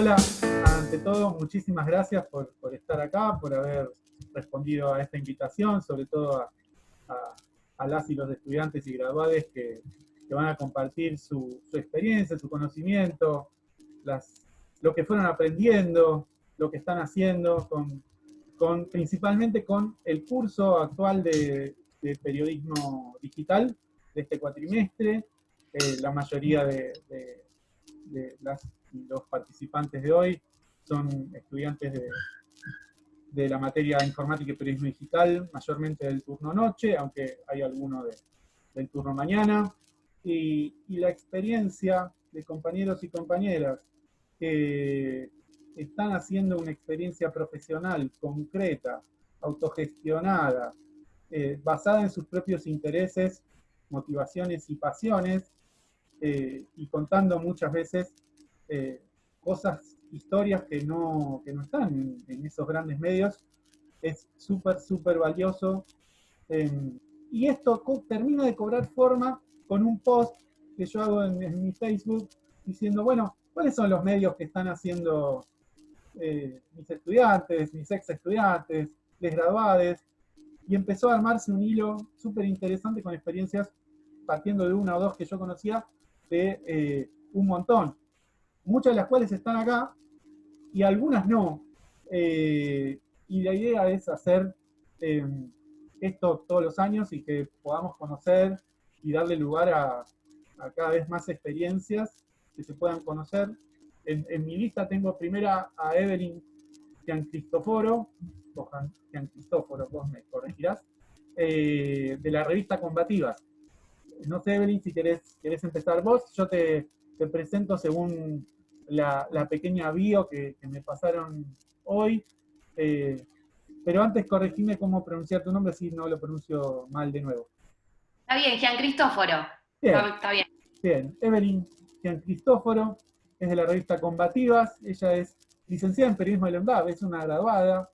Hola, ante todo, muchísimas gracias por, estar acá, por haber respondido a esta invitación, sobre todo a, las y los estudiantes y graduados que, van a compartir su, experiencia, su conocimiento, las, lo que fueron aprendiendo, lo que están haciendo, principalmente con el curso actual de, periodismo digital de este cuatrimestre. Eh, la mayoría de, de los participantes de hoy son estudiantes de, de, la materia informática y periodismo digital, mayormente del turno noche, aunque hay alguno del turno mañana. Y, y, la experiencia de compañeros y compañeras que están haciendo una experiencia profesional concreta, autogestionada, eh, basada en sus propios intereses, motivaciones y pasiones, eh, y contando muchas veces eh, cosas, historias que no, no están en, esos grandes medios, es súper, súper valioso. Em, y esto termina de cobrar forma con un post que yo hago en, mi Facebook diciendo, bueno, ¿cuáles son los medios que están haciendo eh, mis estudiantes, mis ex estudiantes, les graduades? Y empezó a armarse un hilo súper interesante con experiencias partiendo de una o dos que yo conocía, de eh, un montón muchas de las cuales están acá y algunas no. Eh, y la idea es hacer eh, esto todos los años y que podamos conocer y darle lugar a, cada vez más experiencias que se puedan conocer. En, mi lista tengo primera a Evelyn Gian Cristoforo, o Gian Cristóforo, vos me corregirás, eh, de la revista Combativas. No sé, Evelyn, si querés, querés empezar vos, yo te, te presento según la, pequeña bio que, me pasaron hoy. Eh, pero antes corregime cómo pronunciar tu nombre, si no lo pronuncio mal de nuevo. Está bien, Gian Cristóforo. Está, bien. Bien, Evelyn Gian Cristóforo, es de la revista Combativas, ella es licenciada en periodismo de la es una graduada,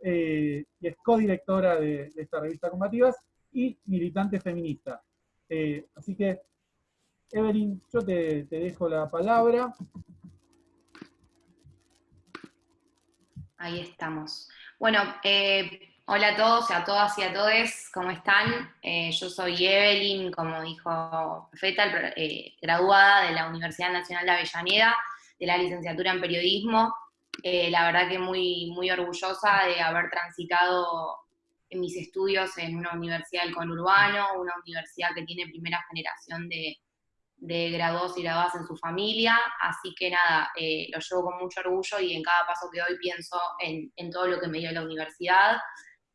eh, y es codirectora de, de, esta revista Combativas y militante feminista. Eh, así que Evelyn, yo te, dejo la palabra. Ahí estamos. Bueno, eh, hola a todos, a todas y a todos, ¿cómo están? Eh, yo soy Evelyn, como dijo Feta, eh, graduada de la Universidad Nacional de Avellaneda, de la licenciatura en periodismo. la verdad que muy, muy orgullosa de haber transitado mis estudios en una universidad del conurbano, una universidad que tiene primera generación de, de graduados y graduadas en su familia, así que nada, eh, lo llevo con mucho orgullo y en cada paso que doy pienso en, todo lo que me dio la universidad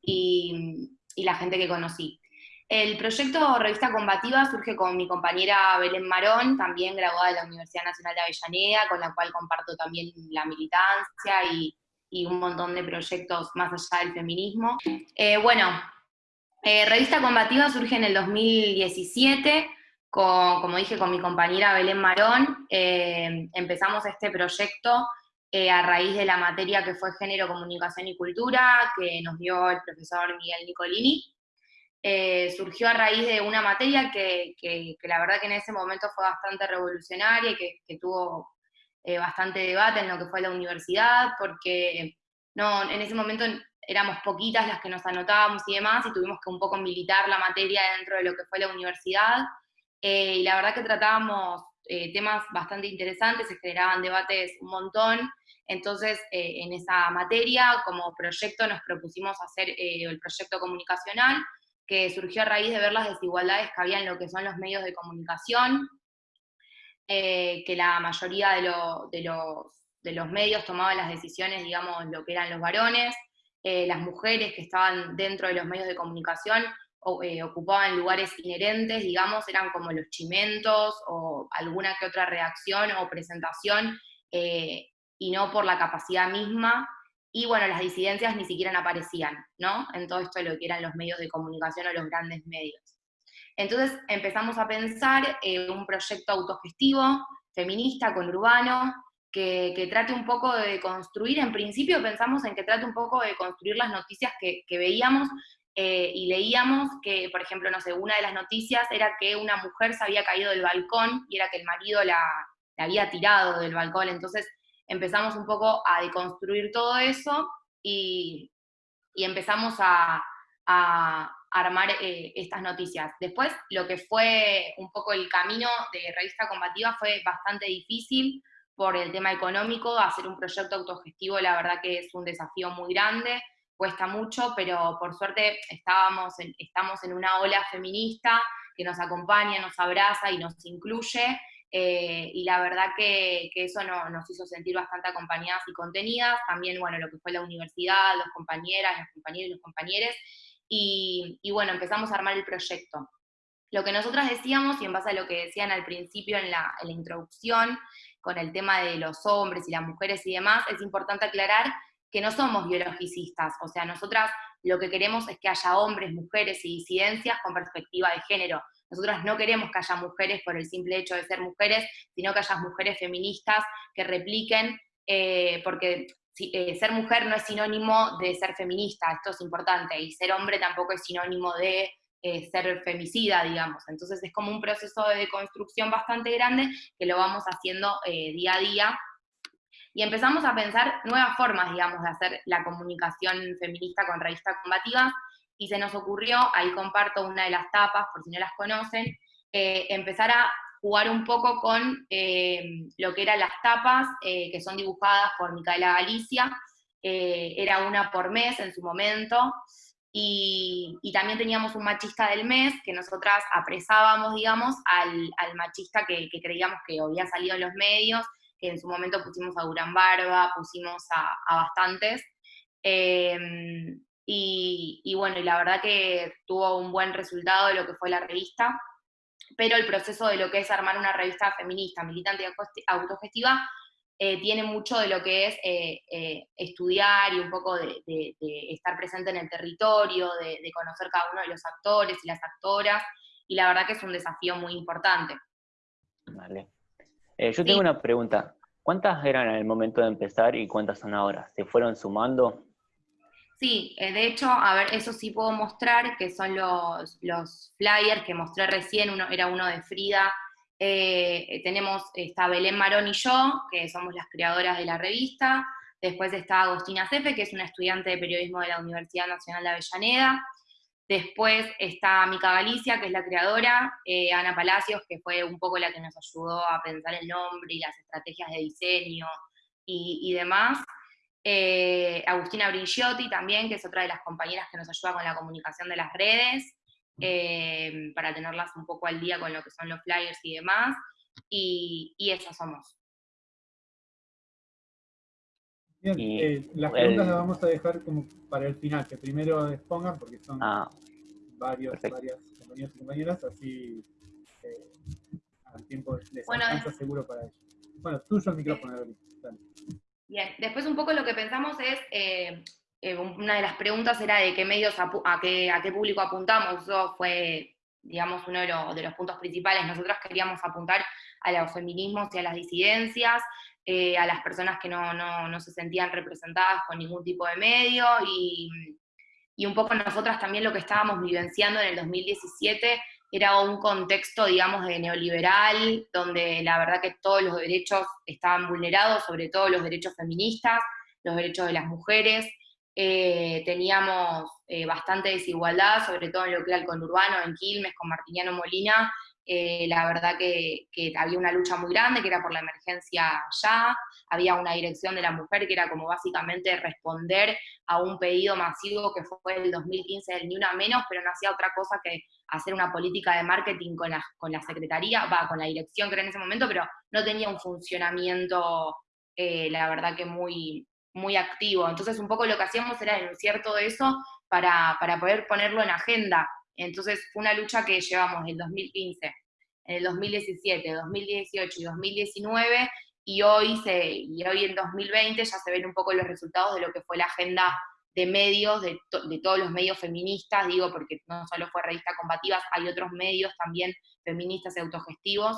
y, la gente que conocí. El proyecto Revista Combativa surge con mi compañera Belén Marón, también graduada de la Universidad Nacional de Avellaneda, con la cual comparto también la militancia y, un montón de proyectos más allá del feminismo. Eh, bueno, eh, Revista Combativa surge en el 2017, como dije, con mi compañera Belén Marón, eh, empezamos este proyecto eh, a raíz de la materia que fue Género, Comunicación y Cultura, que nos dio el profesor Miguel Nicolini. Eh, surgió a raíz de una materia que, la verdad que en ese momento fue bastante revolucionaria y que, tuvo bastante debate en lo que fue la universidad, porque no, en ese momento éramos poquitas las que nos anotábamos y demás, y tuvimos que un poco militar la materia dentro de lo que fue la universidad, eh, y la verdad que tratábamos eh, temas bastante interesantes, se generaban debates un montón, entonces eh, en esa materia como proyecto nos propusimos hacer el proyecto comunicacional, que surgió a raíz de ver las desigualdades que había en lo que son los medios de comunicación, que la mayoría de, de, los, de los medios tomaban las decisiones, digamos, lo que eran los varones, las mujeres que estaban dentro de los medios de comunicación eh, ocupaban lugares inherentes, digamos, eran como los chimentos o alguna que otra reacción o presentación, eh, y no por la capacidad misma. Y bueno, las disidencias ni siquiera aparecían, ¿no? En todo esto de lo que eran los medios de comunicación o los grandes medios. Entonces empezamos a pensar en un proyecto autogestivo, feminista, conurbano, que, que, trate un poco de construir, en principio pensamos en que trate un poco de construir las noticias que veíamos eh, y leíamos que, por ejemplo, no sé, una de las noticias era que una mujer se había caído del balcón y era que el marido la, había tirado del balcón. Entonces, empezamos un poco a deconstruir todo eso y, empezamos a, armar eh, estas noticias. Después, lo que fue un poco el camino de Revista Combativa fue bastante difícil por el tema económico, hacer un proyecto autogestivo la verdad que es un desafío muy grande, cuesta mucho, pero por suerte estábamos estamos en una ola feminista que nos acompaña, nos abraza y nos incluye, eh, y la verdad que, eso nos hizo sentir bastante acompañadas y contenidas, también, bueno, lo que fue la universidad, los compañeras, las compañeras y los compañeros, y, bueno, empezamos a armar el proyecto. Lo que nosotras decíamos, y en base a lo que decían al principio en la introducción, con el tema de los hombres y las mujeres y demás, es importante aclarar que no somos biologicistas, o sea, nosotras lo que queremos es que haya hombres, mujeres y disidencias con perspectiva de género. Nosotras no queremos que haya mujeres por el simple hecho de ser mujeres, sino que haya mujeres feministas que repliquen, eh, porque eh, ser mujer no es sinónimo de ser feminista, esto es importante, y ser hombre tampoco es sinónimo de eh, ser femicida, digamos. Entonces es como un proceso de deconstrucción bastante grande que lo vamos haciendo día a día. Y empezamos a pensar nuevas formas, digamos, de hacer la comunicación feminista con revistas combativas, y se nos ocurrió, ahí comparto una de las tapas, por si no las conocen, eh, empezar a jugar un poco con eh, lo que eran las tapas, eh, que son dibujadas por Micaela Galicia, era una por mes en su momento, y, también teníamos un machista del mes, que nosotras apresábamos, digamos, al, machista que, creíamos que había salido en los medios, en su momento pusimos a Durán Barba, pusimos a, bastantes, y, bueno, y la verdad que tuvo un buen resultado de lo que fue la revista, pero el proceso de lo que es armar una revista feminista, militante y autogestiva, eh, tiene mucho de lo que es eh, eh, estudiar y un poco de, estar presente en el territorio, de, conocer cada uno de los actores y las actoras, y la verdad que es un desafío muy importante. Vale. Yo tengo una pregunta. ¿Cuántas eran en el momento de empezar y cuántas son ahora? ¿Se fueron sumando? Sí, eh, de hecho, a ver, eso sí puedo mostrar, que son los, los flyers que mostré recién, uno era uno de Frida, eh, tenemos, está Belén Marón y yo, que somos las creadoras de la revista, después está Agostina Cefe, que es una estudiante de periodismo de la Universidad Nacional de Avellaneda, después está Mica Galicia, que es la creadora, eh, Ana Palacios, que fue un poco la que nos ayudó a pensar el nombre y las estrategias de diseño y, demás, eh, Agustina Brigiotti también, que es otra de las compañeras que nos ayuda con la comunicación de las redes, eh, para tenerlas un poco al día con lo que son los flyers y demás, y, y esas somos. Bien, eh, las preguntas las vamos a dejar como para el final, que primero expongan, porque son ah, varios, varias compañeros y compañeras, así al tiempo les bueno, alcanza seguro para ellos. Bueno, tuyo el micrófono, Evelyn. Bien, después un poco lo que pensamos es, eh, eh, una de las preguntas era de qué medios, a, qué, a qué público apuntamos, eso fue, digamos, uno de, los puntos principales. Nosotros queríamos apuntar a los feminismos y a las disidencias, eh, a las personas que no, no, se sentían representadas con ningún tipo de medio, y, y un poco nosotras también lo que estábamos vivenciando en el 2017 era un contexto, digamos, de neoliberal, donde la verdad que todos los derechos estaban vulnerados, sobre todo los derechos feministas, los derechos de las mujeres. Eh, teníamos eh, bastante desigualdad, sobre todo en lo que era el conurbano, en Quilmes, con Martiniano Molina, eh, la verdad que, había una lucha muy grande, que era por la emergencia ya, había una dirección de la mujer que era como básicamente responder a un pedido masivo que fue el 2015 del Ni Una Menos, pero no hacía otra cosa que hacer una política de marketing con la, con la secretaría, va, con la dirección que era en ese momento, pero no tenía un funcionamiento, eh, la verdad que muy, muy activo. Entonces un poco lo que hacíamos era denunciar todo eso para, para poder ponerlo en agenda entonces fue una lucha que llevamos en el 2015, en el 2017, 2018 y 2019, y hoy, se, y hoy en 2020 ya se ven un poco los resultados de lo que fue la agenda de medios, de, todos los medios feministas, digo, porque no solo fue Revista Combativas, hay otros medios también feministas y autogestivos,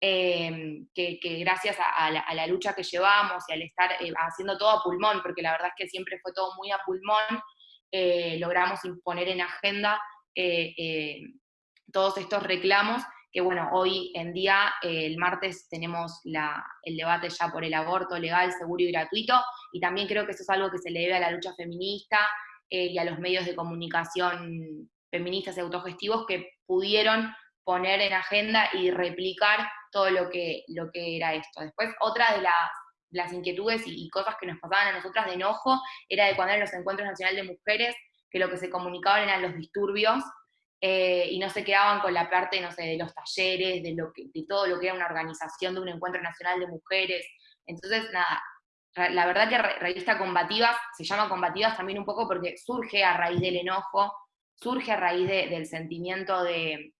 em, que, gracias a, la, lucha que llevamos y al estar eh, haciendo todo a pulmón, porque la verdad es que siempre fue todo muy a pulmón, eh, logramos imponer en agenda eh, eh, todos estos reclamos que bueno, hoy en día, eh, el martes, tenemos el debate ya por el aborto legal, seguro y gratuito, y también creo que eso es algo que se le debe a la lucha feminista y a los medios de comunicación feministas y autogestivos que pudieron poner en agenda y replicar todo lo que, lo que era esto. Después, otra de las, inquietudes y, cosas que nos pasaban a nosotras de enojo era de cuando eran los encuentros nacionales de mujeres, que lo que se comunicaban eran los disturbios eh, y no se quedaban con la parte, no sé, de los talleres, de, lo que, de todo lo que era una organización de un encuentro nacional de mujeres. Entonces, nada, la verdad que Revista Combativas se llama Combativas también un poco porque surge a raíz del enojo, surge a raíz del sentimiento de,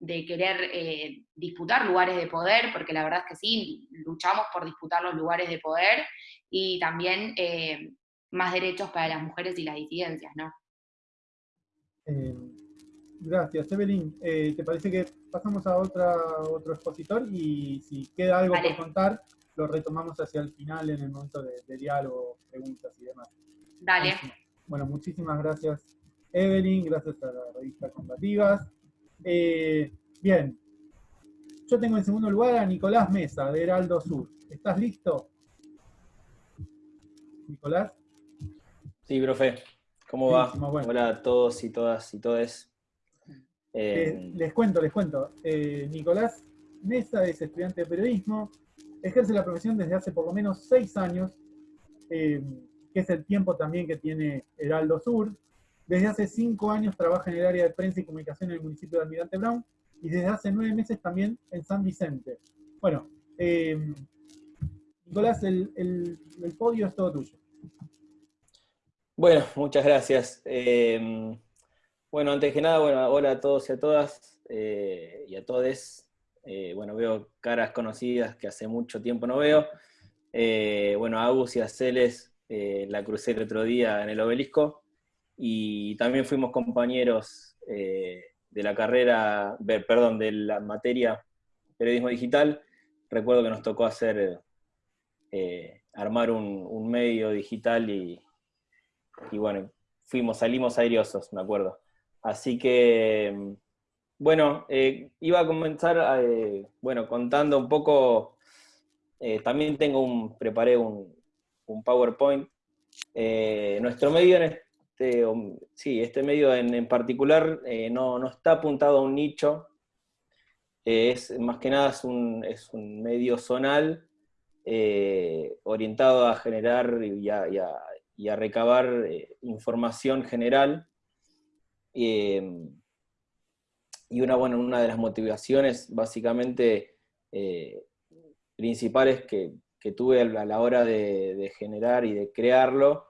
querer eh, disputar lugares de poder, porque la verdad es que sí, luchamos por disputar los lugares de poder y también eh, más derechos para las mujeres y las disidencias, ¿no? Gracias, Evelyn. Eh, ¿Te parece que pasamos a otra, otro expositor? Y si queda algo por contar, lo retomamos hacia el final en el momento de, diálogo, preguntas y demás. Dale. Bueno, muchísimas gracias, Evelyn. Gracias a la revista Combativas. Eh, bien. Yo tengo en segundo lugar a Nicolás Mesa, de Heraldo Sur. ¿Estás listo? Nicolás. Sí, profe. ¿Cómo va? Hola a todos y todas y todes. Eh, eh, les cuento, les cuento. Eh, Nicolás Mesa es estudiante de periodismo, ejerce la profesión desde hace por lo menos seis años, que es el tiempo también que tiene Heraldo Sur. Desde hace cinco años trabaja en el área de prensa y comunicación en el municipio de Almirante Brown y desde hace nueve meses también en San Vicente. Bueno, Nicolás, el, el, podio es todo tuyo. Bueno, muchas gracias. Bueno, antes que nada, bueno, hola a todos y a todas eh, y a todes. Eh, bueno, veo caras conocidas que hace mucho tiempo no veo. Eh, bueno, a Agus y a Celes la crucé el otro día en el obelisco y también fuimos compañeros de la carrera, perdón, de la materia periodismo digital. Recuerdo que nos tocó hacer, armar un, medio digital y, y bueno, fuimos, salimos airiosos, me acuerdo. Así que, bueno, eh, iba a comenzar, eh, bueno, contando un poco, eh, también tengo un, preparé un, PowerPoint. nuestro medio en este, sí, este medio en, particular no, está apuntado a un nicho, es más que nada es un, es un medio zonal orientado a generar y a recabar información general Em, y una, bueno, una de las motivaciones básicamente eh, principales que, tuve a la hora de, generar y de crearlo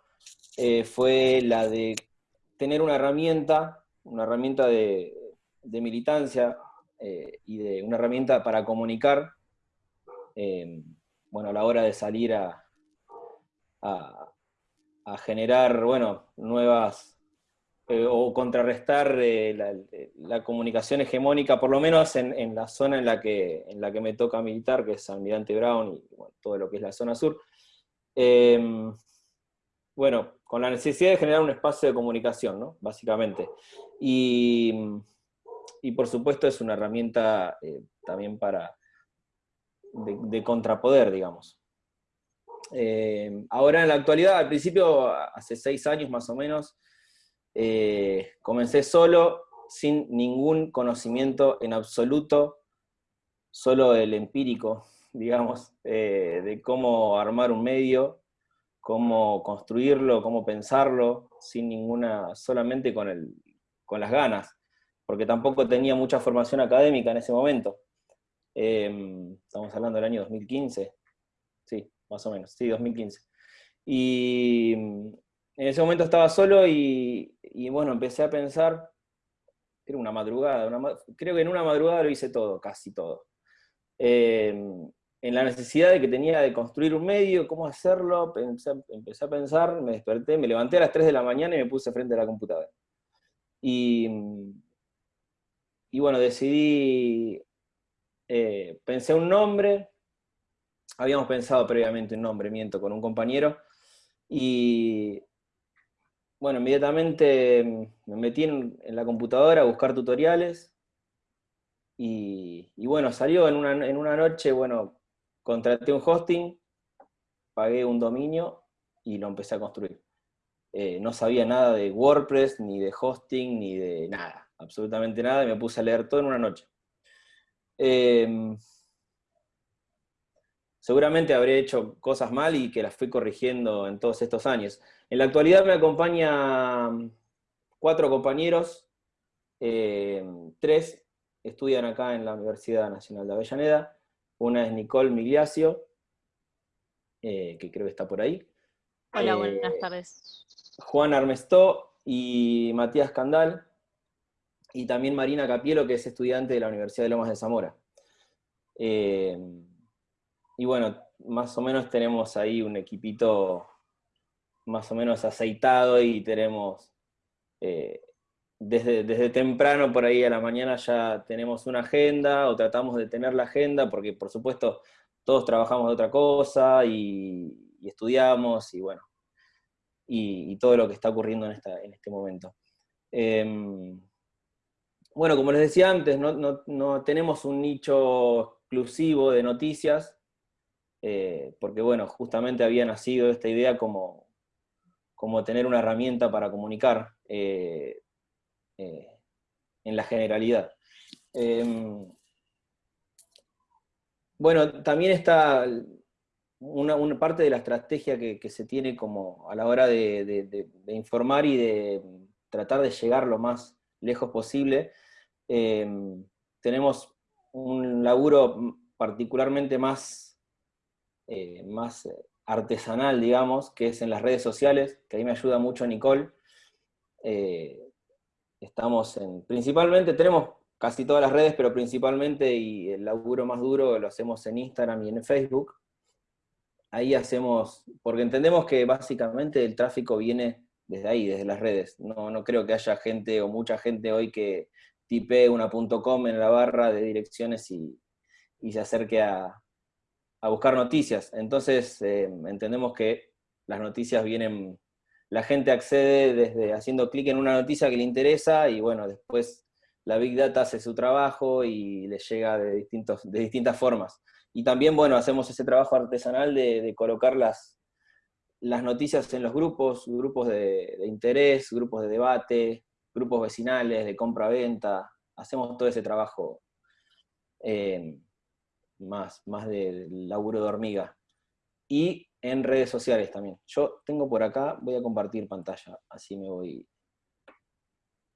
eh, fue la de tener una herramienta, una herramienta de, militancia eh, y de una herramienta para comunicar, bueno, a la hora de salir a, a, a generar, bueno, nuevas eh, o contrarrestar eh, la, comunicación hegemónica, por lo menos en, la zona en la, que, en la que me toca militar, que es Almirante Brown y todo lo que es la zona sur. Em, bueno, con la necesidad de generar un espacio de comunicación, ¿no? básicamente. Y, por supuesto es una herramienta eh, también para de, contrapoder, digamos. Em, ahora en la actualidad, al principio, hace seis años más o menos, eh, comencé solo, sin ningún conocimiento en absoluto, solo el empírico, digamos, eh, de cómo armar un medio, cómo construirlo, cómo pensarlo, sin ninguna, solamente con, el, con las ganas, porque tampoco tenía mucha formación académica en ese momento. Em, estamos hablando del año 2015, sí, más o menos, sí, 2015. Y en ese momento estaba solo y, bueno, empecé a pensar, era una madrugada, creo que en una madrugada lo hice todo, casi todo. Em, en la necesidad de que tenía de construir un medio, cómo hacerlo, empecé a pensar, me desperté, me levanté a las 3 de la mañana y me puse frente a la computadora. Y, y bueno, decidí, eh, pensé un nombre, habíamos pensado previamente un nombre, miento, con un compañero, y bueno, inmediatamente me metí en, la computadora a buscar tutoriales. Y, bueno, salió en una, en una noche, bueno, contraté un hosting, pagué un dominio y lo empecé a construir. Eh, no sabía nada de WordPress, ni de hosting, ni de nada, absolutamente nada, y me puse a leer todo en una noche. Em, seguramente habré hecho cosas mal y que las fui corrigiendo en todos estos años. En la actualidad me acompañan cuatro compañeros, em, tres estudian acá en la Universidad Nacional de Avellaneda, una es Nicole Migliacio, eh, que creo que está por ahí. Hola, buenas Eh, tardes. Juan Armestó y Matías Candal, y también Marina Capielo, que es estudiante de la Universidad de Lomas de Zamora. Eh, y bueno, más o menos tenemos ahí un equipito más o menos aceitado y tenemos, eh, desde, desde temprano por ahí a la mañana ya tenemos una agenda o tratamos de tener la agenda, porque por supuesto todos trabajamos de otra cosa y, estudiamos y bueno, y, todo lo que está ocurriendo en, esta, en este momento. Eh, bueno, como les decía antes, no, no, no, tenemos un nicho exclusivo de noticias, eh, porque bueno, justamente había nacido esta idea como, como tener una herramienta para comunicar eh, eh, en la generalidad. Em, bueno, también está una, parte de la estrategia que, se tiene como a la hora de, informar y de tratar de llegar lo más lejos posible. Eh, tenemos un laburo particularmente más, eh, más artesanal, digamos, que es en las redes sociales, que ahí me ayuda mucho Nicole. Eh, estamos en, principalmente tenemos casi todas las redes, pero principalmente y el laburo más duro lo hacemos en Instagram y en Facebook. Ahí hacemos, porque entendemos que básicamente el tráfico viene desde ahí, desde las redes. No, no creo que haya gente o mucha gente hoy que tipee una .com en la barra de direcciones y, y se acerque a, a, buscar noticias. Entonces eh, entendemos que las noticias vienen, la gente accede desde haciendo clic en una noticia que le interesa y bueno, después la Big Data hace su trabajo y le llega de, distintos, de distintas formas. Y también, bueno, hacemos ese trabajo artesanal de, colocar las, las noticias en los grupos, grupos de, de, interés, grupos de debate, grupos vecinales, de compra-venta. Hacemos todo ese trabajo eh, más, más del laburo de hormiga. Y en redes sociales también. Yo tengo por acá, voy a compartir pantalla, así me voy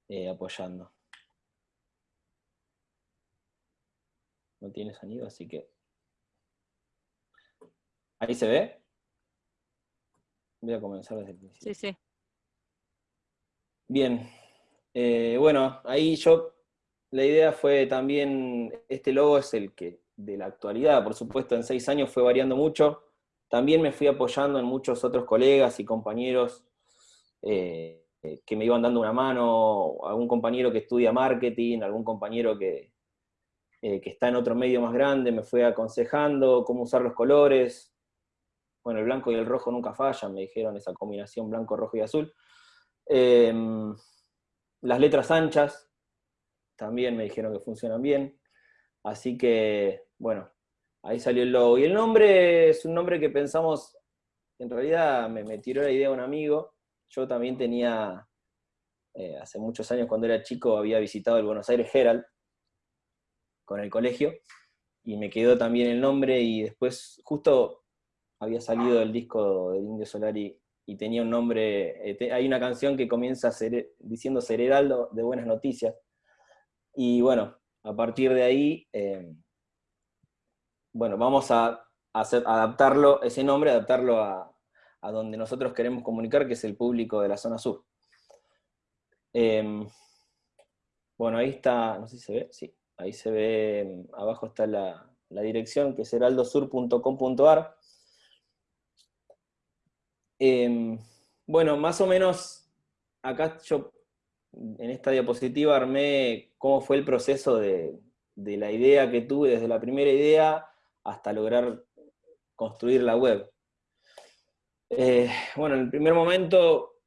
eh, apoyando. No tiene sonido, así que... ¿Ahí se ve? Voy a comenzar desde el principio. Sí, sí. Bien. Eh, bueno, ahí yo, la idea fue también, este logo es el que de la actualidad, por supuesto, en seis años fue variando mucho. También me fui apoyando en muchos otros colegas y compañeros eh, que me iban dando una mano, algún compañero que estudia marketing, algún compañero que, eh, que está en otro medio más grande, me fue aconsejando cómo usar los colores, bueno, el blanco y el rojo nunca fallan, me dijeron esa combinación blanco, rojo y azul. Eh, las letras anchas también me dijeron que funcionan bien. Así que, bueno, ahí salió el logo. Y el nombre es un nombre que pensamos, en realidad me, me tiró la idea un amigo. Yo también tenía, eh, hace muchos años cuando era chico, había visitado el Buenos Aires Herald con el colegio. Y me quedó también el nombre y después, justo había salido el disco del Indio Solari y tenía un nombre, eh, hay una canción que comienza diciendo Ser Heraldo de Buenas Noticias. Y bueno, a partir de ahí, eh, bueno, vamos a, adaptarlo, ese nombre, adaptarlo a, a, donde nosotros queremos comunicar, que es el público de la zona sur. Eh, bueno, ahí está, no sé si se ve, sí, ahí se ve, abajo está la, la dirección, que es heraldosur.com.ar. Eh, bueno, más o menos acá yo en esta diapositiva armé cómo fue el proceso de, de, la idea que tuve desde la primera idea hasta lograr construir la web. Eh, bueno, en el primer momento,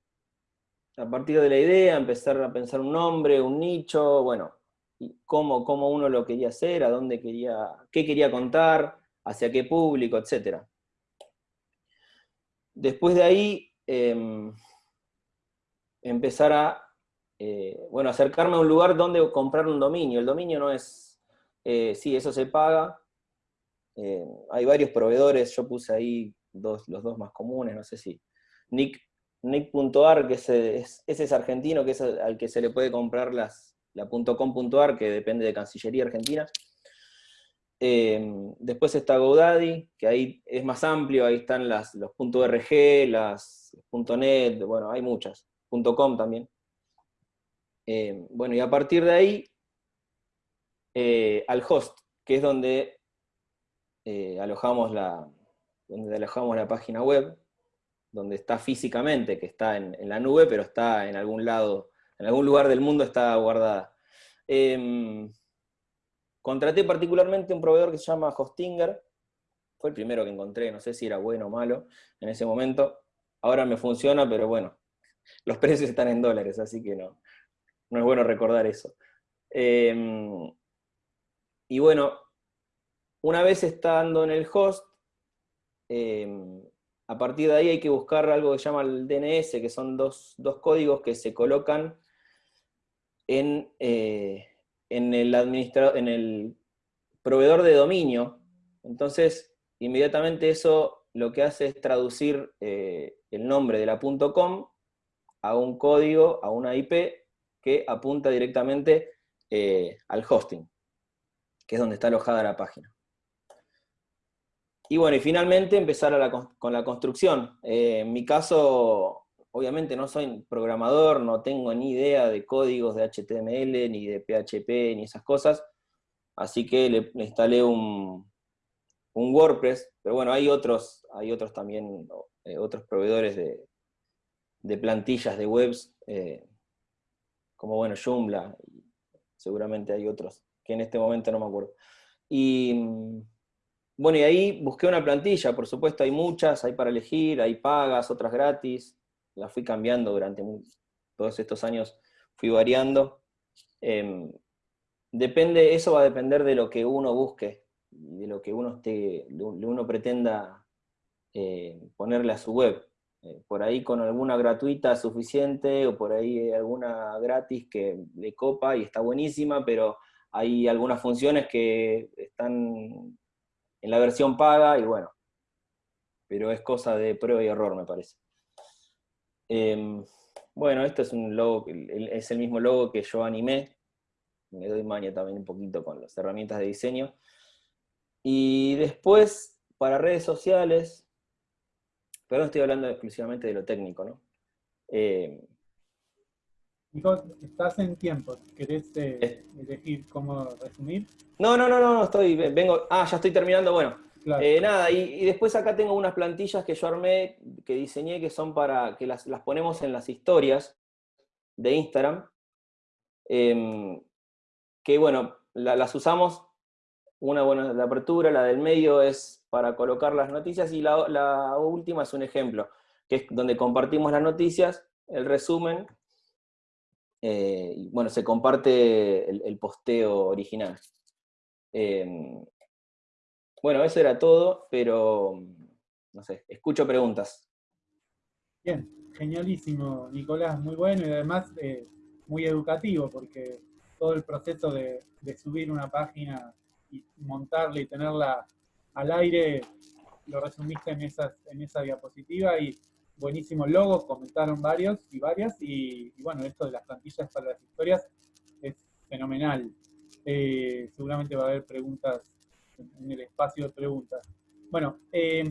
a partir de la idea, empezar a pensar un nombre, un nicho, bueno, cómo, cómo uno lo quería hacer, a dónde quería, qué quería contar, hacia qué público, etc. Después de ahí, em, empezar a, eh, bueno, acercarme a un lugar donde comprar un dominio. El dominio no es, eh, sí, eso se paga. Eh, hay varios proveedores, yo puse ahí dos, los dos más comunes, no sé si. Nick, Nick.ar, que es, ese es argentino, que es al que se le puede comprar las, la .com.ar, que depende de Cancillería Argentina. después está GoDaddy, que ahí es más amplio, ahí están las, los .rg, las .net, bueno, hay muchas. .com también. Eh, bueno, y a partir de ahí, eh, al host, que es donde, eh, alojamos la, donde alojamos la página web, donde está físicamente, que está en, la nube, pero está en algún lado, en algún lugar del mundo está guardada. Em, contraté particularmente un proveedor que se llama Hostinger, fue el primero que encontré, no sé si era bueno o malo en ese momento. Ahora me funciona, pero bueno, los precios están en dólares, así que no, no es bueno recordar eso. Em, y bueno, una vez estando en el host, em, a partir de ahí hay que buscar algo que se llama el DNS, que son dos, códigos que se colocan en, eh, en, el en el proveedor de dominio. Entonces, inmediatamente eso lo que hace es traducir eh, el nombre de la .com a un código, a una IP, que apunta directamente eh, al hosting, que es donde está alojada la página. Y bueno, y finalmente empezar con la construcción. Eh, en mi caso, obviamente no soy programador, no tengo ni idea de códigos de HTML, ni de PHP, ni esas cosas, así que le, instalé un, un, WordPress, pero bueno, hay otros, hay otros también, eh, otros proveedores de, de plantillas de webs, como bueno, Joomla, seguramente hay otros, que en este momento no me acuerdo. Y mm, bueno, y ahí busqué una plantilla, por supuesto hay muchas, hay para elegir, hay pagas, otras gratis, las fui cambiando durante todos estos años, fui variando. Em, depende, eso va a depender de lo que uno busque, de lo que uno, esté, uno pretenda eh, ponerle a su web. Eh, por ahí con alguna gratuita suficiente o por ahí alguna gratis que le copa y está buenísima, pero hay algunas funciones que están en la versión paga y bueno, pero es cosa de prueba y error me parece. Em, bueno, este es un logo, es el mismo logo que yo animé, me doy maña también un poquito con las herramientas de diseño. Y después, para redes sociales, pero no estoy hablando exclusivamente de lo técnico, ¿no? Eh, Nico, estás en tiempo, ¿querés eh, elegir cómo resumir? No, no, no, no, estoy, vengo, ah, ya estoy terminando, bueno. Eh, nada, y, después acá tengo unas plantillas que yo armé, que diseñé, que son para, que las, ponemos en las historias de Instagram, em, que bueno, las usamos, una buena la apertura, la del medio es para colocar las noticias, y la, última es un ejemplo, que es donde compartimos las noticias, el resumen, eh, y bueno, se comparte el, posteo original. Em, bueno, eso era todo, pero no sé, escucho preguntas. Bien, genialísimo, Nicolás, muy bueno y además eh, muy educativo, porque todo el proceso de, de subir una página y montarla y tenerla al aire lo resumiste en, esas, en esa diapositiva y buenísimo logo, comentaron varios y varias, y, bueno, esto de las plantillas para las historias es fenomenal. Eh, seguramente va a haber preguntas en el espacio de preguntas. Bueno, eh,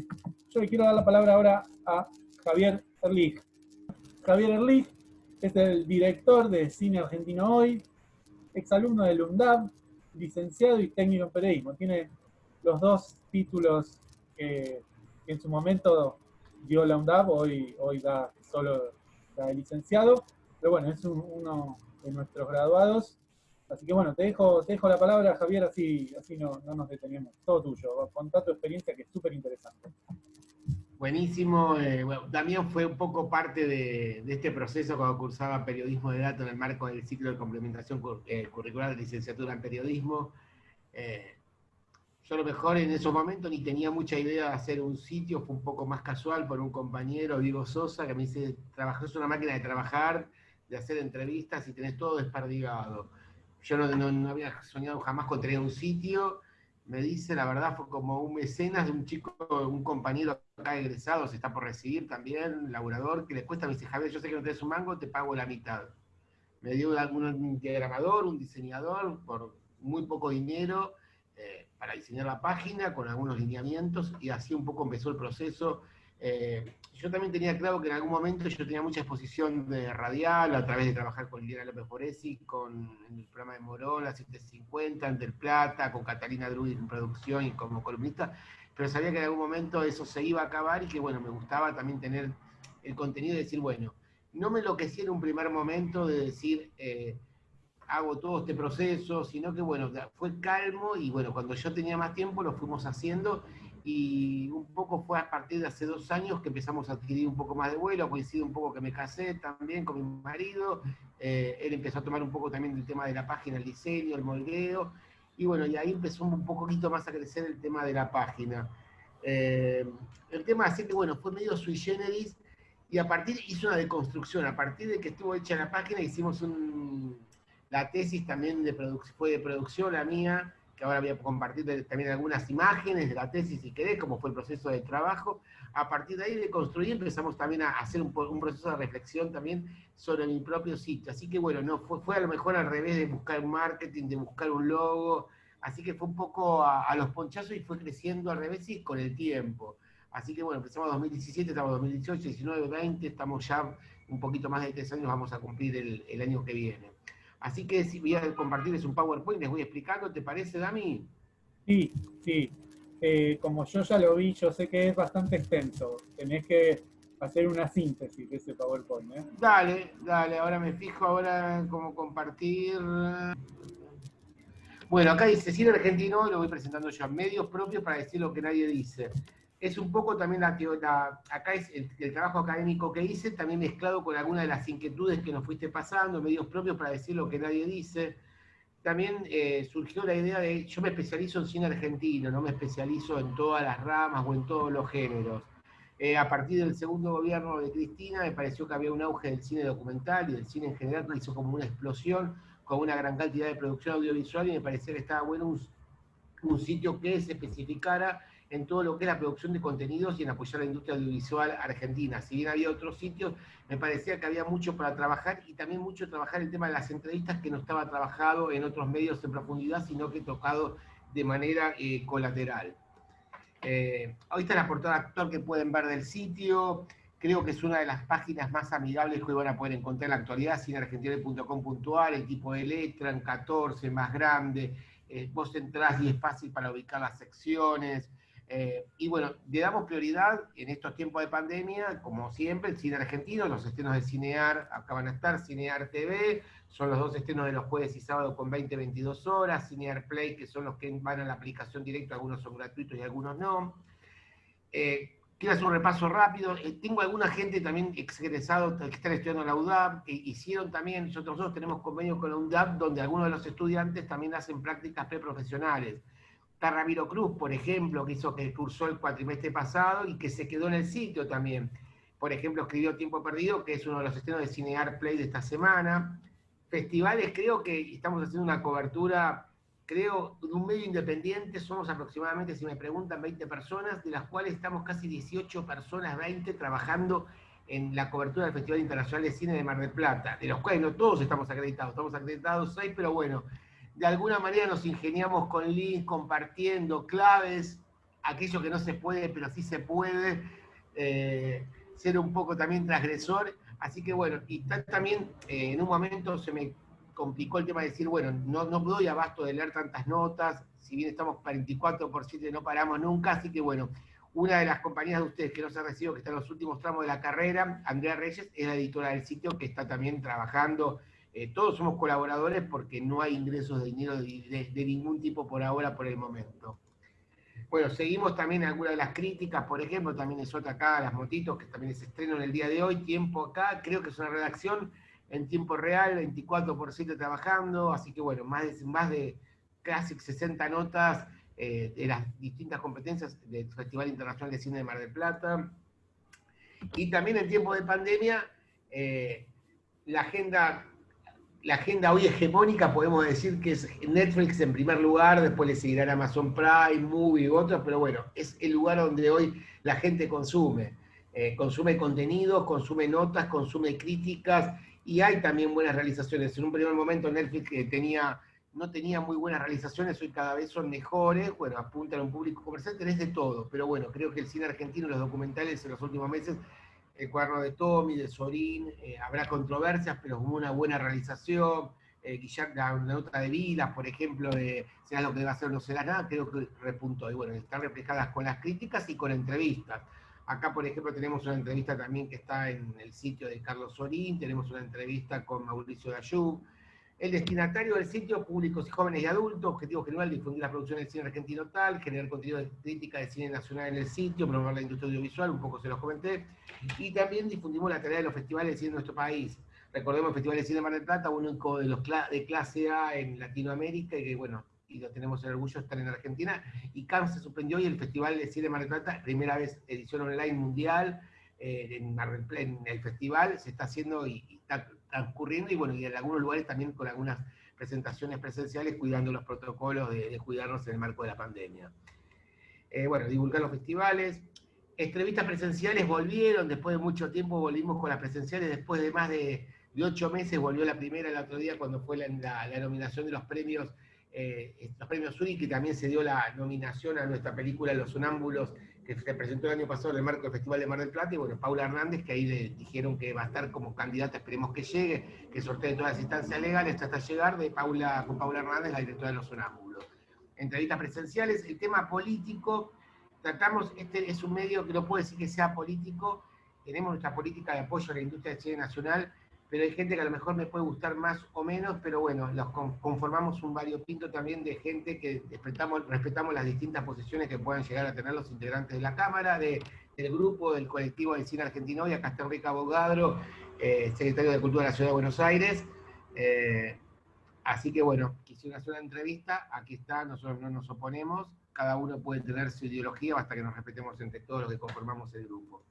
yo le quiero dar la palabra ahora a Javier Erlich. Javier Erlich es el director de Cine Argentino Hoy, exalumno del UNDAB, licenciado y técnico en periodismo. Tiene los dos títulos que, en su momento dio la UNDAP, hoy, hoy da solo de licenciado, pero bueno, es uno de nuestros graduados. Así que bueno, te dejo, te dejo la palabra, Javier, así, así no, nos detenemos. Todo tuyo, contá tu experiencia que es súper interesante. Buenísimo. Eh, también fue un poco parte de, este proceso cuando cursaba periodismo de datos en el marco del ciclo de complementación eh, curricular de licenciatura en periodismo. Eh, yo a lo mejor en esos momentos ni tenía mucha idea de hacer un sitio, fue un poco más casual por un compañero, Diego Sosa, que me dice, trabajas una máquina de trabajar, de hacer entrevistas y tenés todo desperdigado. Yo no, había soñado jamás con tener un sitio, me dice, la verdad fue como un mecenas de un chico, un compañero acá egresado, se está por recibir también, laburador, que le cuesta, me dice, Javier, yo sé que no tenés un mango, te pago la mitad. Me dio un diagramador, un diseñador, por muy poco dinero, eh, para diseñar la página, con algunos lineamientos, y así un poco empezó el proceso. Eh, yo también tenía claro que en algún momento yo tenía mucha exposición de radial, a través de trabajar con Liliana López Foresi, con el programa de Morón, la 750, en Del Plata, con Catalina Drudi en producción y como columnista, pero sabía que en algún momento eso se iba a acabar y que bueno, me gustaba también tener el contenido de decir, bueno, no me enloquecí en un primer momento de decir, eh, hago todo este proceso, sino que bueno, fue calmo y bueno, cuando yo tenía más tiempo lo fuimos haciendo y un poco fue a partir de hace dos años que empezamos a adquirir un poco más de vuelo, coincide un poco que me casé también con mi marido, eh, él empezó a tomar un poco también el tema de la página, el diseño, el moldeo, y bueno, y ahí empezó un poquito más a crecer el tema de la página. Eh, el tema así que bueno, fue medio sui generis, y a partir, hizo una deconstrucción, a partir de que estuvo hecha la página hicimos un, la tesis también de fue de producción la mía, que ahora voy a compartir también algunas imágenes de la tesis si querés, cómo fue el proceso de trabajo. A partir de ahí de construir empezamos también a hacer un, proceso de reflexión también sobre mi propio sitio. Así que bueno, no fue, fue a lo mejor al revés de buscar un marketing, de buscar un logo, así que fue un poco a, los ponchazos y fue creciendo al revés y con el tiempo. Así que bueno, empezamos 2017, estamos 2018, 19, 20, estamos ya un poquito más de tres años, vamos a cumplir el año que viene. Así que si voy a compartirles un PowerPoint, les voy explicando, ¿te parece, Dami? Sí, sí. Eh, como yo ya lo vi, yo sé que es bastante extenso. Tenés que hacer una síntesis de ese PowerPoint. ¿eh? Dale, dale, ahora me fijo ahora cómo compartir. Bueno, acá dice cine argentino, lo voy presentando yo, medios propios para decir lo que nadie dice es un poco también la, el, trabajo académico que hice, también mezclado con algunas de las inquietudes que nos fuiste pasando, medios propios para decir lo que nadie dice. También eh, surgió la idea de, yo me especializo en cine argentino, no me especializo en todas las ramas o en todos los géneros. Eh, a partir del segundo gobierno de Cristina me pareció que había un auge del cine documental y del cine en general, que hizo como una explosión con una gran cantidad de producción audiovisual y me parecía que estaba bueno un, un sitio que se especificara en todo lo que es la producción de contenidos y en apoyar la industria audiovisual argentina. Si bien había otros sitios, me parecía que había mucho para trabajar y también mucho trabajar el tema de las entrevistas que no estaba trabajado en otros medios en profundidad, sino que tocado de manera eh, colateral. Eh, ahí está la portada actual que pueden ver del sitio. Creo que es una de las páginas más amigables que van a poder encontrar en la actualidad, cineargentina.com.ar, el tipo de letra en 14, más grande. Eh, vos entrás y es fácil para ubicar las secciones. Eh, y bueno, le damos prioridad en estos tiempos de pandemia, como siempre, el cine argentino, los estrenos de Cinear, acá van a estar, Cinear TV, son los dos estrenos de los jueves y sábados con 20-22 horas, Cinear Play, que son los que van a la aplicación directa, algunos son gratuitos y algunos no. Eh, quiero hacer un repaso rápido. Eh, tengo alguna gente también exgresado que están estudiando en la UDAP, hicieron también, nosotros tenemos convenios con la UDAP, donde algunos de los estudiantes también hacen prácticas preprofesionales. Está Cruz, por ejemplo, que hizo que cursó el cuatrimestre pasado y que se quedó en el sitio también. Por ejemplo, escribió Tiempo Perdido, que es uno de los estrenos de Cinear Play de esta semana. Festivales, creo que estamos haciendo una cobertura, creo, de un medio independiente, somos aproximadamente, si me preguntan, 20 personas, de las cuales estamos casi 18 personas, 20, trabajando en la cobertura del Festival Internacional de Cine de Mar del Plata, de los cuales no todos estamos acreditados, estamos acreditados seis, pero bueno, de alguna manera nos ingeniamos con links, compartiendo claves, aquello que no se puede, pero sí se puede, eh, ser un poco también transgresor. Así que bueno, y también eh, en un momento se me complicó el tema de decir, bueno, no, no doy abasto de leer tantas notas, si bien estamos 24 por 7 no paramos nunca, así que bueno, una de las compañías de ustedes que nos ha recibido, que está en los últimos tramos de la carrera, Andrea Reyes, es la editora del sitio que está también trabajando eh, todos somos colaboradores porque no hay ingresos de dinero de, ningún tipo por ahora, por el momento. Bueno, seguimos también algunas de las críticas, por ejemplo, también es otra acá, las motitos, que también es estreno en el día de hoy, tiempo acá, creo que es una redacción en tiempo real, 24 por 7 trabajando, así que bueno, más de, más de casi 60 notas eh, de las distintas competencias del Festival Internacional de Cine de Mar del Plata. Y también en tiempo de pandemia, eh, la agenda la agenda hoy hegemónica podemos decir que es Netflix en primer lugar, después le seguirán Amazon Prime, Movie y otros, pero bueno, es el lugar donde hoy la gente consume. Eh, consume contenido, consume notas, consume críticas y hay también buenas realizaciones. En un primer momento Netflix eh, no tenía muy buenas realizaciones, hoy cada vez son mejores, bueno, apuntan a un público comercial, tenés de todo, pero bueno, creo que el cine argentino, los documentales en los últimos meses el cuaderno de Tommy, de Sorín, eh, habrá controversias, pero como una buena realización. Eh, Guillermo, la, nota de Vilas, por ejemplo, de será lo que va a hacer o no será nada, creo que repuntó. Y bueno, están reflejadas con las críticas y con entrevistas. Acá, por ejemplo, tenemos una entrevista también que está en el sitio de Carlos Sorín, tenemos una entrevista con Mauricio Dayú, el destinatario del sitio, públicos y jóvenes y adultos, objetivo general, difundir la producción del cine argentino tal, generar contenido de crítica de cine nacional en el sitio, promover la industria audiovisual, un poco se los comenté, y también difundimos la tarea de los festivales de cine en nuestro país. Recordemos el Festival de Cine de Mar del Plata, único de los de clase A en Latinoamérica, y que bueno, y lo tenemos el orgullo de estar en Argentina, y CAM se suspendió y el Festival de Cine de Mar del Plata, primera vez edición online mundial, eh, en, el festival se está haciendo y está transcurriendo y bueno, y en algunos lugares también con algunas presentaciones presenciales cuidando los protocolos de, cuidarnos en el marco de la pandemia. Eh, bueno, divulgar los festivales. Entrevistas presenciales volvieron, después de mucho tiempo volvimos con las presenciales, después de más de, ocho meses volvió la primera el otro día cuando fue la, nominación de los premios, eh, los premios Uri, que también se dio la nominación a nuestra película Los Sonámbulos que se presentó el año pasado en el marco del Festival de Mar del Plata, y bueno, Paula Hernández, que ahí le dijeron que va a estar como candidata, esperemos que llegue, que sortee todas las instancias legales hasta llegar, de Paula, con Paula Hernández, la directora de Los Sonámbulos. Entrevistas presenciales, el tema político, tratamos, este es un medio que no puede decir que sea político, tenemos nuestra política de apoyo a la industria del cine nacional, pero hay gente que a lo mejor me puede gustar más o menos, pero bueno, los conformamos un variopinto también de gente que respetamos, respetamos las distintas posiciones que puedan llegar a tener los integrantes de la Cámara, de, del grupo, del colectivo de cine argentino, y acá está Enrique Abogadro, eh, secretario de Cultura de la Ciudad de Buenos Aires. Eh, así que bueno, quisiera hacer una entrevista, aquí está, nosotros no nos oponemos, cada uno puede tener su ideología, basta que nos respetemos entre todos los que conformamos el grupo.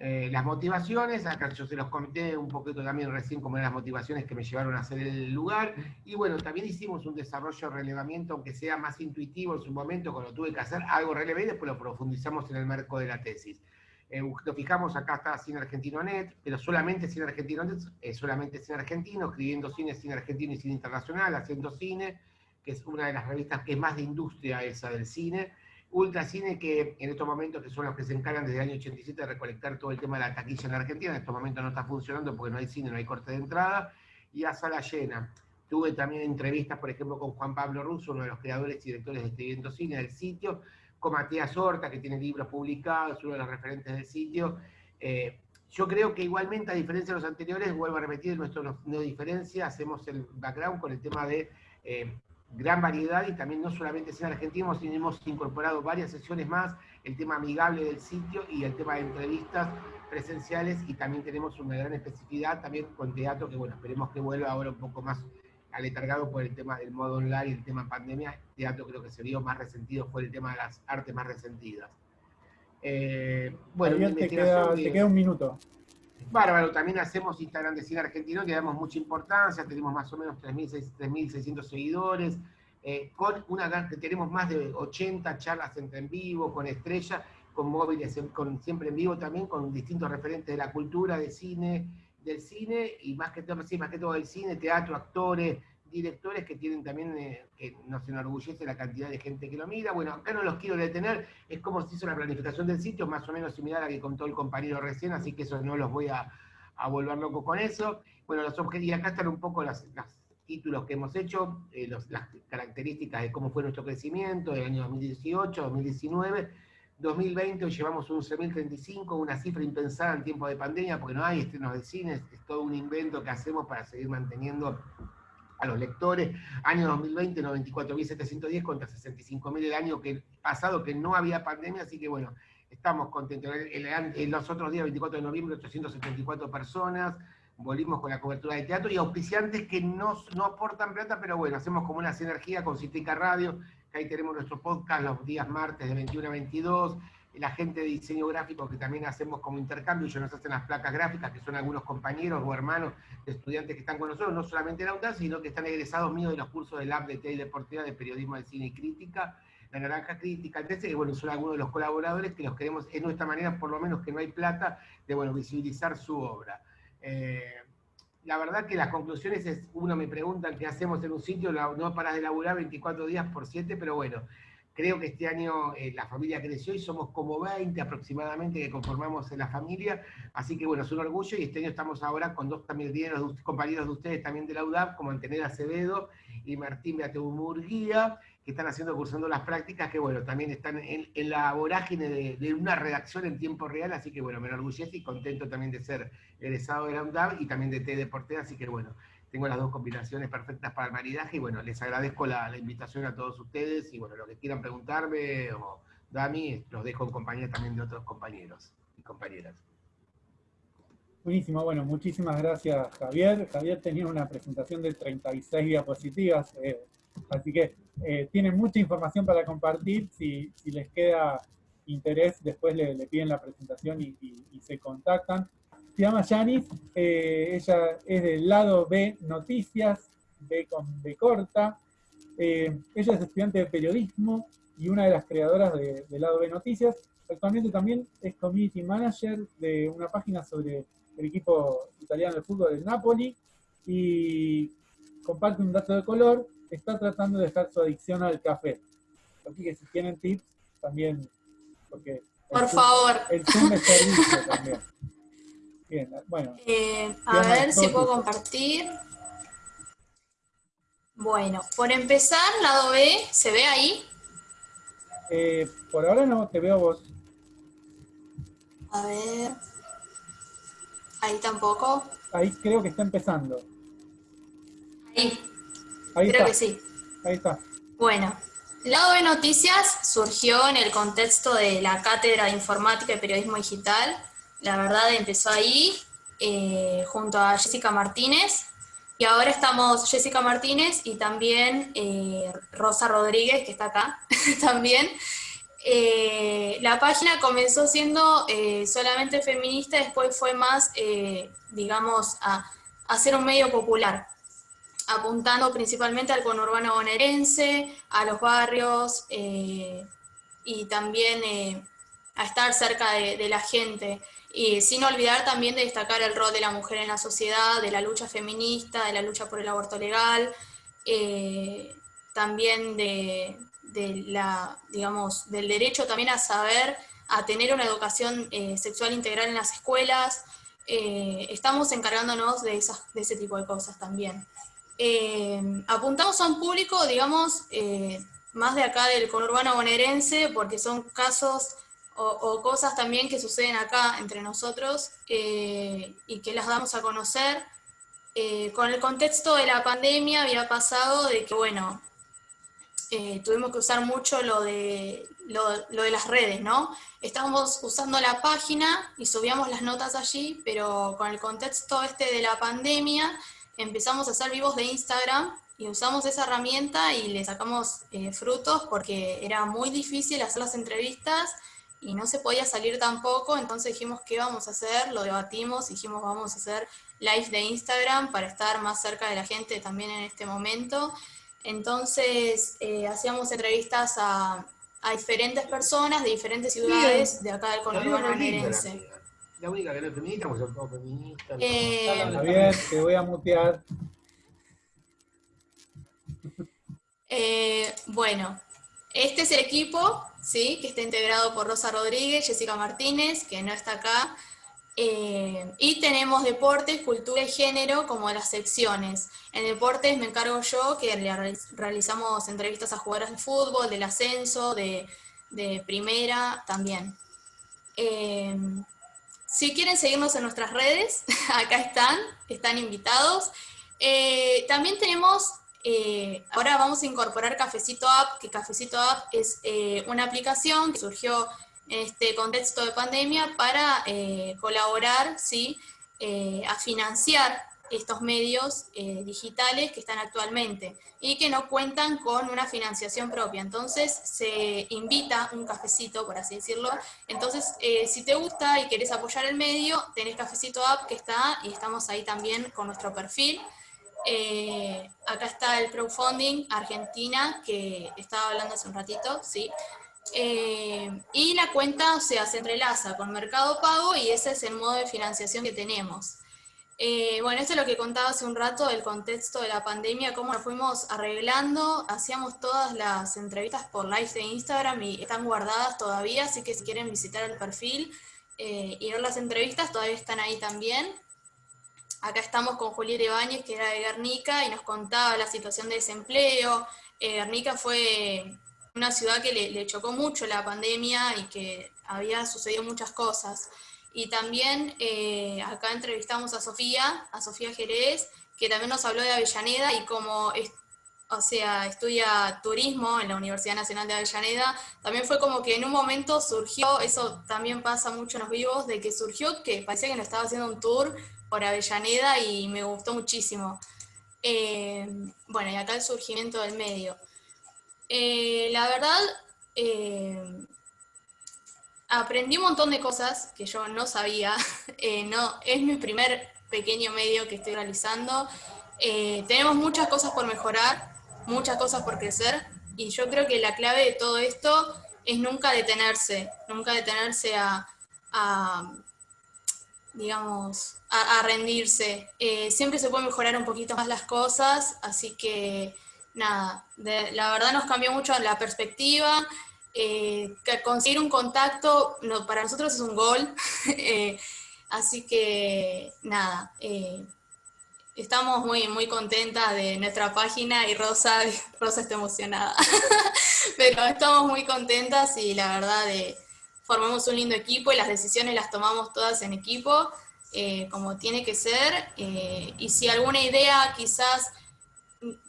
Eh, las motivaciones, acá yo se los comenté un poquito también recién como eran las motivaciones que me llevaron a hacer el lugar, y bueno, también hicimos un desarrollo de relevamiento, aunque sea más intuitivo en su momento, cuando tuve que hacer algo relevante, después lo profundizamos en el marco de la tesis. Eh, lo fijamos, acá está Cine Argentino Net, pero solamente Cine Argentino Net, solamente Cine Argentino, escribiendo cine, cine argentino y cine internacional, haciendo cine, que es una de las revistas que es más de industria esa del cine, Ultracine, que en estos momentos, que son los que se encargan desde el año 87 de recolectar todo el tema de la taquilla en Argentina, en estos momentos no está funcionando porque no hay cine, no hay corte de entrada, y a sala llena. Tuve también entrevistas, por ejemplo, con Juan Pablo Russo, uno de los creadores y directores de este cine del sitio, con Matías Horta, que tiene libros publicados, uno de los referentes del sitio. Eh, yo creo que igualmente, a diferencia de los anteriores, vuelvo a repetir, nuestro no, diferencia, hacemos el background con el tema de eh, gran variedad y también no solamente cine argentino, sino hemos incorporado varias sesiones más, el tema amigable del sitio y el tema de entrevistas presenciales y también tenemos una gran especificidad también con teatro que bueno, esperemos que vuelva ahora un poco más aletargado por el tema del modo online y el tema pandemia, teatro creo que se vio más resentido, fue el tema de las artes más resentidas. Eh, bueno, te queda, te queda un minuto. Bárbaro, también hacemos Instagram de Cine Argentino, le damos mucha importancia, tenemos más o menos 3.600 seguidores, eh, con una tenemos más de 80 charlas en vivo, con estrellas, con móviles, con, siempre en vivo también, con distintos referentes de la cultura, de cine, del cine, y más que todo, sí, más que todo del cine, teatro, actores, directores que tienen también, eh, que nos enorgullece la cantidad de gente que lo mira. Bueno, acá no los quiero detener, es como se hizo la planificación del sitio, más o menos similar a la que contó el compañero recién, así que eso no los voy a, volver loco con eso. Bueno, los objetivos, y acá están un poco los títulos que hemos hecho, eh, las características de cómo fue nuestro crecimiento del año 2018, 2019, 2020 hoy llevamos un 11.035, una cifra impensada en tiempo de pandemia, porque no hay estrenos de cine, es todo un invento que hacemos para seguir manteniendo a los lectores. Año 2020, 94.710 contra 65.000 el año que, pasado, que no había pandemia, así que bueno, estamos contentos. En los otros días, 24 de noviembre, 874 personas, volvimos con la cobertura de teatro y auspiciantes que no, no aportan plata, pero bueno, hacemos como una sinergia con Citica Radio, que ahí tenemos nuestro podcast los días martes de 21 a 22, la gente de diseño gráfico que también hacemos como intercambio, ellos nos hacen las placas gráficas, que son algunos compañeros o hermanos de estudiantes que están con nosotros, no solamente en la sino que están egresados míos de los cursos del Lab de T y Deportiva de Periodismo de Cine y Crítica, la Naranja Crítica, que bueno, son algunos de los colaboradores que los queremos, en nuestra manera, por lo menos que no hay plata, de bueno, visibilizar su obra. Eh, la verdad que las conclusiones es, uno me pregunta qué hacemos en un sitio, no paras de laburar 24 días por 7, pero bueno, Creo que este año eh, la familia creció y somos como 20 aproximadamente que conformamos en la familia, así que bueno, es un orgullo y este año estamos ahora con dos compañeros de ustedes también de la UDAP, como Antenera Acevedo y Martín Beateu Murguía, que están haciendo, cursando las prácticas, que bueno, también están en, la vorágine de, una redacción en tiempo real, así que bueno, me enorgullece y contento también de ser egresado de la UDAP y también de T Deporte, así que bueno, tengo las dos combinaciones perfectas para el maridaje y bueno, les agradezco la, invitación a todos ustedes y bueno, lo que quieran preguntarme o Dami, los dejo en compañía también de otros compañeros y compañeras. Buenísimo, bueno, muchísimas gracias Javier. Javier tenía una presentación de 36 diapositivas, eh, así que eh, mucha información para compartir. Si, les queda interés, después le, piden la presentación y se contactan se llama Yanis, eh, ella es del lado B Noticias, B con B corta. Eh, ella es estudiante de periodismo y una de las creadoras del lado B Noticias. Actualmente también es community manager de una página sobre el equipo italiano de fútbol del Napoli y comparte un dato de color, está tratando de dejar su adicción al café. Así que si tienen tips, también, porque... Por favor. El Zoom es servicio también. Bien, bueno. Eh, a ver si puedo compartir. Bueno, por empezar, lado B, ¿se ve ahí? Eh, por ahora no, te veo vos. A ver. Ahí tampoco. Ahí creo que está empezando. Ahí. Ahí creo que sí. Ahí está. Bueno, Lado B Noticias surgió en el contexto de la Cátedra de Informática y Periodismo Digital la verdad empezó ahí, eh, junto a Jessica Martínez, y ahora estamos Jessica Martínez y también eh, Rosa Rodríguez, que está acá también. Eh, la página comenzó siendo solamente feminista, después fue más, digamos, a, hacer un medio popular, apuntando principalmente al conurbano bonaerense, a los barrios y también a estar cerca de la gente. Y sin olvidar también de destacar el rol de la mujer en la sociedad, de la lucha feminista, de la lucha por el aborto legal, eh, también de, la, digamos, del derecho también a saber, a tener una educación eh, sexual integral en las escuelas. Eh, estamos encargándonos de, esas, de ese tipo de cosas también. apuntamos a un público, digamos, más de acá del conurbano bonaerense, porque son casos o, cosas también que suceden acá entre nosotros eh, y que las damos a conocer. Eh, con el contexto de la pandemia había pasado de que, bueno, eh, tuvimos que usar mucho lo de, lo, de las redes, ¿no? Estábamos usando la página y subíamos las notas allí, pero con el contexto este de la pandemia empezamos a hacer vivos de Instagram y usamos esa herramienta y le sacamos frutos porque era muy difícil hacer las entrevistas y no se podía salir tampoco, entonces dijimos, ¿qué vamos a hacer? Lo debatimos, dijimos, vamos a hacer live de Instagram para estar más cerca de la gente también en este momento. Entonces, eh, hacíamos entrevistas a, diferentes personas de diferentes ciudades de acá del conurbano bonaerense. La única que no es feminista, son todos feministas. Eh, bien, te voy a mutear. Eh, bueno, este es el equipo, ¿sí? que está integrado por Rosa Rodríguez, Jessica Martínez, que no está acá, eh, y tenemos deportes, cultura y género como las secciones. En deportes me encargo yo, que realizamos entrevistas a jugadores de fútbol, del ascenso, de, primera también. Eh, si quieren seguirnos en nuestras redes, acá están, están invitados. Eh, también tenemos, eh, ahora vamos a incorporar Cafecito App, que Cafecito App es eh, una aplicación que surgió en este contexto de pandemia para colaborar, ¿sí? a financiar estos medios eh, digitales que están actualmente y que no cuentan con una financiación propia. Entonces se invita un cafecito, por así decirlo. Entonces, eh, si te gusta y querés apoyar el medio, tenés Cafecito App que está y estamos ahí también con nuestro perfil. Eh, acá está el crowdfunding Argentina, que estaba hablando hace un ratito, ¿sí? y la cuenta, o sea, se entrelaza con Mercado Pago y ese es el modo de financiación que tenemos. Eh, bueno, esto es lo que contaba hace un rato del contexto de la pandemia, cómo nos fuimos arreglando, hacíamos todas las entrevistas por live de Instagram y están guardadas todavía, así que si quieren visitar el perfil eh, y ver las entrevistas, todavía están ahí también. Acá estamos con Julieta Ibáñez, que era de Guernica, y nos contaba la situación de desempleo. Eh, Guernica fue una ciudad que le chocó mucho la pandemia y que había sucedido muchas cosas. Y también eh, acá entrevistamos a Sofía, a Sofía Jerez, que también nos habló de Avellaneda y como, o sea, estudia turismo en la Universidad Nacional de Avellaneda, también fue como que en un momento surgió, eso también pasa mucho en los vivos, de que surgió que parecía que nos estaba haciendo un tour por Avellaneda y me gustó muchísimo. Eh, bueno, y acá el surgimiento del medio. Eh, la verdad, aprendí un montón de cosas que yo no sabía. Eh, no, es mi primer pequeño medio que estoy realizando. Eh, tenemos muchas cosas por mejorar, muchas cosas por crecer, y yo creo que la clave de todo esto es nunca detenerse, nunca detenerse a, digamos, a, rendirse. Eh, siempre se puede mejorar un poquito más las cosas, así que nada, la verdad nos cambió mucho la perspectiva, eh, conseguir un contacto no, para nosotros es un gol, eh, así que nada, eh, estamos muy, muy contentas de nuestra página y Rosa, Rosa está emocionada, pero estamos muy contentas y la verdad formamos un lindo equipo y las decisiones las tomamos todas en equipo, como tiene que ser, y si alguna idea quizás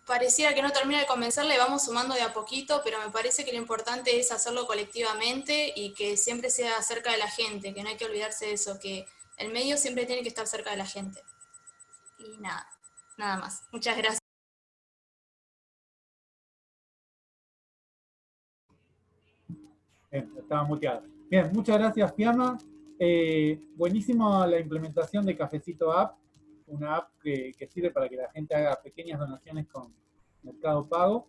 pareciera que no termina de convencerle, vamos sumando de a poquito, pero me parece que lo importante es hacerlo colectivamente y que siempre sea cerca de la gente, que no hay que olvidarse de eso, que el medio siempre tiene que estar cerca de la gente. Y nada, nada más. Muchas gracias. Bien, estaba muteado. Bien, muchas gracias, Fiamma. Eh, buenísimo la implementación de Cafecito App una app que, sirve para que la gente haga pequeñas donaciones con Mercado Pago.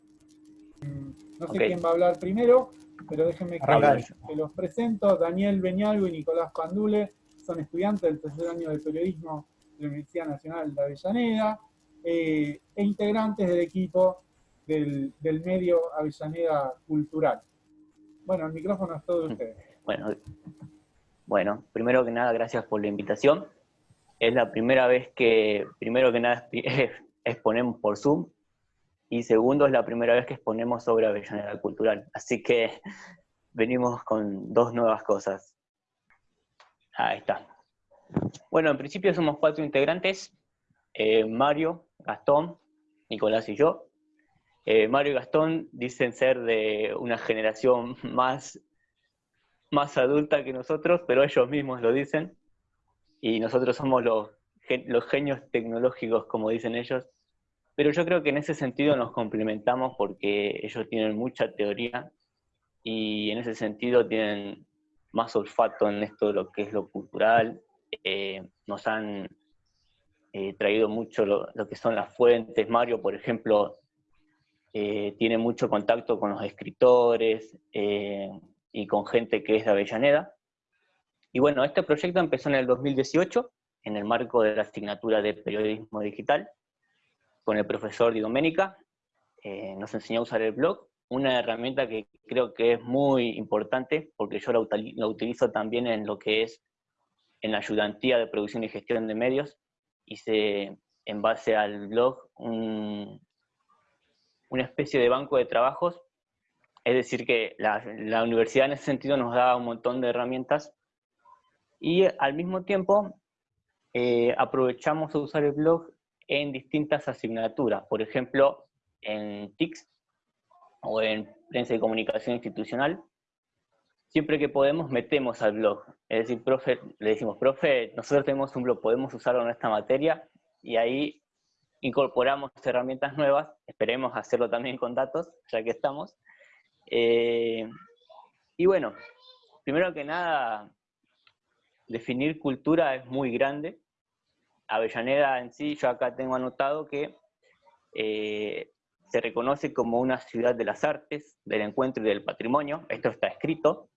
Mm, no sé quién va a hablar primero, pero déjenme que, los presento. Daniel Beñalvo y Nicolás Pandule son estudiantes del tercer año de periodismo de la Universidad Nacional de Avellaneda eh, e integrantes del equipo del, medio Avellaneda Cultural. Bueno, el micrófono es todo de ustedes. Bueno, bueno, primero que nada, gracias por la invitación es la primera vez que, primero que nada, exponemos por Zoom, y segundo, es la primera vez que exponemos sobre Avellaneda Cultural. Así que venimos con dos nuevas cosas. Ahí está. Bueno, en principio somos cuatro integrantes, eh, Mario, Gastón, Nicolás y yo. Eh, Mario y Gastón dicen ser de una generación más, más adulta que nosotros, pero ellos mismos lo dicen. Y nosotros somos los, los genios tecnológicos, como dicen ellos, pero yo creo que en ese sentido nos complementamos porque ellos tienen mucha teoría y en ese sentido tienen más olfato en esto de lo que es lo cultural, eh, nos han eh, traído mucho lo, que son las fuentes, Mario, por ejemplo, eh, tiene mucho contacto con los escritores y con gente que es de Avellaneda, y bueno, este proyecto empezó en el 2018, en el marco de la asignatura de periodismo digital, con el profesor Di Domenica. Eh, nos enseñó a usar el blog, una herramienta que creo que es muy importante, porque yo la, utilizo también en lo que es en la ayudantía de producción y gestión de medios. Hice, en base al blog, una especie de banco de trabajos. Es decir, que la, universidad en ese sentido nos da un montón de herramientas y al mismo tiempo, eh, aprovechamos a usar el blog en distintas asignaturas, por ejemplo, en TICS o en Prensa y Comunicación Institucional. Siempre que podemos, metemos al blog. Es decir, profe, le decimos, profe, nosotros tenemos un blog, podemos usarlo en esta materia, y ahí incorporamos herramientas nuevas, esperemos hacerlo también con datos, ya que estamos. Eh, y bueno, primero que nada, definir cultura es muy grande. Avellaneda en sí, yo acá tengo anotado que eh, se reconoce como una ciudad de las artes, del encuentro y del patrimonio, esto está escrito,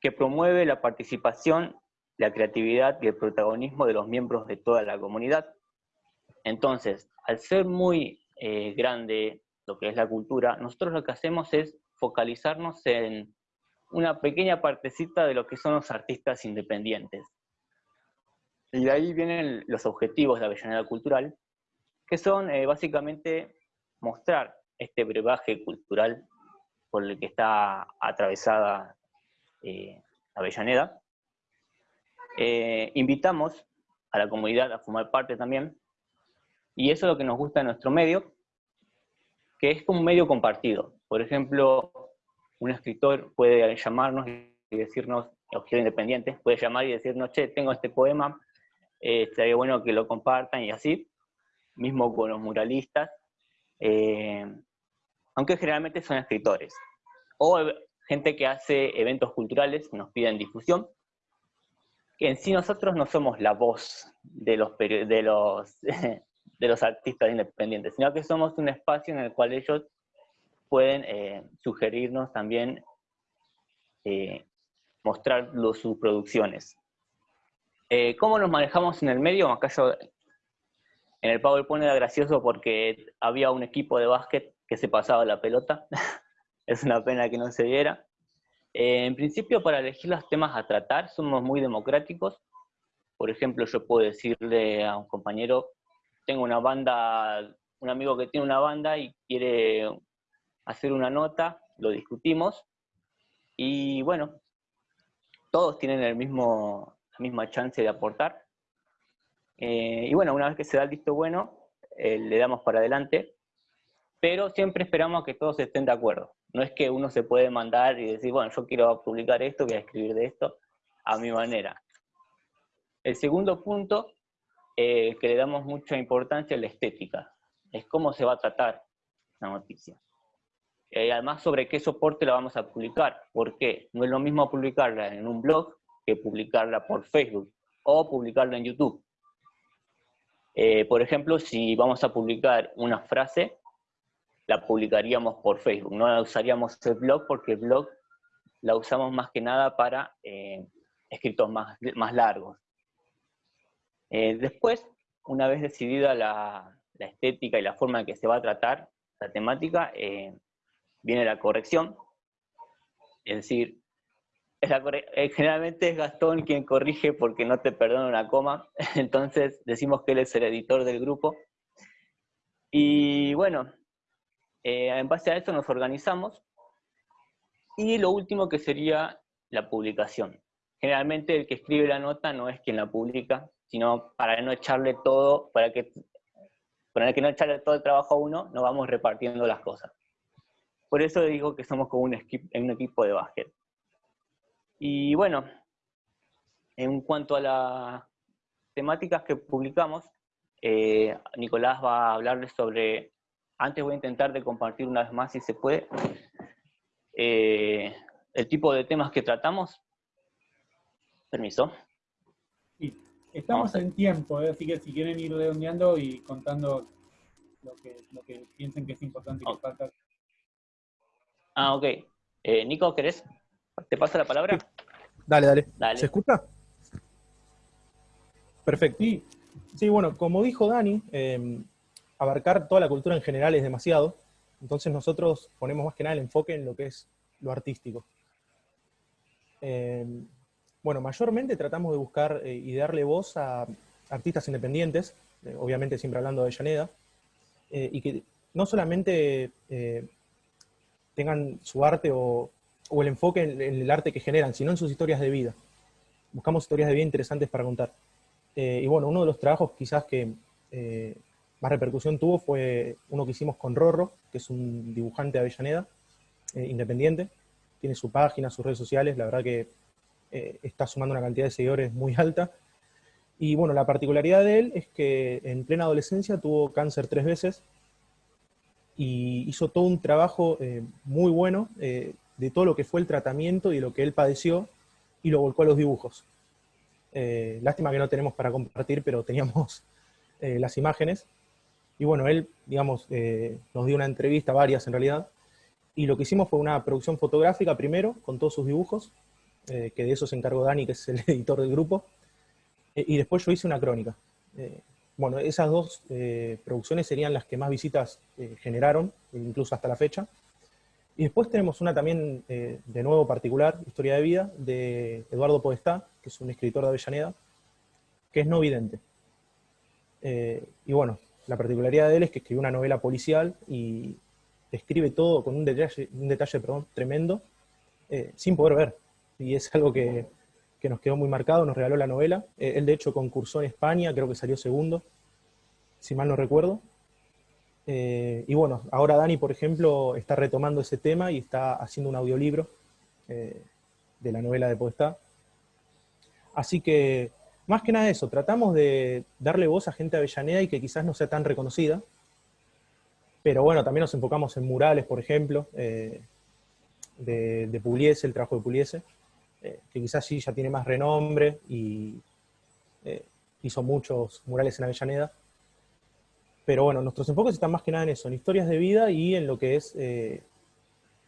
que promueve la participación, la creatividad y el protagonismo de los miembros de toda la comunidad. Entonces, al ser muy eh, grande lo que es la cultura, nosotros lo que hacemos es focalizarnos en una pequeña partecita de lo que son los artistas independientes. Y de ahí vienen los objetivos de Avellaneda Cultural, que son eh, básicamente mostrar este brebaje cultural por el que está atravesada eh, Avellaneda. Eh, invitamos a la comunidad a formar parte también, y eso es lo que nos gusta de nuestro medio, que es un medio compartido. Por ejemplo, un escritor puede llamarnos y decirnos, escritor independiente, puede llamar y decirnos, che, tengo este poema, eh, estaría bueno que lo compartan y así, mismo con los muralistas, eh, aunque generalmente son escritores. O gente que hace eventos culturales, nos piden difusión, en sí nosotros no somos la voz de los, de los, de los artistas independientes, sino que somos un espacio en el cual ellos pueden eh, sugerirnos también eh, mostrar sus producciones. Eh, ¿Cómo nos manejamos en el medio? Acá yo en el PowerPoint era gracioso porque había un equipo de básquet que se pasaba la pelota. es una pena que no se diera. en principio, para elegir los temas a tratar, somos muy democráticos. Por ejemplo, yo puedo decirle a un compañero, tengo una banda, un amigo que tiene una banda y quiere hacer una nota, lo discutimos, y bueno, todos tienen el mismo, la misma chance de aportar. Eh, y bueno, una vez que se da el visto bueno, eh, le damos para adelante, pero siempre esperamos que todos estén de acuerdo. No es que uno se puede mandar y decir, bueno, yo quiero publicar esto, voy a escribir de esto, a mi manera. El segundo punto, eh, que le damos mucha importancia, es la estética. Es cómo se va a tratar la noticia. Eh, además, sobre qué soporte la vamos a publicar. ¿Por qué? No es lo mismo publicarla en un blog que publicarla por Facebook o publicarla en YouTube. Eh, por ejemplo, si vamos a publicar una frase, la publicaríamos por Facebook. No la usaríamos el blog porque el blog la usamos más que nada para eh, escritos más, más largos. después, una vez decidida la, la, estética y la forma en que se va a tratar la temática, viene la corrección, es decir, eh, generalmente es Gastón quien corrige porque no te perdona una coma, entonces decimos que él es el editor del grupo. Y bueno, eh, en base a eso nos organizamos. Y lo último que sería la publicación. Generalmente el que escribe la nota no es quien la publica, sino para no echarle todo, para que, para que no echarle todo el trabajo a uno, nos vamos repartiendo las cosas. Por eso digo que somos como un, un equipo de básquet. Y bueno, en cuanto a las temáticas que publicamos, eh, Nicolás va a hablarles sobre, antes voy a intentar de compartir una vez más si se puede, eh, el tipo de temas que tratamos. Permiso. Sí, estamos en tiempo, eh, así que si quieren ir redondeando y contando lo que, piensen que es importante que falta Ah, ok. Eh, Nico, ¿querés? ¿Te pasa la palabra? Dale, dale, ¿Se escucha? Perfecto. Sí, bueno, como dijo Dani, em, abarcar toda la cultura en general es demasiado, entonces nosotros ponemos más que nada el enfoque en lo que es lo artístico. Em, bueno, mayormente tratamos de buscar eh, y darle voz a artistas independientes, eh, obviamente siempre hablando de Llaneda, y que no solamente tengan su arte o, el enfoque en, el arte que generan, sino en sus historias de vida. Buscamos historias de vida interesantes para contar. Eh, y bueno, uno de los trabajos quizás que, eh, más repercusión tuvo fue uno que hicimos con Rorro, que es un dibujante de Avellaneda, eh, independiente. Tiene su página, sus redes sociales, la verdad que eh, está sumando una cantidad de seguidores muy alta. Y bueno, la particularidad de él es que en plena adolescencia tuvo cáncer tres veces y hizo todo un trabajo eh, muy bueno de todo lo que fue el tratamiento y lo que él padeció y lo volcó a los dibujos. lástima que no tenemos para compartir, pero teníamos las imágenes. Y bueno, él, digamos, eh, nos dio una entrevista, varias en realidad, y lo que hicimos fue una producción fotográfica primero, con todos sus dibujos, eh, que de eso se encargó Dani, que es el editor del grupo, eh, y después yo hice una crónica. Bueno, esas dos producciones serían las que más visitas generaron, incluso hasta la fecha. Y después tenemos una también, de nuevo particular, Historia de Vida, de Eduardo Podestá, que es un escritor de Avellaneda, que es no vidente. y bueno, la particularidad de él es que escribió una novela policial y escribe todo con un detalle, un detalle perdón, tremendo, eh, sin poder ver. Y es algo que, nos quedó muy marcado, nos regaló la novela. Eh, él de hecho concursó en España, creo que salió segundo, si mal no recuerdo. Eh, y bueno, ahora Dani, por ejemplo, está retomando ese tema y está haciendo un audiolibro de la novela de Podestá. Así que más que nada eso, tratamos de darle voz a gente Avellaneda y que quizás no sea tan reconocida, pero bueno, también nos enfocamos en murales, por ejemplo, eh, de, Pugliese, el trabajo de Pugliese, eh, que quizás sí ya tiene más renombre y eh, hizo muchos murales en Avellaneda. Pero bueno, nuestros enfoques están más que nada en eso, en historias de vida y en lo que es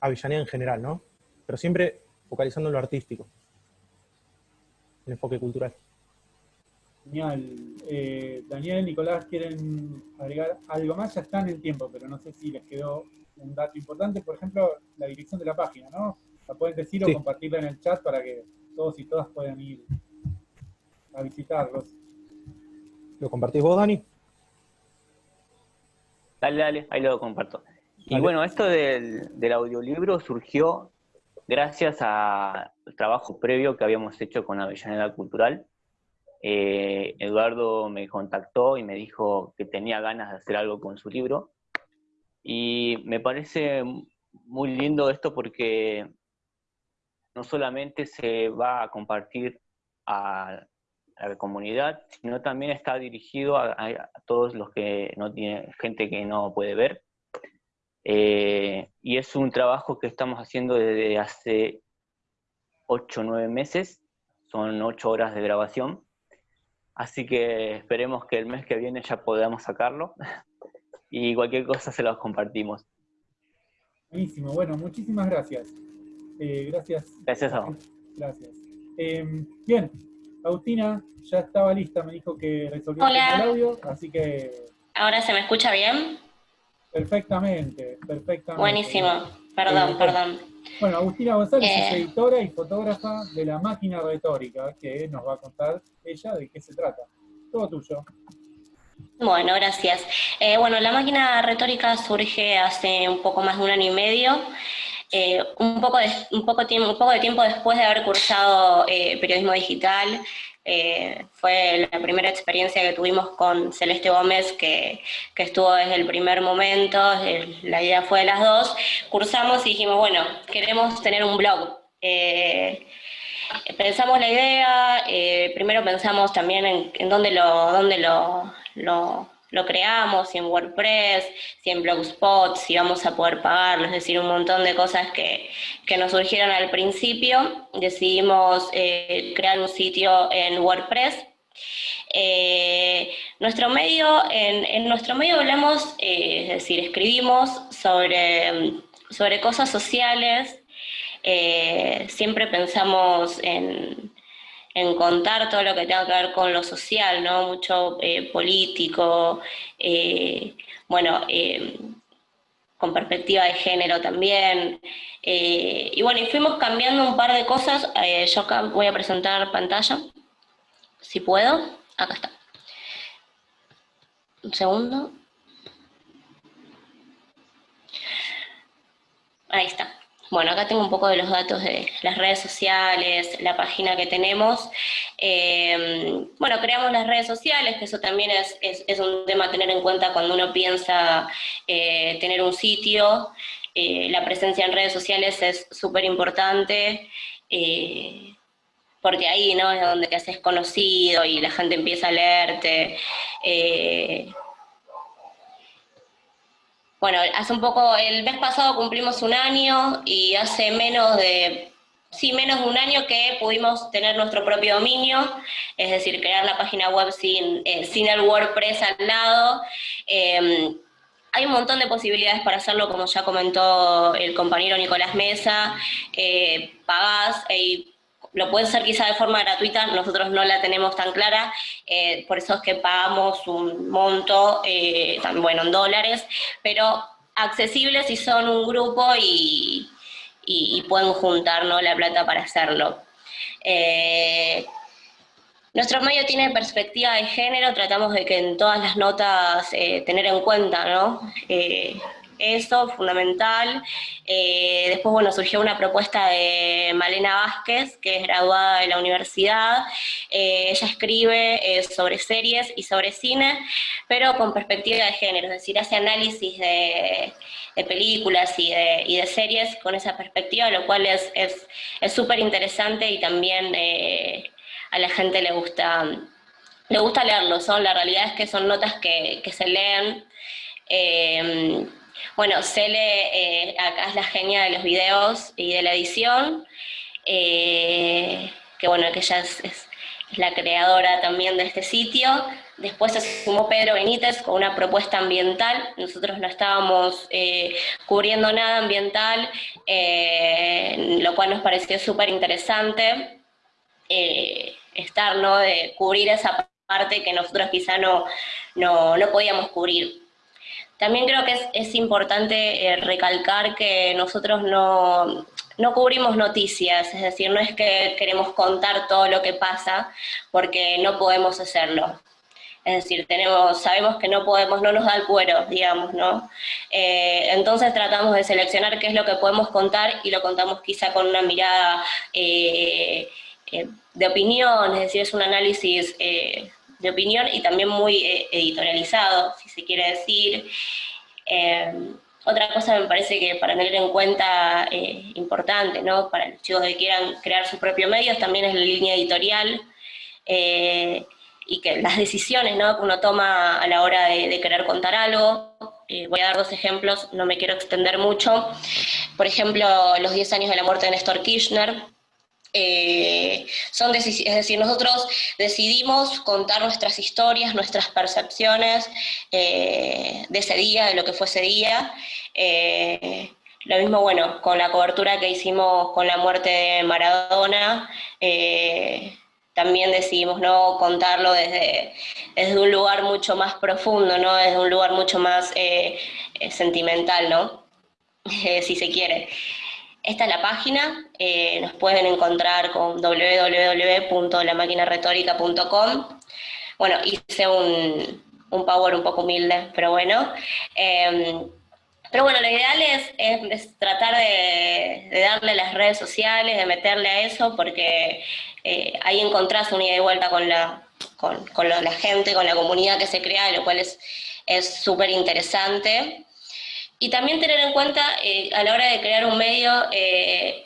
Avellaneda en general, ¿no? Pero siempre focalizando en lo artístico, el enfoque cultural. Genial. Eh, Daniel, Nicolás, ¿quieren agregar algo más? Ya están en tiempo, pero no sé si les quedó un dato importante. Por ejemplo, la dirección de la página, ¿no? La pueden decir o compartirla en el chat para que todos y todas puedan ir a visitarlos. ¿Lo compartís vos, Dani? Dale, dale, ahí lo comparto. Y bueno, esto del, del audiolibro surgió gracias al trabajo previo que habíamos hecho con Avellaneda Cultural, eh, Eduardo me contactó y me dijo que tenía ganas de hacer algo con su libro. Y me parece muy lindo esto porque no solamente se va a compartir a, la comunidad, sino también está dirigido a, todos los que no tienen, gente que no puede ver. Eh, y es un trabajo que estamos haciendo desde hace 8 o 9 meses, son 8 horas de grabación, Así que esperemos que el mes que viene ya podamos sacarlo y cualquier cosa se los compartimos. Buenísimo, bueno, muchísimas gracias. Eh, gracias. Gracias a vos. Gracias. Em, bien, Agustina ya estaba lista, me dijo que resolvió el audio, así que... ¿Ahora se me escucha bien? Perfectamente, perfectamente. Buenísimo, perdón, perdón. Bueno, Agustina González es eh. editora y fotógrafa de La Máquina Retórica, que nos va a contar ella de qué se trata. Todo tuyo. Bueno, gracias. Eh, bueno, La Máquina Retórica surge hace un poco más de un año y medio. Eh, un, poco de, un, poco tiempo, un poco de tiempo después de haber cursado periodismo digital eh, fue la primera experiencia que tuvimos con Celeste Gómez, que, estuvo desde el primer momento, la idea fue de las dos, cursamos y dijimos, bueno, queremos tener un blog. Eh, pensamos la idea, eh, primero pensamos también en, dónde lo, dónde lo lo creamos, si en WordPress, si en Blogspot, si vamos a poder pagarlo, es decir, un montón de cosas que, nos surgieron al principio. Decidimos eh, crear un sitio en WordPress. Eh, nuestro medio, en, nuestro medio hablamos, eh, es decir, escribimos sobre, sobre cosas sociales, siempre pensamos en, en contar todo lo que tenga que ver con lo social, ¿no? Mucho eh, político, eh, bueno, eh, con perspectiva de género también. y bueno, y fuimos cambiando un par de cosas. yo acá voy a presentar pantalla, si puedo. Acá está. Un segundo. Ahí está. Bueno, acá tengo un poco de los datos de las redes sociales, la página que tenemos. Eh, bueno, creamos las redes sociales, que eso también es, es, un tema a tener en cuenta cuando uno piensa eh, tener un sitio. Eh, la presencia en redes sociales es súper importante, porque ahí ¿no? es donde te haces conocido y la gente empieza a leerte. Bueno, hace un poco, el mes pasado cumplimos un año y hace menos de, sí, menos de un año que pudimos tener nuestro propio dominio, es decir, crear la página web sin, eh, sin el WordPress al lado. Em, hay un montón de posibilidades para hacerlo, como ya comentó el compañero Nicolás Mesa, eh, pagás lo pueden hacer quizá de forma gratuita, nosotros no la tenemos tan clara, eh, por eso es que pagamos un monto, eh, bueno, en dólares, pero accesible si son un grupo y, pueden juntar la plata para hacerlo. Eh, nuestro medio tiene perspectiva de género, tratamos de que en todas las notas tener en cuenta, ¿no? Eso, fundamental. Eh, después, bueno, surgió una propuesta de Malena Vázquez, que es graduada de la universidad. Eh, ella escribe eh, sobre series y sobre cine, pero con perspectiva de género, es decir, hace análisis de, películas y de, series con esa perspectiva, lo cual es súper interesante y también a la gente le gusta, le gusta leerlo. Son, la realidad es que son notas que, que se leen. Bueno, Cele, eh, acá es la genia de los videos y de la edición, eh, que bueno, que ella es, la creadora también de este sitio. Después se sumó Pedro Benítez con una propuesta ambiental. Nosotros no estábamos eh, cubriendo nada ambiental, lo cual nos pareció súper interesante estar, ¿no? De cubrir esa parte que nosotros quizá no, no, no podíamos cubrir. También creo que es, importante eh, recalcar que nosotros no, cubrimos noticias, es decir, no es que queremos contar todo lo que pasa, porque no podemos hacerlo. Es decir, tenemos, sabemos que no podemos, no nos da el cuero, digamos, ¿no? Eh, entonces tratamos de seleccionar qué es lo que podemos contar y lo contamos quizá con una mirada eh, de opinión, es decir, es un análisis de opinión y también muy eh, editorializado, si se quiere decir. Eh, otra cosa me parece que para tener en cuenta eh, importante, ¿no? Para los chicos que quieran crear sus propios medios, también es la línea editorial y que las decisiones ¿no? que uno toma a la hora de, querer contar algo. voy a dar dos ejemplos, no me quiero extender mucho. Por ejemplo, los 10 años de la muerte de Néstor Kirchner, eh, son es decir, nosotros decidimos contar nuestras historias, nuestras percepciones eh, de ese día, de lo que fue ese día. Eh, lo mismo, bueno, con la cobertura que hicimos con la muerte de Maradona, también decidimos no contarlo desde, desde, un lugar mucho más profundo, ¿no? desde un lugar mucho más sentimental, ¿no? si se quiere. Esta es la página, eh, nos pueden encontrar con www.lamaquinaretórica.com. Bueno, hice un, un, power un poco humilde, pero bueno. Em, pero bueno, lo ideal es, tratar de, darle las redes sociales, de meterle a eso, porque eh, ahí encontrás un ida y vuelta con la, con, la gente, con la comunidad que se crea, lo cual es súper interesante. Y también tener en cuenta eh, a la hora de crear un medio, eh,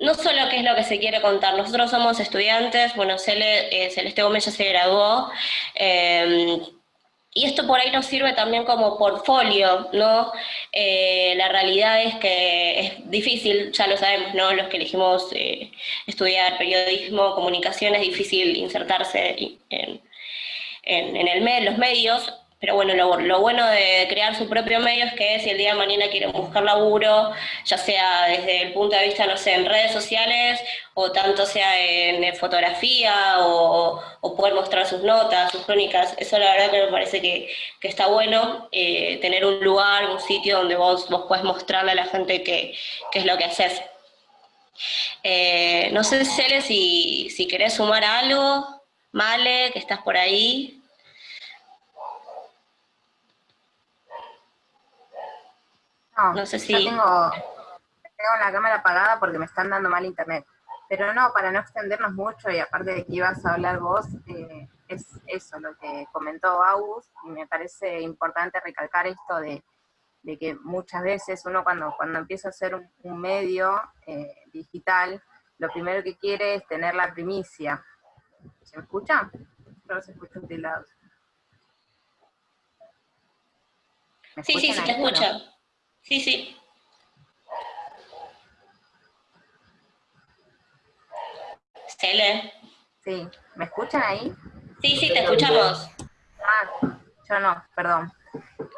no solo qué es lo que se quiere contar, nosotros somos estudiantes, bueno, eh, Celeste Gómez ya se graduó, y esto por ahí nos sirve también como portfolio, ¿no? la realidad es que es difícil, ya lo sabemos, ¿no? Los que elegimos estudiar periodismo, comunicación, es difícil insertarse en, en, los medios, pero bueno, lo, bueno de crear su propio medio es que si el día de mañana quieren buscar laburo, ya sea desde el punto de vista, no sé, en redes sociales, o tanto sea en, fotografía, o, poder mostrar sus notas, sus crónicas, eso la verdad que me parece que, está bueno, eh, tener un lugar, un sitio donde vos, vos puedes mostrarle a la gente qué, es lo que haces. Eh, no sé, Cele, si, si querés sumar algo, Male, que estás por ahí. No, sé si... Tengo, tengo la cámara apagada porque me están dando mal internet. Pero no, para no extendernos mucho, y aparte de que ibas a hablar vos, eh, es eso lo que comentó August, y me parece importante recalcar esto de, que muchas veces uno cuando, cuando empieza a hacer un, medio eh, digital, lo primero que quiere es tener la primicia. ¿Se me escucha? No se escucha lado. Sí, sí, se te escucha. Sí, sí. Cele. Sí, ¿me escuchan ahí? Sí, sí, te escuchamos. Ah, yo no, perdón.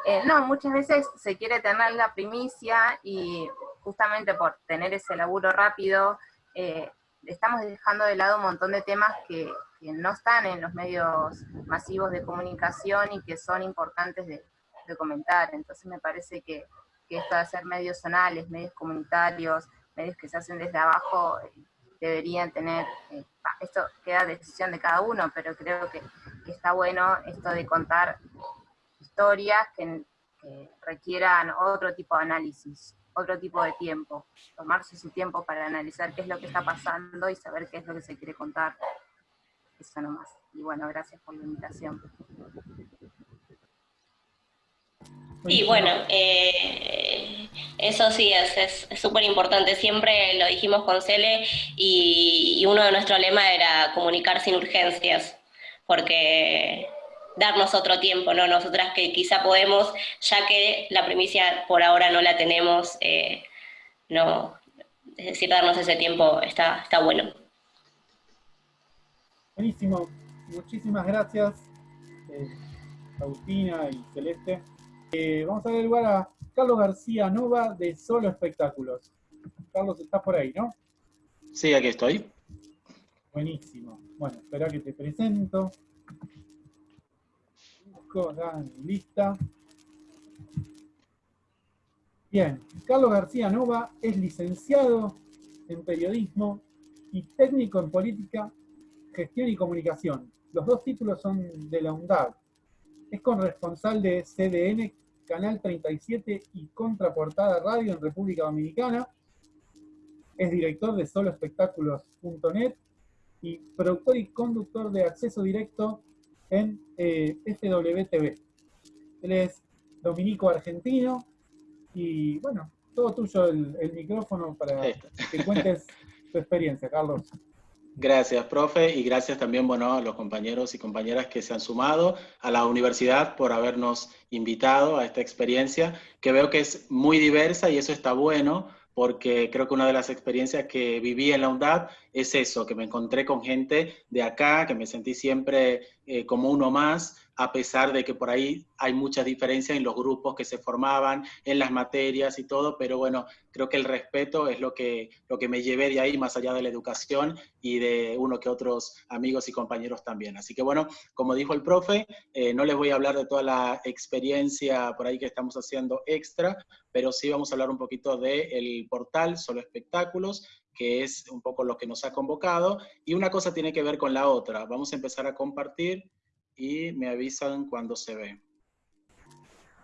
Eh, no, muchas veces se quiere tener la primicia y justamente por tener ese laburo rápido, eh, estamos dejando de lado un montón de temas que, no están en los medios masivos de comunicación y que son importantes de, comentar. Entonces me parece que, esto de hacer medios zonales, medios comunitarios, medios que se hacen desde abajo, deberían tener, eh, esto queda decisión de cada uno, pero creo que, está bueno esto de contar historias que requieran otro tipo de análisis otro tipo de tiempo, tomarse su tiempo para analizar qué es lo que está pasando y saber qué es lo que se quiere contar. Eso nomás. Y bueno, gracias por la invitación. Y bueno, eh, eso sí es súper importante. Siempre lo dijimos con Cele y, y uno de nuestros lemas era comunicar sin urgencias, porque darnos otro tiempo, ¿no? Nosotras que quizá podemos, ya que la primicia por ahora no la tenemos, eh, no, es decir, darnos ese tiempo está, está bueno. Buenísimo, muchísimas gracias, eh, Agustina y Celeste. Eh, vamos a dar lugar a Carlos García Nova de Solo Espectáculos. Carlos, estás por ahí, ¿no? Sí, aquí estoy. Buenísimo. Bueno, espera que te presento lista. Bien, Carlos García Nova es licenciado en periodismo y técnico en política, gestión y comunicación. Los dos títulos son de la UNDAD. Es corresponsal de CDN, Canal 37 y Contraportada Radio en República Dominicana. Es director de soloespectáculos.net y productor y conductor de acceso directo en eh, FWTV. Él es dominico argentino y bueno, todo tuyo el, micrófono para que cuentes tu experiencia, Carlos. Gracias, profe, y gracias también bueno, a los compañeros y compañeras que se han sumado, a la universidad por habernos invitado a esta experiencia, que veo que es muy diversa y eso está bueno, porque creo que una de las experiencias que viví en la UNDAD es eso, que me encontré con gente de acá, que me sentí siempre eh, como uno más, a pesar de que por ahí hay muchas diferencias en los grupos que se formaban, en las materias y todo, pero bueno, creo que el respeto es lo que, lo que me llevé de ahí, más allá de la educación y de uno que otros amigos y compañeros también. Así que bueno, como dijo el profe, eh, no les voy a hablar de toda la experiencia por ahí que estamos haciendo extra, pero sí vamos a hablar un poquito del portal Solo Espectáculos, que es un poco lo que nos ha convocado, y una cosa tiene que ver con la otra. Vamos a empezar a compartir y me avisan cuando se ve.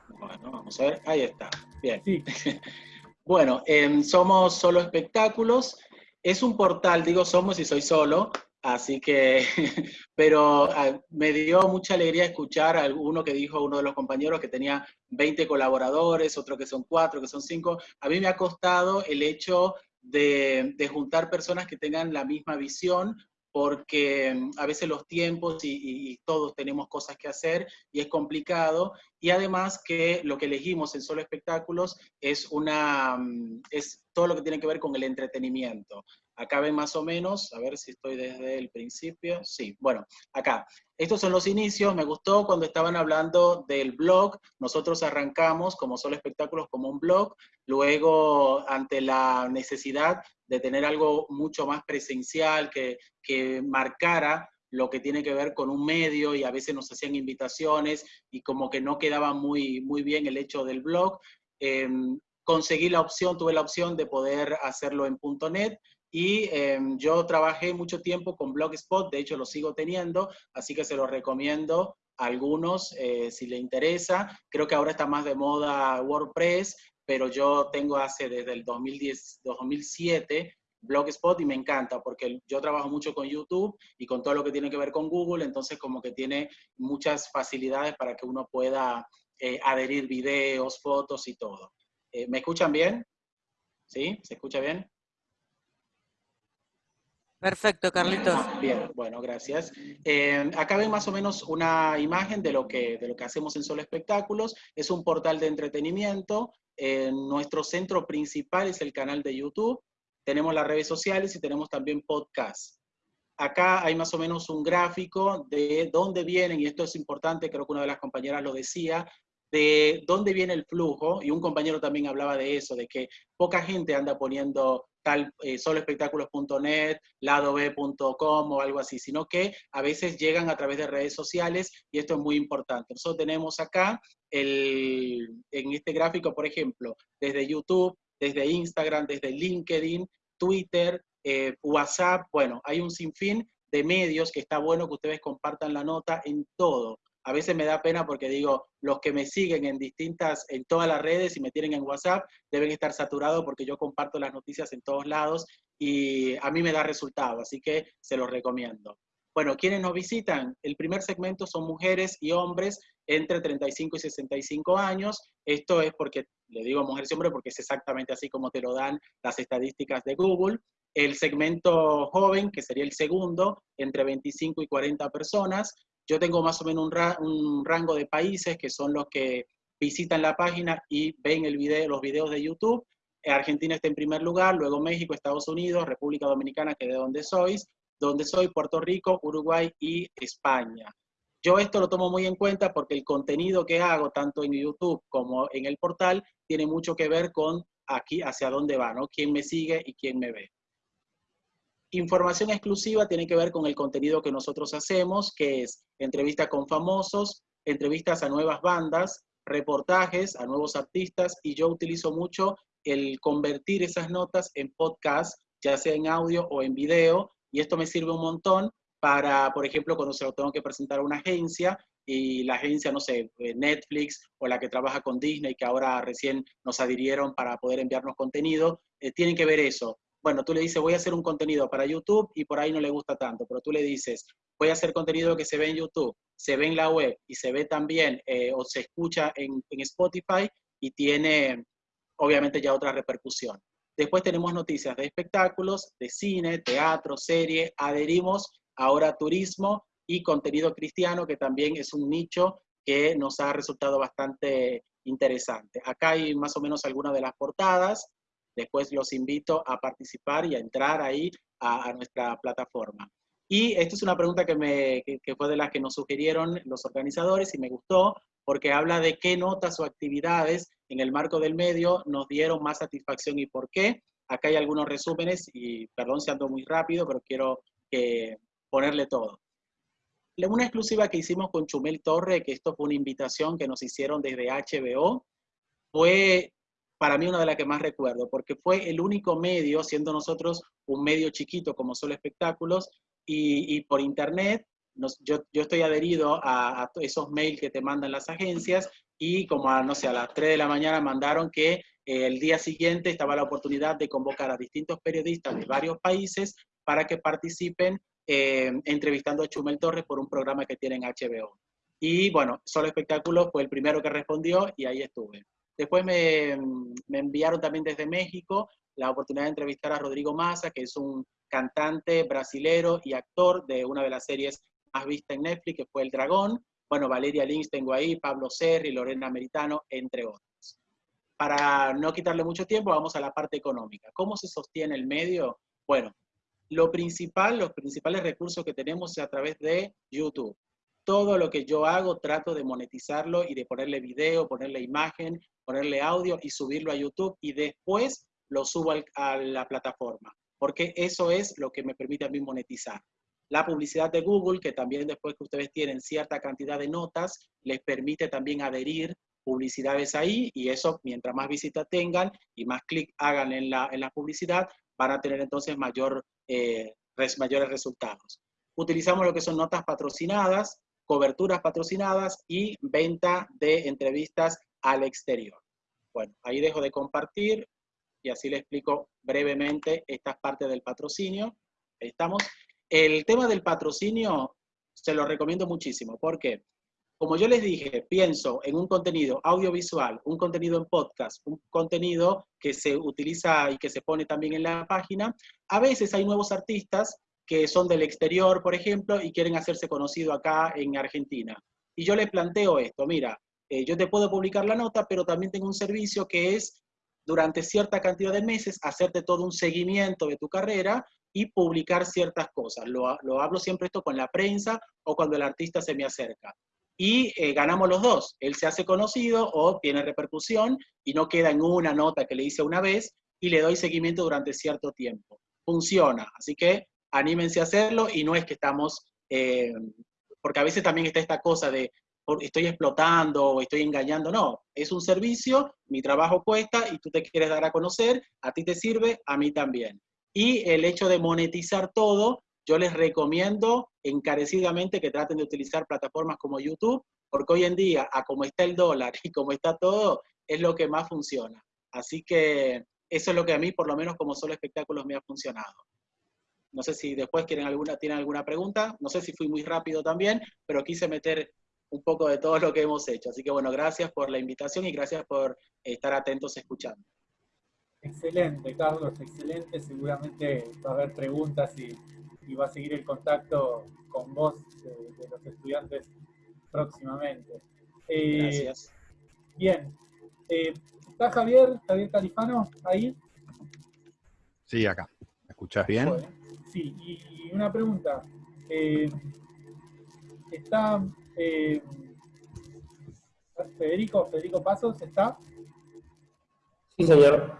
Bueno, vamos a ver, ahí está, bien. bueno, somos Solo Espectáculos, es un portal, digo somos y soy solo, así que, pero ah, me dio mucha alegría escuchar a uno que dijo, uno de los compañeros que tenía 20 colaboradores, otro que son 4, que son 5. A mí me ha costado el hecho de, juntar personas que tengan la misma visión, porque mm, a veces los tiempos y, todos tenemos cosas que hacer y es complicado, y además que lo que elegimos en Solo Espectáculos es, una, mm, es todo lo que tiene que ver con el entretenimiento. Acá ven más o menos, a ver si estoy desde el principio. Sí, bueno, acá. Estos son los inicios. Me gustó cuando estaban hablando del blog. Nosotros arrancamos como solo espectáculos como un blog. Luego, ante la necesidad de tener algo mucho más presencial, que, que marcara lo que tiene que ver con un medio y a veces nos hacían invitaciones y como que no quedaba muy, muy bien el hecho del blog. Em, conseguí la opción, tuve la opción de poder hacerlo en .NET y em, yo trabajé mucho tiempo con Blogspot, de hecho lo sigo teniendo, así que se lo recomiendo a algunos eh, si le interesa. Creo que ahora está más de moda WordPress, pero yo tengo hace desde el 2010, 2007 Blogspot y me encanta porque yo trabajo mucho con YouTube y con todo lo que tiene que ver con Google, entonces como que tiene muchas facilidades para que uno pueda eh, adherir videos, fotos y todo. Eh, ¿Me escuchan bien? ¿Sí? ¿Se escucha bien? Perfecto, Carlitos. Bien, bueno, gracias. Eh, acá ven más o menos una imagen de lo, que, de lo que hacemos en Solo Espectáculos. Es un portal de entretenimiento. nuestro centro principal es el canal de YouTube. Tenemos las redes sociales y tenemos también podcast. Acá hay más o menos un gráfico de dónde vienen, y esto es importante, creo que una de las compañeras lo decía, de dónde viene el flujo, y un compañero también hablaba de eso, de que poca gente anda poniendo tal eh, soloespectáculos.net, ladob.com o algo así, sino que a veces llegan a través de redes sociales y esto es muy importante. Nosotros tenemos acá el, en este gráfico, por ejemplo, desde YouTube, desde Instagram, desde LinkedIn, Twitter, eh, WhatsApp, bueno, hay un sinfín de medios que está bueno que ustedes compartan la nota en todo a veces me da pena porque digo, los que me siguen en distintas, en todas las redes y me tienen en WhatsApp, deben estar saturados porque yo comparto las noticias en todos lados y a mí me da resultado, así que se los recomiendo. Bueno, quienes nos visitan, el primer segmento son mujeres y hombres entre 35 y 65 años. Esto es porque, le digo mujeres y hombres porque es exactamente así como te lo dan las estadísticas de Google. El segmento joven, que sería el segundo, entre 25 y 40 personas. Yo tengo más o menos un, rango de países que son los que visitan la página y ven el video, los videos de YouTube. Argentina está en primer lugar, luego México, Estados Unidos, República Dominicana, que de donde sois, donde soy, Puerto Rico, Uruguay y España. Yo esto lo tomo muy en cuenta porque el contenido que hago, tanto en YouTube como en el portal, tiene mucho que ver con aquí hacia dónde va, ¿no? Quién me sigue y quién me ve. Información exclusiva tiene que ver con el contenido que nosotros hacemos, que es entrevistas con famosos, entrevistas a nuevas bandas, reportajes a nuevos artistas, y yo utilizo mucho el convertir esas notas en podcast, ya sea en audio o en video, y esto me sirve un montón para, por ejemplo, cuando se lo tengo que presentar a una agencia, y la agencia, no sé, eh, Netflix o la que trabaja con Disney, que ahora recién nos adhirieron para poder enviarnos contenido, eh, tienen que ver eso bueno, tú le dices, voy a hacer un contenido para YouTube y por ahí no le gusta tanto, pero tú le dices, voy a hacer contenido que se ve en YouTube, se ve en la web y se ve también eh, o se escucha en, Spotify y tiene obviamente ya otra repercusión. Después tenemos noticias de espectáculos, de cine, teatro, serie, adherimos ahora a turismo y contenido cristiano, que también es un nicho que nos ha resultado bastante interesante. Acá hay más o menos algunas de las portadas, Después los invito a participar y a entrar ahí a, nuestra plataforma. Y esta es una pregunta que, me, que, fue de las que nos sugirieron los organizadores y me gustó porque habla de qué notas o actividades en el marco del medio nos dieron más satisfacción y por qué. Acá hay algunos resúmenes y perdón si ando muy rápido, pero quiero ponerle todo. Una exclusiva que hicimos con Chumel Torre, que esto fue una invitación que nos hicieron desde HBO, fue para mí una de las que más recuerdo, porque fue el único medio, siendo nosotros un medio chiquito como solo espectáculos, y, por internet, yo, yo, estoy adherido a, esos mails que te mandan las agencias, y como a, no sé, a las 3 de la mañana mandaron que eh, el día siguiente estaba la oportunidad de convocar a distintos periodistas de varios países para que participen eh, entrevistando a Chumel Torres por un programa que tienen HBO. Y bueno, Solo Espectáculos fue el primero que respondió y ahí estuve. Después me, enviaron también desde México la oportunidad de entrevistar a Rodrigo Massa, que es un cantante brasilero y actor de una de las series más vistas en Netflix, que fue El Dragón. Bueno, Valeria Lynch tengo ahí, Pablo Serri, Lorena Meritano, entre otros. Para no quitarle mucho tiempo, vamos a la parte económica. ¿Cómo se sostiene el medio? Bueno, lo principal, los principales recursos que tenemos es a través de YouTube. Todo lo que yo hago trato de monetizarlo y de ponerle video, ponerle imagen, ponerle audio y subirlo a YouTube y después lo subo a la plataforma, porque eso es lo que me permite a mí monetizar. La publicidad de Google, que también después que ustedes tienen cierta cantidad de notas, les permite también adherir publicidades ahí y eso, mientras más visitas tengan y más clic hagan en la, en la publicidad, van a tener entonces mayor, eh, mayores resultados. Utilizamos lo que son notas patrocinadas, coberturas patrocinadas y venta de entrevistas al exterior. Bueno, ahí dejo de compartir y así le explico brevemente estas partes del patrocinio. Ahí estamos. El tema del patrocinio se lo recomiendo muchísimo. ¿Por qué? Como yo les dije, pienso en un contenido audiovisual, un contenido en podcast, un contenido que se utiliza y que se pone también en la página. A veces hay nuevos artistas que son del exterior, por ejemplo, y quieren hacerse conocido acá en Argentina. Y yo les planteo esto, mira, eh, yo te puedo publicar la nota, pero también tengo un servicio que es durante cierta cantidad de meses hacerte todo un seguimiento de tu carrera y publicar ciertas cosas. Lo, lo hablo siempre esto con la prensa o cuando el artista se me acerca. Y eh, ganamos los dos. Él se hace conocido o tiene repercusión y no queda en una nota que le hice una vez y le doy seguimiento durante cierto tiempo. Funciona. Así que anímense a hacerlo y no es que estamos, eh, porque a veces también está esta cosa de estoy explotando o estoy engañando, no, es un servicio, mi trabajo cuesta y tú te quieres dar a conocer, a ti te sirve, a mí también. Y el hecho de monetizar todo, yo les recomiendo encarecidamente que traten de utilizar plataformas como YouTube, porque hoy en día, a como está el dólar y como está todo, es lo que más funciona. Así que eso es lo que a mí, por lo menos como solo espectáculos, me ha funcionado. No sé si después quieren alguna, tienen alguna pregunta, no sé si fui muy rápido también, pero quise meter un poco de todo lo que hemos hecho. Así que bueno, gracias por la invitación y gracias por estar atentos escuchando. Excelente, Carlos, excelente. Seguramente va a haber preguntas y, va a seguir el contacto con vos de, los estudiantes próximamente. Eh, gracias. Bien. Eh, ¿Está Javier, Javier Califano ahí? Sí, acá. ¿Me escuchás bien? Sí, y una pregunta. Eh, ¿Está eh, Federico, Federico Pasos, ¿está? Sí, señor.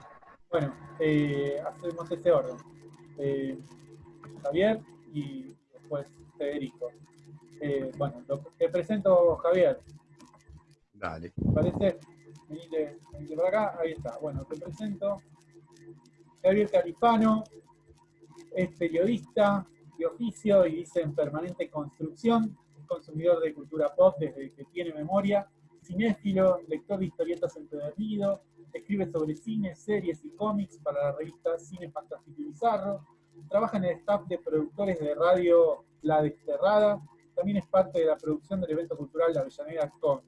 Bueno, eh, hacemos ese orden. Eh, Javier y después Federico. bueno, te presento Javier. Dale. ¿Parece? Venite, venite para acá, ahí está. Bueno, te presento. Javier Califano es periodista de oficio y dice en permanente construcción consumidor de cultura pop desde que tiene memoria, cinéfilo, lector de historietas empedernido, escribe sobre cine, series y cómics para la revista Cine Fantástico y Bizarro, trabaja en el staff de productores de radio La Desterrada, también es parte de la producción del evento cultural La Avellaneda Comics.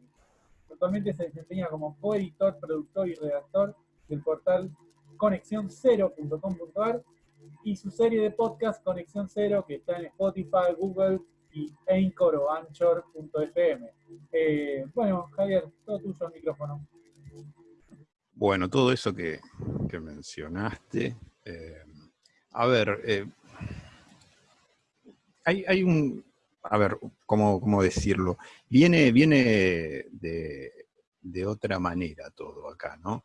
Actualmente se desempeña como coeditor, productor y redactor del portal conexión0.com.ar y su serie de podcast Conexión Cero que está en Spotify, Google, y Anchor o Anchor.fm. Eh, bueno, Javier, todo tuyo el micrófono. Bueno, todo eso que, mencionaste. Eh, a ver, eh, hay, un. A ver, ¿cómo, decirlo? Viene, viene de, otra manera todo acá, ¿no?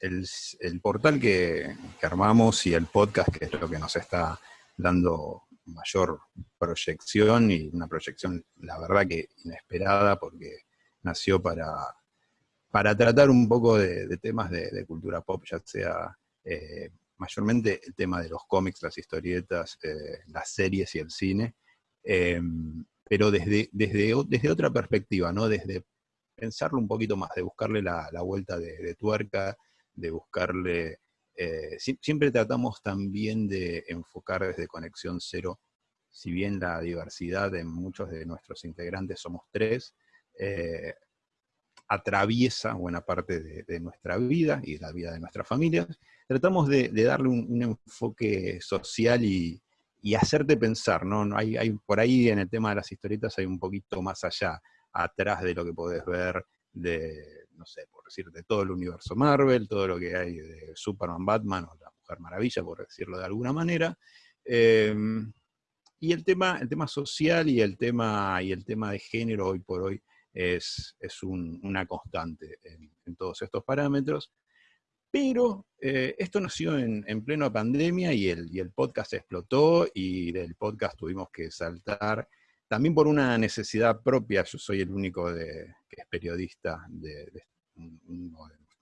El, portal que, armamos y el podcast, que es lo que nos está dando mayor proyección y una proyección, la verdad que inesperada, porque nació para, para tratar un poco de, temas de, cultura pop, ya sea eh, mayormente el tema de los cómics, las historietas, eh, las series y el cine, em, pero desde, desde, desde, otra perspectiva, ¿no? Desde pensarlo un poquito más, de buscarle la, vuelta de, tuerca, de buscarle eh, siempre tratamos también de enfocar desde Conexión Cero, si bien la diversidad de muchos de nuestros integrantes somos tres, eh, atraviesa buena parte de, nuestra vida y la vida de nuestras familias, tratamos de, darle un, enfoque social y, hacerte pensar, ¿no? Hay, hay, por ahí en el tema de las historietas hay un poquito más allá, atrás de lo que podés ver de no sé, por decir, de todo el universo Marvel, todo lo que hay de Superman, Batman o la Mujer Maravilla, por decirlo de alguna manera. Em, y el tema, el tema social y el tema, y el tema de género hoy por hoy es, una constante en, todos estos parámetros. Pero eh, esto nació en, en plena pandemia y el, y el podcast explotó y del podcast tuvimos que saltar también por una necesidad propia, yo soy el único de, que es periodista de,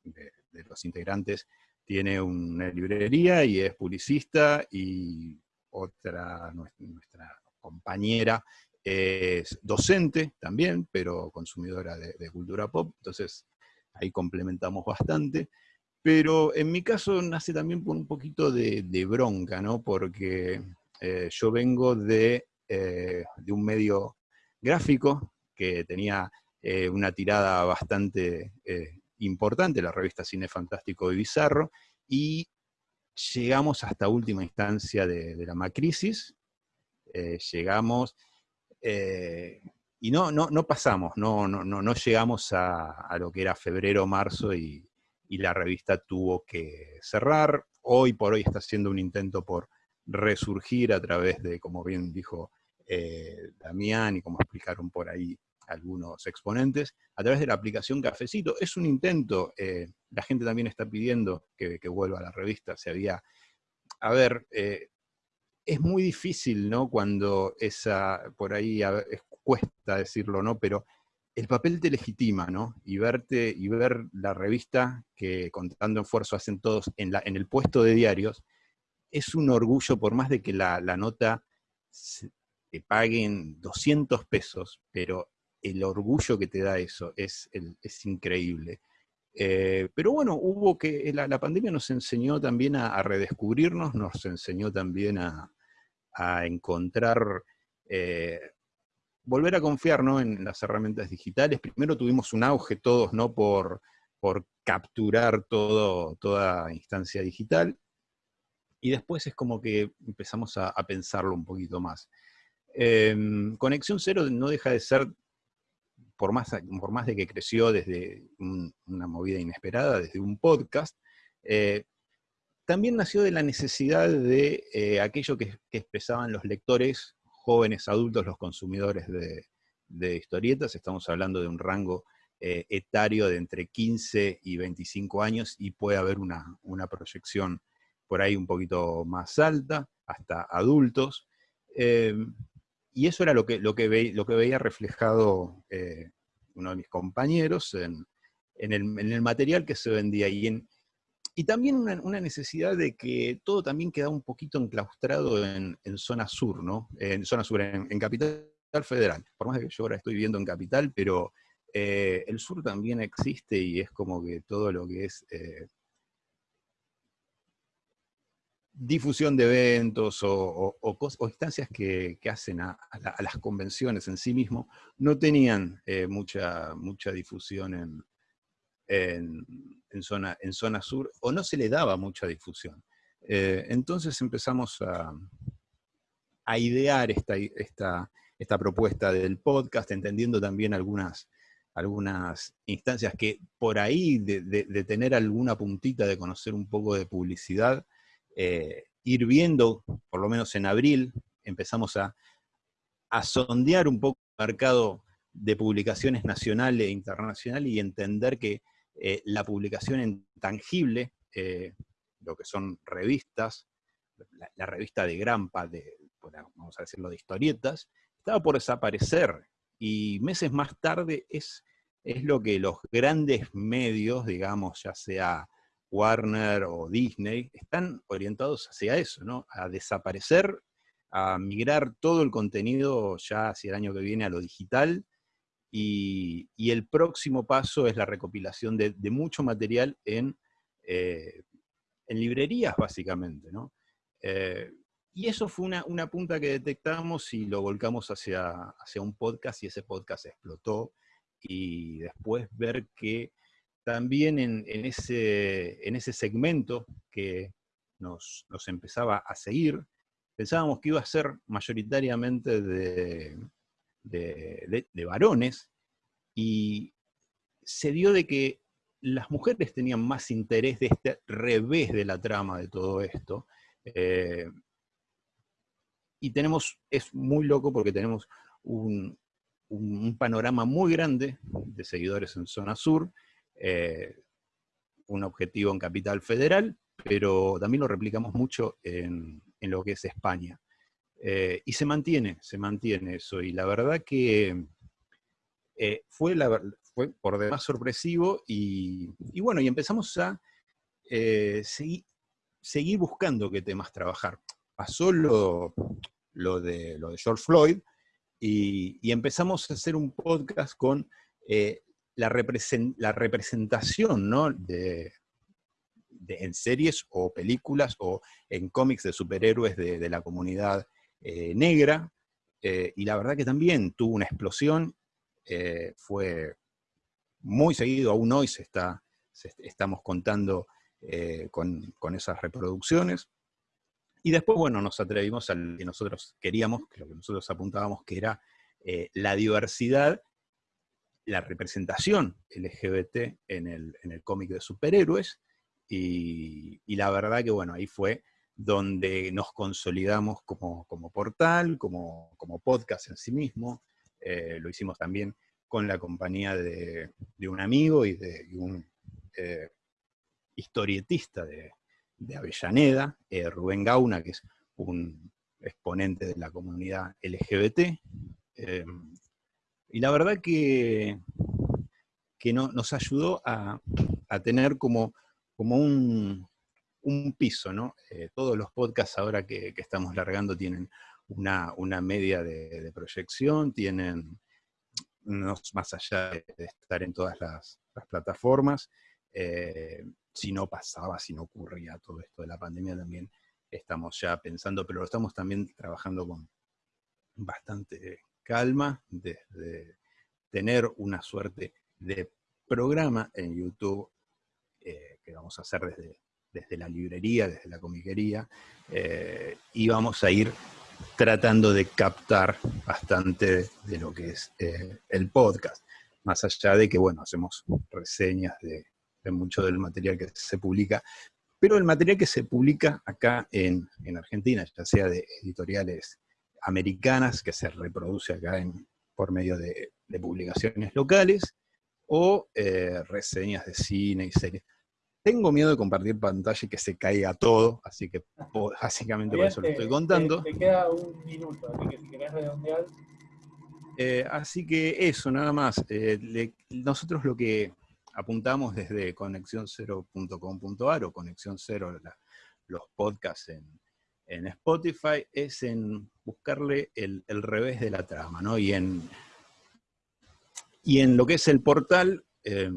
de, los integrantes, tiene una librería y es publicista y otra, nuestra compañera, es docente también, pero consumidora de, cultura pop. Entonces, ahí complementamos bastante. Pero en mi caso nace también por un poquito de, bronca, ¿no? Porque eh, yo vengo de, de, un medio gráfico que tenía una tirada bastante importante, la revista Cine Fantástico y Bizarro, y llegamos hasta última instancia de, la macrisis, eh, llegamos, eh, y no, no, no pasamos, no, no, no, llegamos a, lo que era febrero, marzo, y, la revista tuvo que cerrar. Hoy por hoy está haciendo un intento por resurgir a través de, como bien dijo eh, Damián, y como explicaron por ahí algunos exponentes, a través de la aplicación Cafecito. Es un intento, eh, la gente también está pidiendo que, vuelva a la revista, se había... A ver, eh, es muy difícil, ¿no? Cuando esa, por ahí cuesta decirlo, ¿no? Pero el papel te legitima, ¿no? Y verte, y ver la revista que contando esfuerzo hacen todos en, la, en el puesto de diarios, es un orgullo, por más de que la, la nota te paguen 200 pesos, pero el orgullo que te da eso es, es increíble. Eh, pero bueno, hubo que, la, pandemia nos enseñó también a, redescubrirnos, nos enseñó también a, encontrar, eh, volver a confiar en las herramientas digitales. Primero tuvimos un auge todos ¿no? por, por capturar toda instancia digital, y después es como que empezamos a, pensarlo un poquito más. Em, Conexión Cero no deja de ser por más, de que creció desde una movida inesperada, desde un podcast, eh, también nació de la necesidad de eh, aquello que, expresaban los lectores, jóvenes, adultos, los consumidores de, historietas. Estamos hablando de un rango eh, etario de entre 15 y 25 años y puede haber una, proyección por ahí un poquito más alta, hasta adultos. Y eso era lo que, lo que, lo que veía reflejado eh, uno de mis compañeros en, el, material que se vendía. Y, en, y también una, necesidad de que todo también quedaba un poquito enclaustrado en, zona sur, ¿no? En zona sur, en, Capital Federal. Por más que yo ahora estoy viviendo en Capital, pero eh, el sur también existe y es como que todo lo que es eh, difusión de eventos o, instancias que, hacen a, las convenciones en sí mismo, no tenían eh, mucha, mucha difusión en, en, zona, en zona sur, o no se le daba mucha difusión. Eh, entonces empezamos a, a idear esta, esta, esta, propuesta del podcast, entendiendo también algunas, algunas instancias que por ahí, de, de tener alguna puntita de conocer un poco de publicidad, eh, ir viendo, por lo menos en abril, empezamos a, sondear un poco el mercado de publicaciones nacional e internacional y entender que eh, la publicación en tangible, eh, lo que son revistas, la, revista de Grampa, de, vamos a decirlo, de historietas, estaba por desaparecer. Y meses más tarde es, es lo que los grandes medios, digamos, ya sea Warner o Disney, están orientados hacia eso, ¿no? A desaparecer, a migrar todo el contenido ya hacia el año que viene a lo digital, y, el próximo paso es la recopilación de, mucho material en, eh, en, librerías, básicamente, ¿no? Eh, y eso fue una, una, punta que detectamos y lo volcamos hacia, hacia un podcast y ese podcast explotó. Y después ver que también en, ese, en ese segmento que nos, empezaba a seguir, pensábamos que iba a ser mayoritariamente de, de, varones, y se dio de que las mujeres tenían más interés de este revés de la trama de todo esto. Eh, y tenemos, es muy loco porque tenemos un, un, panorama muy grande de seguidores en zona sur, eh, un objetivo en Capital Federal, pero también lo replicamos mucho en, lo que es España. Eh, y se mantiene, se mantiene eso. Y la verdad que eh, fue, la, fue por demás sorpresivo y, bueno, y empezamos a seguir, buscando qué temas trabajar. Pasó lo, lo, de, lo de George Floyd y, empezamos a hacer un podcast con la, representación ¿no? de, en series o películas o en cómics de superhéroes de, la comunidad eh, negra, eh, y la verdad que también tuvo una explosión, eh, fue muy seguido, aún hoy se está, estamos contando con, con, esas reproducciones. Y después, bueno, nos atrevimos a lo que nosotros queríamos, lo que nosotros apuntábamos, que era la diversidad la representación LGBT en el, en el cómic de superhéroes, y, la verdad que bueno, ahí fue donde nos consolidamos como, portal, como, podcast en sí mismo. Eh, lo hicimos también con la compañía de, un amigo y de un eh, historietista de, Avellaneda, eh, Rubén Gauna, que es un exponente de la comunidad LGBT. Y la verdad que, que no, nos ayudó a, a tener como como un, piso, ¿no? Eh, todos los podcasts ahora que, estamos largando tienen una, media de, proyección, tienen, más allá de estar en todas las, plataformas, eh, si no pasaba, si no ocurría todo esto de la pandemia también estamos ya pensando, pero lo estamos también trabajando con bastante calma, desde tener una suerte de programa en YouTube eh, que vamos a hacer desde, desde la librería, desde la comiquería, eh, y vamos a ir tratando de captar bastante de lo que es eh, el podcast, más allá de que, bueno, hacemos reseñas de, mucho del material que se publica, pero el material que se publica acá en, Argentina, ya sea de editoriales americanas, que se reproduce acá en, por medio de, publicaciones locales, o reseñas de cine y series. Tengo miedo de compartir pantalla y que se caiga todo, así que básicamente por eso lo estoy contando. Te, queda un minuto, así que si querés redondear. Eh, así que eso, nada más. Eh, nosotros lo que apuntamos desde conexión0.com.ar o Conexión Cero, los podcasts en, Spotify, es en buscarle el, revés de la trama, ¿no? Y en, y en lo que es el portal, eh,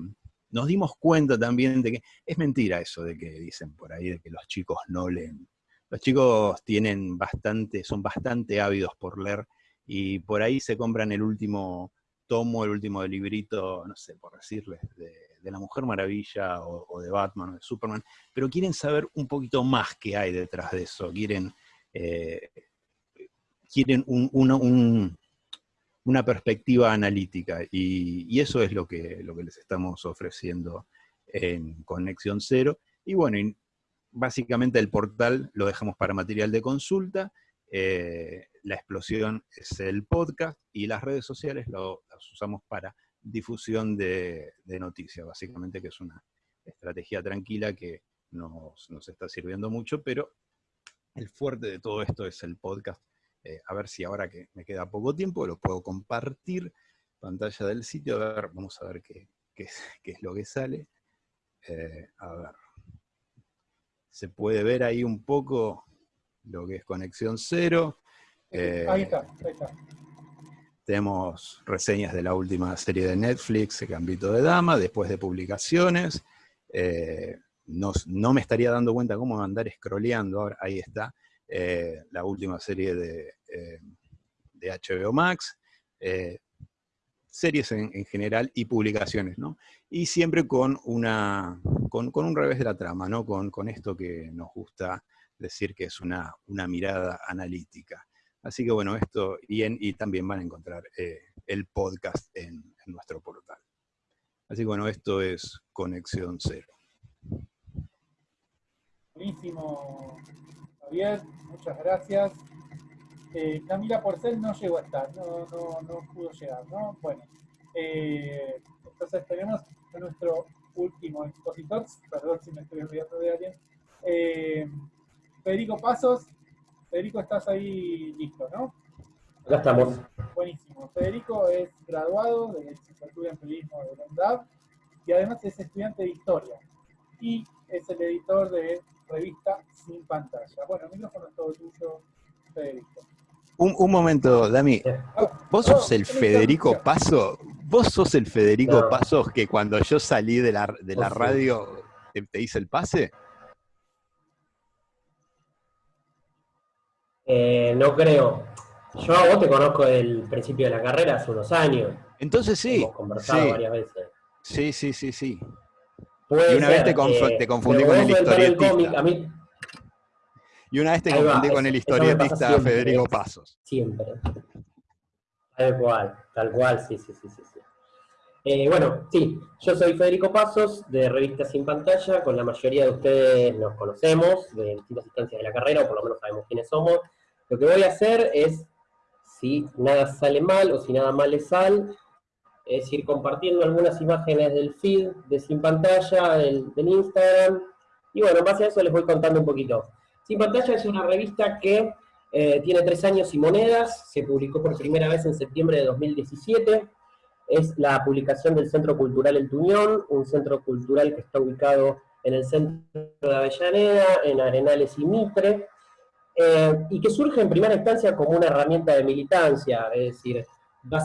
nos dimos cuenta también de que es mentira eso de que dicen por ahí de que los chicos no leen. Los chicos tienen bastante, son bastante ávidos por leer y por ahí se compran el último tomo, el último librito, no sé, por decirles, de, la Mujer Maravilla o, de Batman o de Superman, pero quieren saber un poquito más que hay detrás de eso, quieren, eh, quieren un, un, una perspectiva analítica y, eso es lo que, lo que les estamos ofreciendo en Conexión Cero. Y bueno, básicamente el portal lo dejamos para material de consulta, eh, la explosión es el podcast y las redes sociales lo, las usamos para difusión de, noticias, básicamente que es una estrategia tranquila que nos, nos está sirviendo mucho, pero el fuerte de todo esto es el podcast eh, a ver si ahora que me queda poco tiempo lo puedo compartir. Pantalla del sitio, a ver, vamos a ver qué, es, lo que sale. Eh, a ver. Se puede ver ahí un poco lo que es conexión cero. Eh, ahí está, ahí está. Tenemos reseñas de la última serie de Netflix, El Gambito de Dama, después de publicaciones. no, no, me estaría dando cuenta cómo andar scrolleando, ahora ahí está. Eh, la última serie de, eh, de HBO Max, eh, series en, general y publicaciones, ¿no? Y siempre con, una, con, un revés de la trama, ¿no? Con, con, esto que nos gusta decir que es una, una mirada analítica. Así que bueno, esto, y, y también van a encontrar el podcast en, en nuestro portal. Así que bueno, esto es Conexión Cero. Buenísimo, Javier, muchas gracias. Eh, Camila Porcel no llegó a estar, no, no, no pudo llegar, ¿no? Bueno, eh, entonces tenemos a nuestro último expositor, perdón si me estoy olvidando de alguien, eh, Federico Pasos. Federico, estás ahí listo, ¿no? Acá estamos. Buenísimo. Federico es graduado de licenciatura en periodismo de la y además es estudiante de historia y es el editor de revista Sin Pantalla. Bueno, el micrófono es todo tuyo, Federico. Un, un momento, Dami. ¿Vos sos el Federico Paso? ¿Vos sos el Federico. Pasos que cuando yo salí de la, de la radio te, te hice el pase? Eh, no creo. Yo a vos te conozco del principio de la carrera hace unos años. Entonces sí. Hemos conversado sí. varias veces. Sí, sí, sí, sí. Puede Y una vez te eh, te confundí con el historietista. cómic, a mí Y una vez te Ahí va, confundí con el historietista siempre. Federico Pasos. siempre. Tal cual, tal cual, sí, sí, sí, sí. sí. Eh, bueno, sí, yo soy Federico Pasos, de Revista Sin Pantalla, con la mayoría de ustedes nos conocemos, de distintas instancias de la carrera, o por lo menos sabemos quiénes somos. Lo que voy a hacer es, si nada sale mal, o si nada mal le sale, es ir compartiendo algunas imágenes del feed de Sin Pantalla, del, del Instagram, y bueno, en base a eso les voy contando un poquito. Sin Pantalla es una revista que eh, tiene tres años y monedas, se publicó por primera vez en septiembre de 2017, es la publicación del Centro Cultural El Tuñón, un centro cultural que está ubicado en el centro de Avellaneda, en Arenales y Mitre, eh, y que surge en primera instancia como una herramienta de militancia, es decir,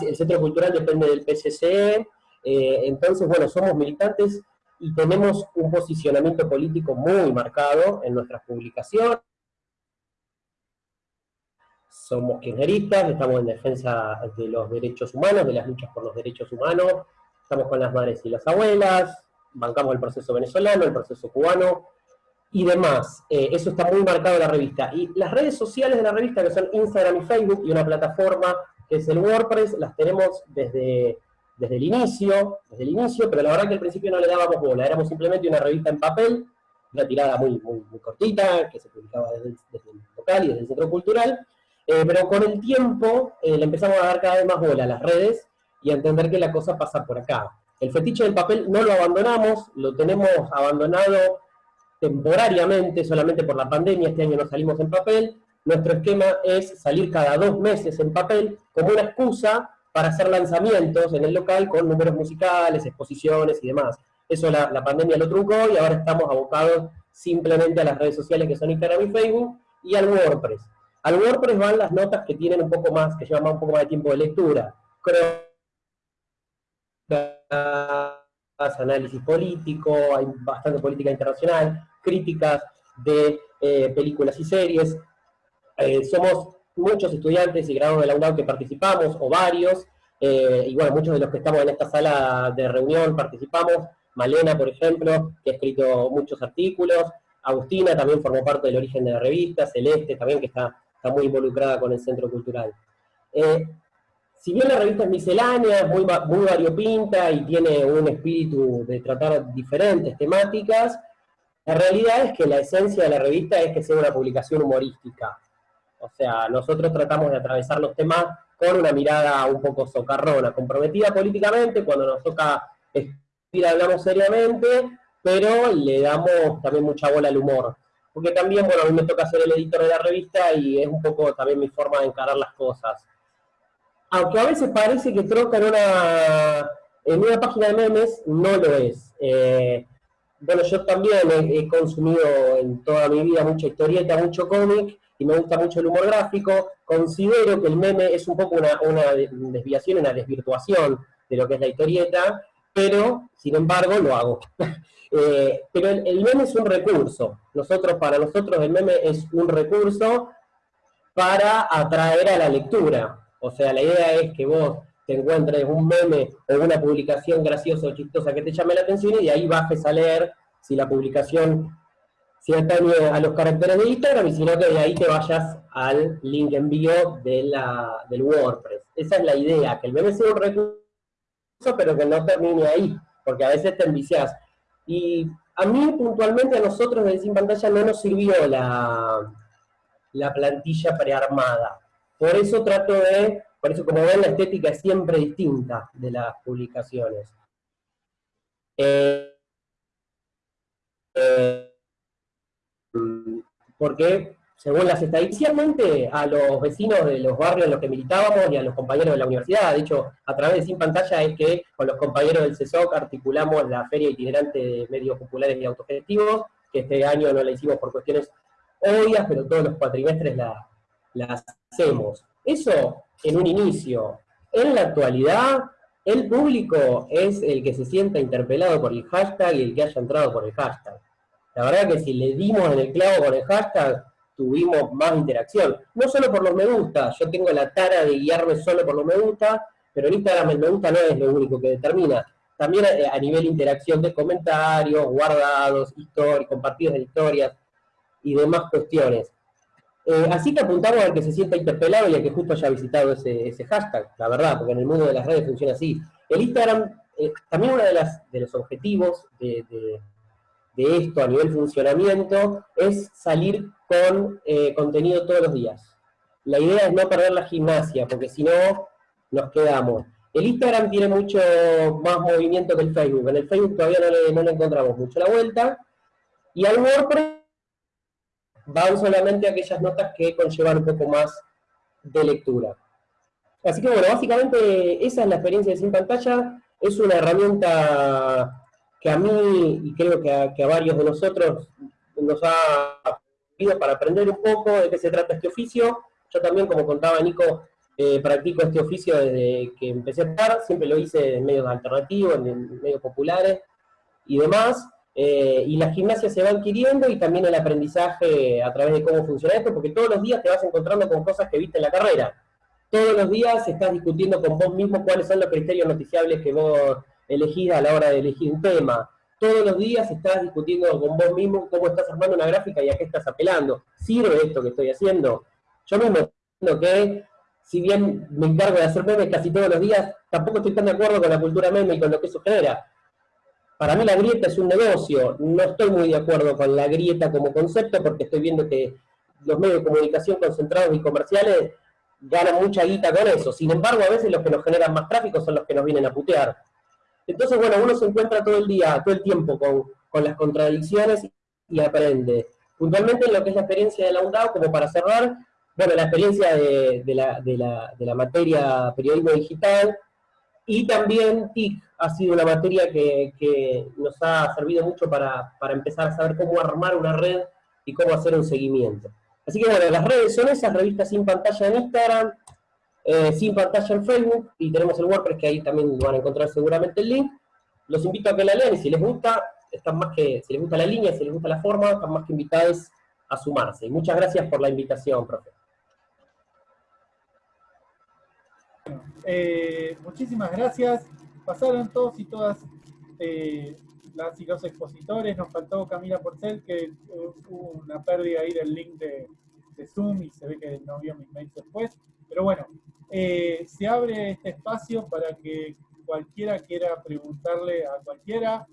el Centro Cultural depende del PCCE, eh, entonces, bueno, somos militantes y tenemos un posicionamiento político muy marcado en nuestras publicaciones, somos kirchneristas, estamos en defensa de los derechos humanos, de las luchas por los derechos humanos, estamos con las madres y las abuelas, bancamos el proceso venezolano, el proceso cubano y demás. Eh, eso está muy marcado en la revista. Y las redes sociales de la revista, que son Instagram y Facebook, y una plataforma que es el WordPress, las tenemos desde, desde el inicio, desde el inicio, pero la verdad que al principio no le dábamos bola, éramos simplemente una revista en papel, una tirada muy, muy, muy cortita, que se publicaba desde el, local y desde el centro cultural, eh, pero con el tiempo eh, le empezamos a dar cada vez más bola a las redes y a entender que la cosa pasa por acá. El fetiche del papel no lo abandonamos, lo tenemos abandonado temporariamente, solamente por la pandemia, este año no salimos en papel. Nuestro esquema es salir cada dos meses en papel como una excusa para hacer lanzamientos en el local con números musicales, exposiciones y demás. Eso la, pandemia lo truncó y ahora estamos abocados simplemente a las redes sociales que son Instagram y Facebook y al WordPress. Al WordPress van las notas que tienen un poco más, que llevan un poco más de tiempo de lectura. Análisis político, hay bastante política internacional, críticas de eh, películas y series. Eh, somos muchos estudiantes y graduados de la UNAM que participamos, o varios, eh, y bueno, muchos de los que estamos en esta sala de reunión participamos. Malena, por ejemplo, que ha escrito muchos artículos. Agustina también formó parte del origen de la revista. Celeste también, que está, está muy involucrada con el Centro Cultural. Eh, si bien la revista es miscelánea, muy, muy variopinta y tiene un espíritu de tratar diferentes temáticas, la realidad es que la esencia de la revista es que sea una publicación humorística. O sea, nosotros tratamos de atravesar los temas con una mirada un poco socarrona, comprometida políticamente, cuando nos toca escribir hablamos seriamente, pero le damos también mucha bola al humor. Porque también, bueno, a mí me toca ser el editor de la revista y es un poco también mi forma de encarar las cosas. Aunque a veces parece que troca en una, en una página de memes, no lo es. Eh, bueno, yo también he, consumido en toda mi vida mucha historieta, mucho cómic, y me gusta mucho el humor gráfico. Considero que el meme es un poco una, una de- desviación, una desvirtuación de lo que es la historieta, pero, sin embargo, lo hago. Eh, pero el, el meme es un recurso. Nosotros, para nosotros, el meme es un recurso para atraer a la lectura. O sea, la idea es que vos te encuentres un meme o una publicación graciosa o chistosa que te llame la atención y de ahí bajes a leer si la publicación si a los caracteres de Instagram y si no que de ahí te vayas al link envío de la, del WordPress. Esa es la idea, que el meme sea un recurso pero que no termine ahí, porque a veces te enviciás. Y a mí puntualmente a nosotros de Sin Pantalla no nos sirvió la, la plantilla prearmada. Por eso trato de, por eso como ven la estética es siempre distinta de las publicaciones. Eh, eh, porque según las estadísticas, inicialmente a los vecinos de los barrios en los que militábamos y a los compañeros de la universidad, de hecho, a través de Sin Pantalla es que con los compañeros del CESOC articulamos la Feria Itinerante de Medios Populares y Autogestivos, que este año no la hicimos por cuestiones obvias, pero todos los cuatrimestres la, la hacemos. Eso en un inicio. En la actualidad, el público es el que se sienta interpelado por el hashtag y el que haya entrado por el hashtag. La verdad que si le dimos en el clavo con el hashtag, tuvimos más interacción. No solo por los me gusta, yo tengo la tara de guiarme solo por los me gusta, pero en Instagram el me gusta no es lo único que determina. También eh, a nivel interacción de comentarios, guardados, historias, compartidos de historias y demás cuestiones. Eh, así que apuntamos al que se sienta interpelado y al que justo haya visitado ese, hashtag, la verdad, porque en el mundo de las redes funciona así. El Instagram, eh, también uno de, de los objetivos de, de, esto a nivel funcionamiento es salir con eh, contenido todos los días. La idea es no perder la gimnasia, porque si no, nos quedamos. El Instagram tiene mucho más movimiento que el Facebook. En el Facebook todavía no le, no le encontramos mucho la vuelta. Y al WordPress van solamente aquellas notas que conllevan un poco más de lectura. Así que bueno, básicamente esa es la experiencia de Sin Pantalla, es una herramienta que a mí, y creo que a, varios de nosotros, nos ha servido para aprender un poco de qué se trata este oficio. Yo también, como contaba Nico, eh, practico este oficio desde que empecé a estar, siempre lo hice en medios alternativos, en medios populares y demás, eh, y la gimnasia se va adquiriendo y también el aprendizaje a través de cómo funciona esto, porque todos los días te vas encontrando con cosas que viste en la carrera. Todos los días estás discutiendo con vos mismo cuáles son los criterios noticiables que vos elegís a la hora de elegir un tema. Todos los días estás discutiendo con vos mismo cómo estás armando una gráfica y a qué estás apelando. ¿Sirve esto que estoy haciendo? Yo mismo entiendo que, si bien me encargo de hacer memes casi todos los días, tampoco estoy tan de acuerdo con la cultura meme y con lo que eso genera para mí la grieta es un negocio, no estoy muy de acuerdo con la grieta como concepto porque estoy viendo que los medios de comunicación concentrados y comerciales ganan mucha guita con eso. Sin embargo, a veces los que nos generan más tráfico son los que nos vienen a putear. Entonces, bueno, uno se encuentra todo el día, todo el tiempo con, las contradicciones y aprende. Puntualmente en lo que es la experiencia de la UNDAO, como para cerrar, bueno, la experiencia de, la, de la materia periodismo digital, y también TIC ha sido una materia que, nos ha servido mucho para, empezar a saber cómo armar una red y cómo hacer un seguimiento. Así que bueno, las redes son esas, revistas sin pantalla en Instagram, eh, sin pantalla en Facebook, y tenemos el WordPress que ahí también van a encontrar seguramente el link. Los invito a que la lean y si les gusta, están más que, si les gusta la línea, si les gusta la forma, están más que invitados a sumarse. Y muchas gracias por la invitación, profe. Eh, muchísimas gracias. Pasaron todos y todas eh, las y los expositores. Nos faltó Camila Porcel, que eh, hubo una pérdida ahí del link de, Zoom y se ve que no vio mis mails después. Pero bueno, se abre este espacio para que cualquiera quiera preguntarle a cualquiera.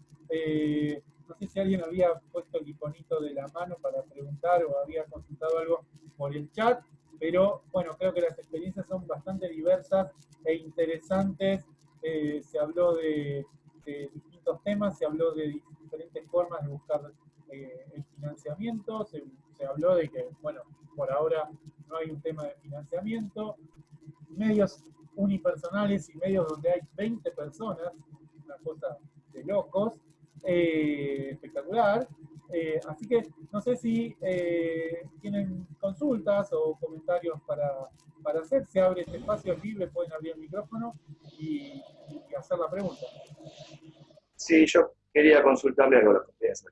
no sé si alguien había puesto el iconito de la mano para preguntar o había consultado algo por el chat pero bueno, creo que las experiencias son bastante diversas e interesantes. Eh, se habló de, distintos temas, se habló de diferentes formas de buscar eh, el financiamiento, se, habló de que, bueno, por ahora no hay un tema de financiamiento, medios unipersonales y medios donde hay 20 personas, una cosa de locos, eh, espectacular, eh, así que no sé si eh, tienen consultas o comentarios para, hacer. Se abre este espacio libre, pueden abrir el micrófono y, hacer la pregunta. Sí, yo quería consultarle algo a los ustedes.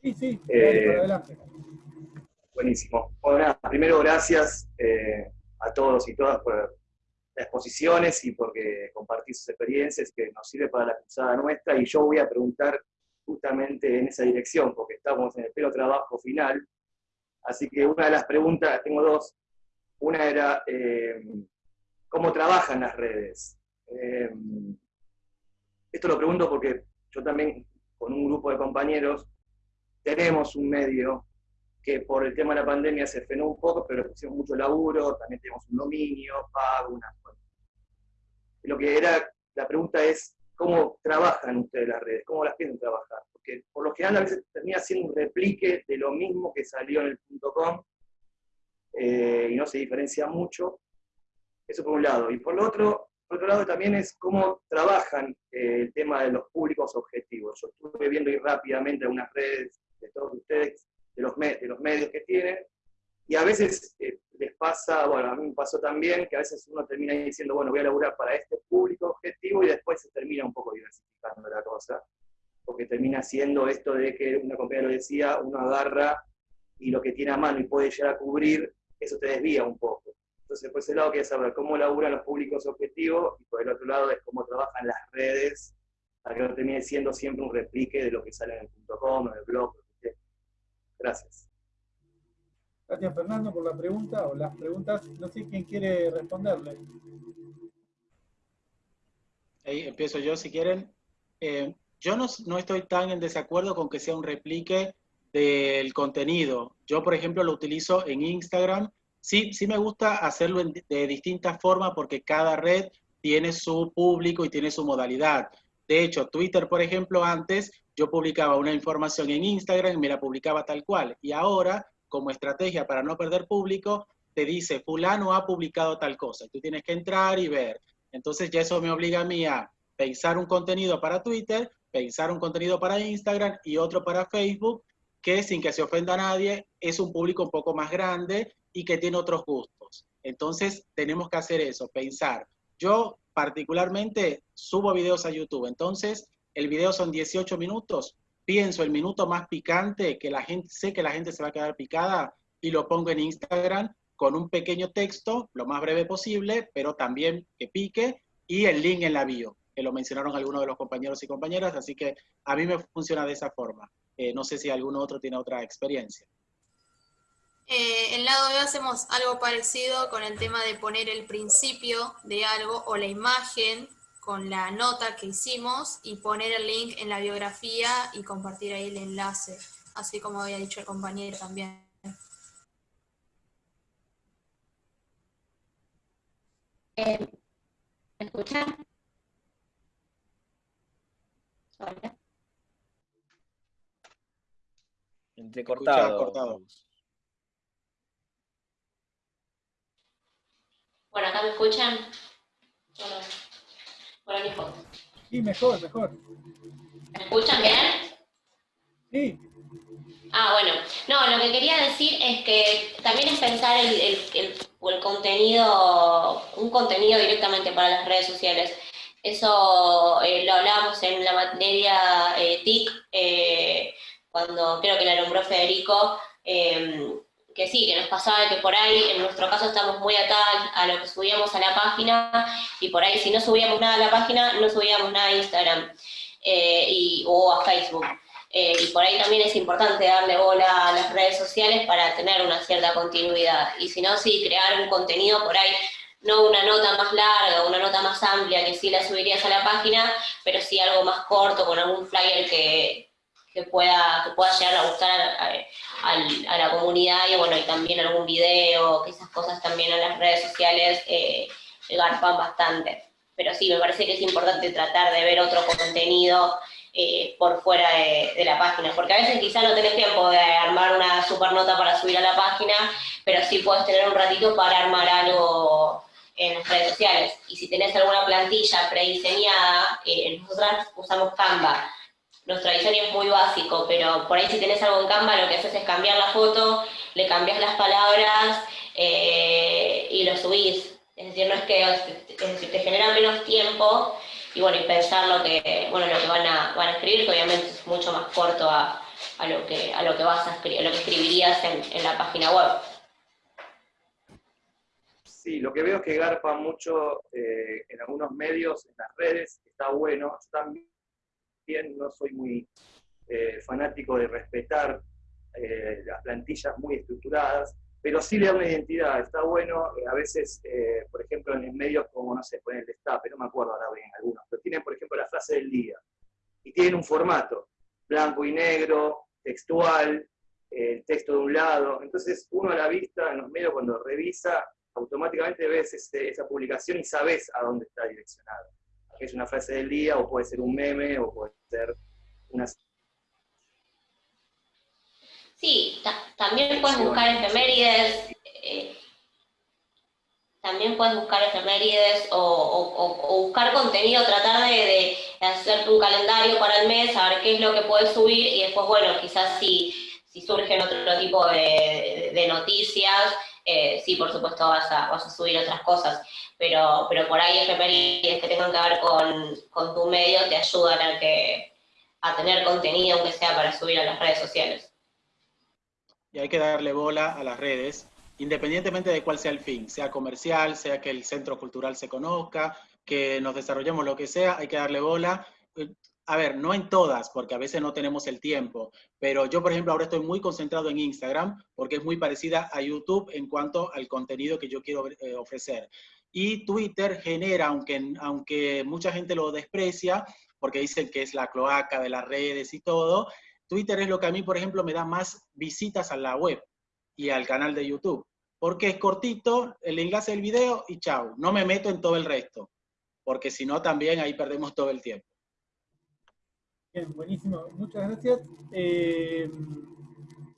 Sí, sí, eh, adelante. Buenísimo. Bueno, primero gracias a todos y todas por exposiciones y porque compartir sus experiencias que nos sirve para la cruzada nuestra. Y yo voy a preguntar justamente en esa dirección, porque estamos en el pelo trabajo final. Así que una de las preguntas, tengo dos. Una era, eh, ¿cómo trabajan las redes? Eh, esto lo pregunto porque yo también, con un grupo de compañeros, tenemos un medio que por el tema de la pandemia se frenó un poco, pero le pusimos mucho laburo, también tenemos un dominio, pago, una... Lo que era, la pregunta es, cómo trabajan ustedes las redes, cómo las piensan trabajar. Porque por lo general a veces termina siendo un replique de lo mismo que salió en el .com eh, y no se diferencia mucho. Eso por un lado. Y por, otro, por otro lado también es cómo trabajan eh, el tema de los públicos objetivos. Yo estuve viendo ahí rápidamente algunas redes de todos ustedes, de los, medios que tienen, y a veces eh, les pasa, bueno, a mí me pasó también que a veces uno termina diciendo, bueno, voy a laburar para este público objetivo y después se termina un poco diversificando la cosa, porque termina siendo esto de que una compañera lo decía, uno agarra y lo que tiene a mano y puede llegar a cubrir, eso te desvía un poco. Entonces, por ese lado, quiero saber cómo laburan los públicos objetivos y por el otro lado es cómo trabajan las redes para que no termine siendo siempre un replique de lo que sale en el .com, en el blog. Gracias. Gracias Fernando por la pregunta o las preguntas. No sé quién quiere responderle. Ahí empiezo yo si quieren. Eh, yo no, no, estoy tan en desacuerdo con que sea un replique del contenido. Yo, por ejemplo, lo utilizo en Instagram. Sí, sí me gusta hacerlo de distintas formas porque cada red tiene su público y tiene su modalidad. De hecho, Twitter, por ejemplo, antes yo publicaba una información en Instagram y me la publicaba tal cual. Y ahora, como estrategia para no perder público, te dice, fulano ha publicado tal cosa. Tú tienes que entrar y ver. Entonces ya eso me obliga a mí a pensar un contenido para Twitter, pensar un contenido para Instagram y otro para Facebook que sin que se ofenda a nadie, es un público un poco más grande y que tiene otros gustos. Entonces tenemos que hacer eso, pensar. Yo particularmente subo videos a YouTube, entonces el video son 18 minutos, pienso el minuto más picante, que la gente, sé que la gente se va a quedar picada, y lo pongo en Instagram con un pequeño texto, lo más breve posible, pero también que pique, y el link en la bio, que lo mencionaron algunos de los compañeros y compañeras, así que a mí me funciona de esa forma. Eh, no sé si alguno otro tiene otra experiencia. Eh, en lado B hacemos algo parecido con el tema de poner el principio de algo o la imagen con la nota que hicimos y poner el link en la biografía y compartir ahí el enlace, así como había dicho el compañero también. Eh, ¿Me escuchan? Entrecortado. cortado. Bueno, acá me escuchan. Bueno, mejor. Sí, mejor, mejor. ¿Me escuchan bien? Sí. Ah, bueno. No, lo que quería decir es que también es pensar el, el, el, contenido, un contenido directamente para las redes sociales. Eso eh, lo hablábamos en la materia eh, TIC, eh, cuando creo que la nombró Federico, em, que sí, que nos pasaba que por ahí, en nuestro caso estamos muy atados a lo que subíamos a la página, y por ahí si no subíamos nada a la página, no subíamos nada a Instagram eh, y, o a Facebook. Eh, y por ahí también es importante darle bola a las redes sociales para tener una cierta continuidad. Y si no, sí, crear un contenido por ahí, no una nota más larga, una nota más amplia que sí la subirías a la página, pero sí algo más corto, con algún flyer que, que pueda, que pueda llegar a gustar a, la comunidad y bueno, y también algún video, que esas cosas también en las redes sociales eh, garpan bastante. Pero sí, me parece que es importante tratar de ver otro contenido eh, por fuera de, la página, porque a veces quizá no tenés tiempo de armar una super nota para subir a la página, pero sí puedes tener un ratito para armar algo en las redes sociales. Y si tenés alguna plantilla prediseñada, eh, nosotros usamos Canva, nuestro diseño es muy básico, pero por ahí si tenés algo en Canva lo que haces es cambiar la foto, le cambias las palabras eh, y lo subís. Es decir, no es que te genera menos tiempo y bueno, y pensar lo que, bueno, lo que van a, van a escribir, que obviamente es mucho más corto a, a lo, que, a lo que vas a escribir, lo que escribirías en, en, la página web. Sí, lo que veo es que garpa mucho eh, en algunos medios, en las redes, está bueno. Yo también no soy muy eh, fanático de respetar eh, las plantillas muy estructuradas, pero sí le da una identidad, está bueno, eh, a veces, por ejemplo, en medios como, no sé, ponen el destape, no me acuerdo ahora bien algunos, pero tienen, por ejemplo, la frase del día, y tienen un formato, blanco y negro, textual, el texto de un lado, entonces uno a la vista en los medios cuando revisa, automáticamente ves esa publicación y sabes a dónde está direccionado es una frase del día, o puede ser un meme, o puede ser una... Sí, también puedes buscar efemérides, eh, también puedes buscar efemérides o, buscar contenido, tratar de, de, hacer un calendario para el mes, saber qué es lo que puedes subir y después, bueno, quizás si, si surgen otro tipo de, noticias, eh, sí, por supuesto vas a, vas a subir otras cosas, pero, pero por ahí efemérides que tengan que ver con, con tu medio te ayudan a, que, a tener contenido, aunque sea para subir a las redes sociales. Y hay que darle bola a las redes, independientemente de cuál sea el fin, sea comercial, sea que el centro cultural se conozca, que nos desarrollemos lo que sea, hay que darle bola. A ver, no en todas, porque a veces no tenemos el tiempo, pero yo, por ejemplo, ahora estoy muy concentrado en Instagram, porque es muy parecida a YouTube en cuanto al contenido que yo quiero eh, ofrecer. Y Twitter genera, aunque, aunque mucha gente lo desprecia, porque dicen que es la cloaca de las redes y todo, Twitter es lo que a mí, por ejemplo, me da más visitas a la web y al canal de YouTube. Porque es cortito, el enlace del video y chao. No me meto en todo el resto. Porque si no, también ahí perdemos todo el tiempo. Bien, buenísimo. Muchas gracias. Eh,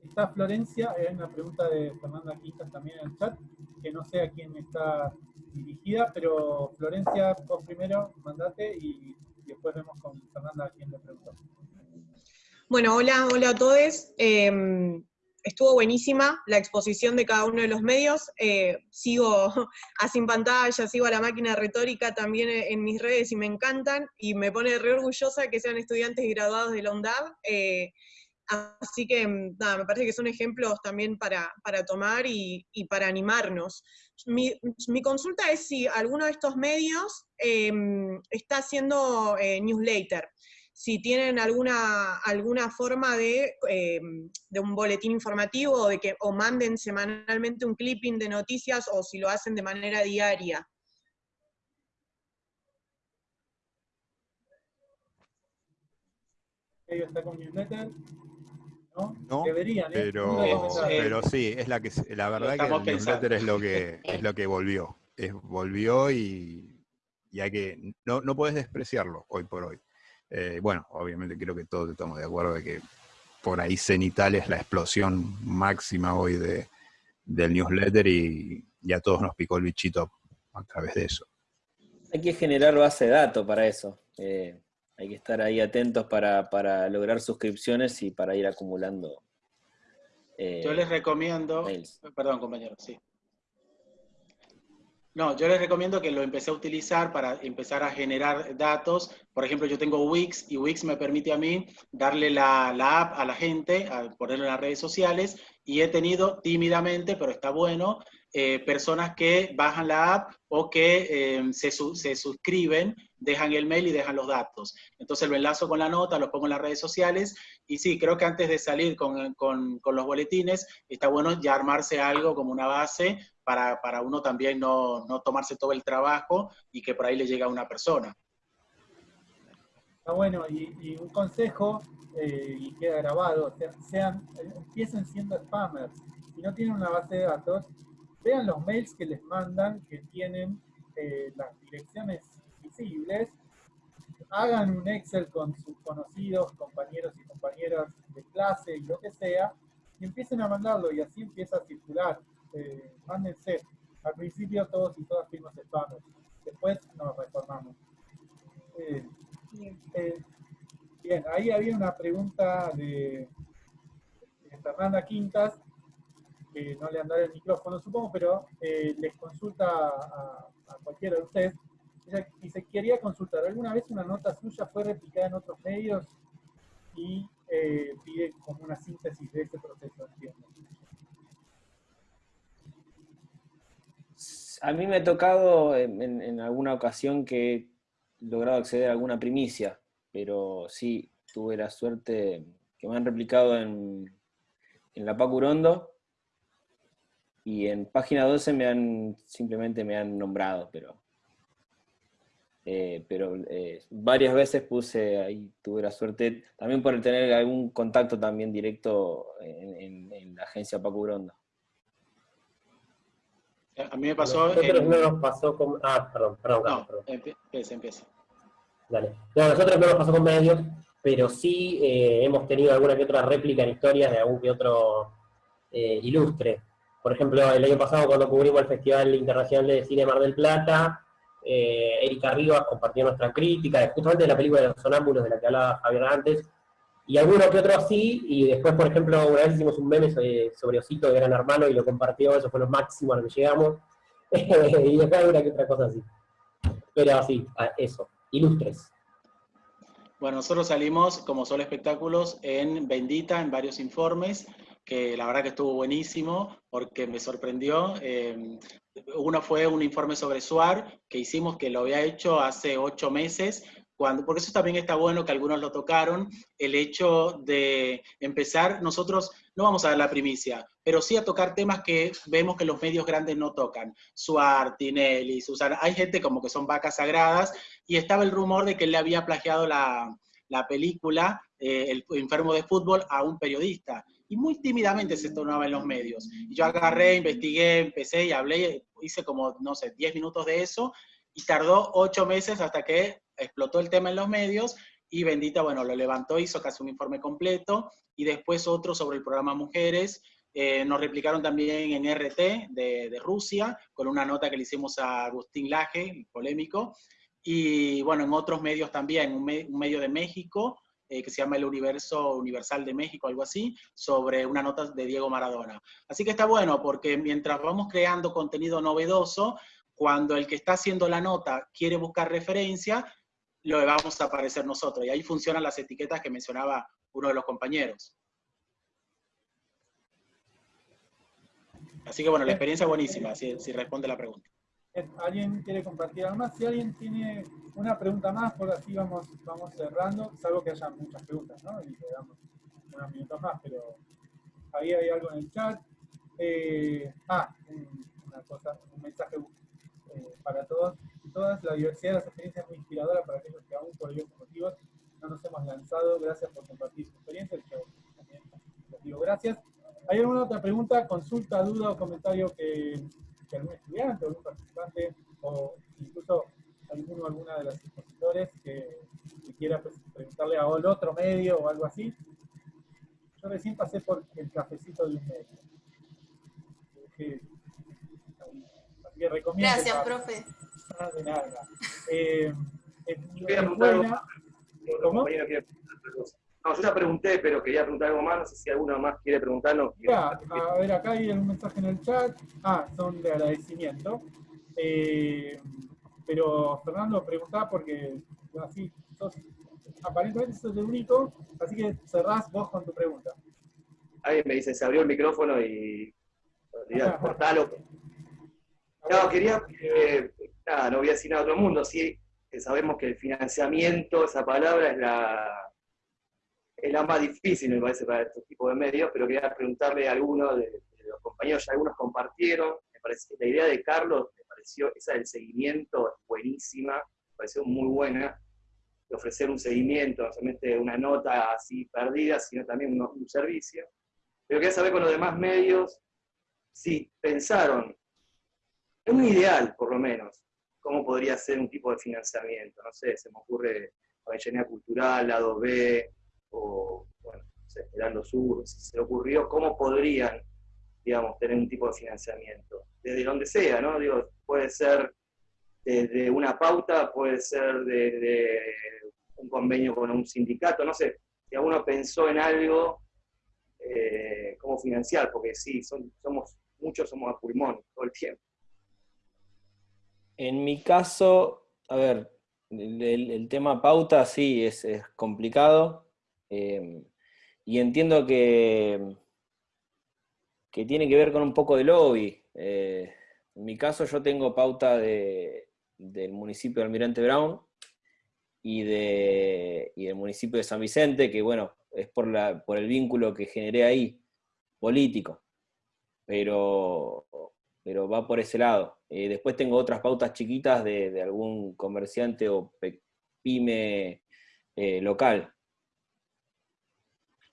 está Florencia, hay una pregunta de Fernanda Quintas también en el chat, que no sé a quién está dirigida, pero Florencia, vos primero mandate y, después vemos con Fernanda a quién le preguntó. Bueno, hola, hola a todos. Em, estuvo buenísima la exposición de cada uno de los medios. Eh, sigo a Sin Pantalla, sigo a la máquina retórica también en mis redes y me encantan, y me pone re orgullosa que sean estudiantes y graduados de la UNDAV. Eh, así que, me parece que son ejemplos también para, tomar y, para animarnos. Mi, consulta es si alguno de estos medios em, está haciendo eh, newsletter si tienen alguna, alguna forma de, em, de, un boletín informativo o, de que, o manden semanalmente un clipping de noticias o si lo hacen de manera diaria. está con newsletter? ¿No? no Deberían, ¿eh? pero, pero sí, es la que la verdad que el newsletter es lo que es lo que volvió. Es, volvió y, y hay que. No, no puedes despreciarlo hoy por hoy. Eh, bueno, obviamente creo que todos estamos de acuerdo de que por ahí Cenital es la explosión máxima hoy de, del newsletter y ya todos nos picó el bichito a través de eso. Hay que generar base de datos para eso. Eh, hay que estar ahí atentos para, lograr suscripciones y para ir acumulando. Eh, Yo les recomiendo, perdón compañero, sí. No, yo les recomiendo que lo empecé a utilizar para empezar a generar datos. Por ejemplo, yo tengo Wix y Wix me permite a mí darle la, app a la gente, a ponerlo en las redes sociales y he tenido tímidamente, pero está bueno, eh, personas que bajan la app o que eh, se, se, suscriben, dejan el mail y dejan los datos. Entonces lo enlazo con la nota, lo pongo en las redes sociales y sí, creo que antes de salir con, con, con los boletines, está bueno ya armarse algo como una base para, para uno también no, no, tomarse todo el trabajo y que por ahí le llegue a una persona. Está bueno, y, un consejo, eh, y queda grabado, sean, empiecen siendo spammers. Si no tienen una base de datos, vean los mails que les mandan, que tienen eh, las direcciones hagan un Excel con sus conocidos, compañeros y compañeras de clase y lo que sea, y empiecen a mandarlo y así empieza a circular eh, mándense. Al principio todos y todas fuimos spammers, después nos reformamos. Eh, eh, bien, ahí había una pregunta de, Fernanda Quintas, que no le andaré el micrófono supongo, pero eh, les consulta a, cualquiera de ustedes. Y se quería consultar, ¿alguna vez una nota suya fue replicada en otros medios? Y pide como una síntesis de ese proceso, entiendo. A mí me ha tocado en, alguna ocasión que he logrado acceder a alguna primicia, pero sí, tuve la suerte que me han replicado en, la Pacurondo y en página 12 me han, simplemente me han nombrado, pero, eh, pero eh, varias veces puse ahí, tuve la suerte, también por tener algún contacto también directo en, en la agencia Pacurondo. A mí me pasó... Nosotros no nos pasó con... Ah, perdón, perdón. No, perdón. empieza, empieza. Dale. No, nosotros no nos pasó con medios, pero sí eh, hemos tenido alguna que otra réplica en historias de algún que otro eh, ilustre. Por ejemplo, el año pasado cuando cubrimos el Festival Internacional de Cine Mar del Plata, eh, Erika Rivas compartió nuestra crítica, justamente de la película de los sonámbulos de la que hablaba Javier antes, y alguno que otro sí, y después, por ejemplo, una vez hicimos un meme sobre, Osito de Gran Hermano y lo compartió, eso fue lo máximo a lo que llegamos, y después una que otra cosa así. Pero sí, eso, ilustres. Bueno, nosotros salimos como solo espectáculos en Bendita, en varios informes, que la verdad que estuvo buenísimo, porque me sorprendió. Eh, uno fue un informe sobre SUAR, que hicimos, que lo había hecho hace ocho meses, cuando, porque eso también está bueno, que algunos lo tocaron, el hecho de empezar, nosotros no vamos a dar la primicia, pero sí a tocar temas que vemos que los medios grandes no tocan. Suar, Tinelli, Susana, hay gente como que son vacas sagradas, y estaba el rumor de que él le había plagiado la, película eh, El enfermo de fútbol a un periodista. Y muy tímidamente se tornaba en los medios. Y yo agarré, investigué, empecé y hablé, hice como, no sé, 10 minutos de eso, y tardó ocho meses hasta que explotó el tema en los medios, y Bendita, bueno, lo levantó, hizo casi un informe completo, y después otro sobre el programa Mujeres, eh, nos replicaron también en RT de, Rusia, con una nota que le hicimos a Agustín Laje, polémico, y bueno, en otros medios también, un, medio de México, eh, que se llama El Universo Universal de México, algo así, sobre una nota de Diego Maradona. Así que está bueno, porque mientras vamos creando contenido novedoso, cuando el que está haciendo la nota quiere buscar referencia, lo vamos a aparecer nosotros. Y ahí funcionan las etiquetas que mencionaba uno de los compañeros. Así que bueno, la experiencia es buenísima, si, si responde la pregunta. ¿Alguien quiere compartir algo más? Si alguien tiene una pregunta más, por así vamos, vamos cerrando, salvo que haya muchas preguntas, ¿no? Y le damos unos minutos más, pero ahí hay algo en el chat. Eh, ah, una cosa, un mensaje eh, para todos y todas. La diversidad de las experiencias es muy inspiradora para aquellos que aún por diversos motivos no nos hemos lanzado. Gracias por compartir su experiencia. Yo también les digo gracias. ¿Hay alguna otra pregunta, consulta, duda o comentario que que algún estudiante o algún participante o incluso alguno alguna de los expositores que, quiera pues, preguntarle a otro medio o algo así. Yo recién pasé por el cafecito de un medio. así que recomiendo. Gracias, profe. Ah, de nada. Eh, ¿Cómo? No, yo ya pregunté, pero quería preguntar algo más, no sé si alguno más quiere preguntarlo. a ver, acá hay un mensaje en el chat. Ah, son de agradecimiento. Eh, pero Fernando preguntaba porque así sos, aparentemente sos el único, así que cerrás vos con tu pregunta. Alguien me dice, se abrió el micrófono y cortalo. No, quería, eh, nada, no voy a decir nada a otro mundo, sí, sabemos que el financiamiento, esa palabra es la es la más difícil, me parece, para este tipo de medios, pero quería preguntarle a algunos de, los compañeros, ya algunos compartieron, me parece, la idea de Carlos, me pareció, esa del seguimiento es buenísima, me pareció muy buena, de ofrecer un seguimiento, no solamente una nota así perdida, sino también un, servicio. Pero quería saber con los demás medios si pensaron, en un ideal por lo menos, cómo podría ser un tipo de financiamiento, no sé, se me ocurre la ingeniería cultural, lado B, o, bueno, Esperando Sur, si se le ocurrió, cómo podrían, digamos, tener un tipo de financiamiento, desde donde sea, ¿no? Digo, puede ser desde una pauta, puede ser de, un convenio con un sindicato, no sé, si alguno pensó en algo, eh, cómo financiar, porque sí, son, somos, muchos somos a pulmón todo el tiempo. En mi caso, a ver, el, tema pauta sí es, es complicado. Em, y entiendo que, que tiene que ver con un poco de lobby. Eh, en mi caso yo tengo pauta de, del municipio de Almirante Brown y, de, y del municipio de San Vicente, que bueno, es por, la, por el vínculo que generé ahí, político, pero, pero va por ese lado. Eh, después tengo otras pautas chiquitas de, de algún comerciante o pyme eh, local.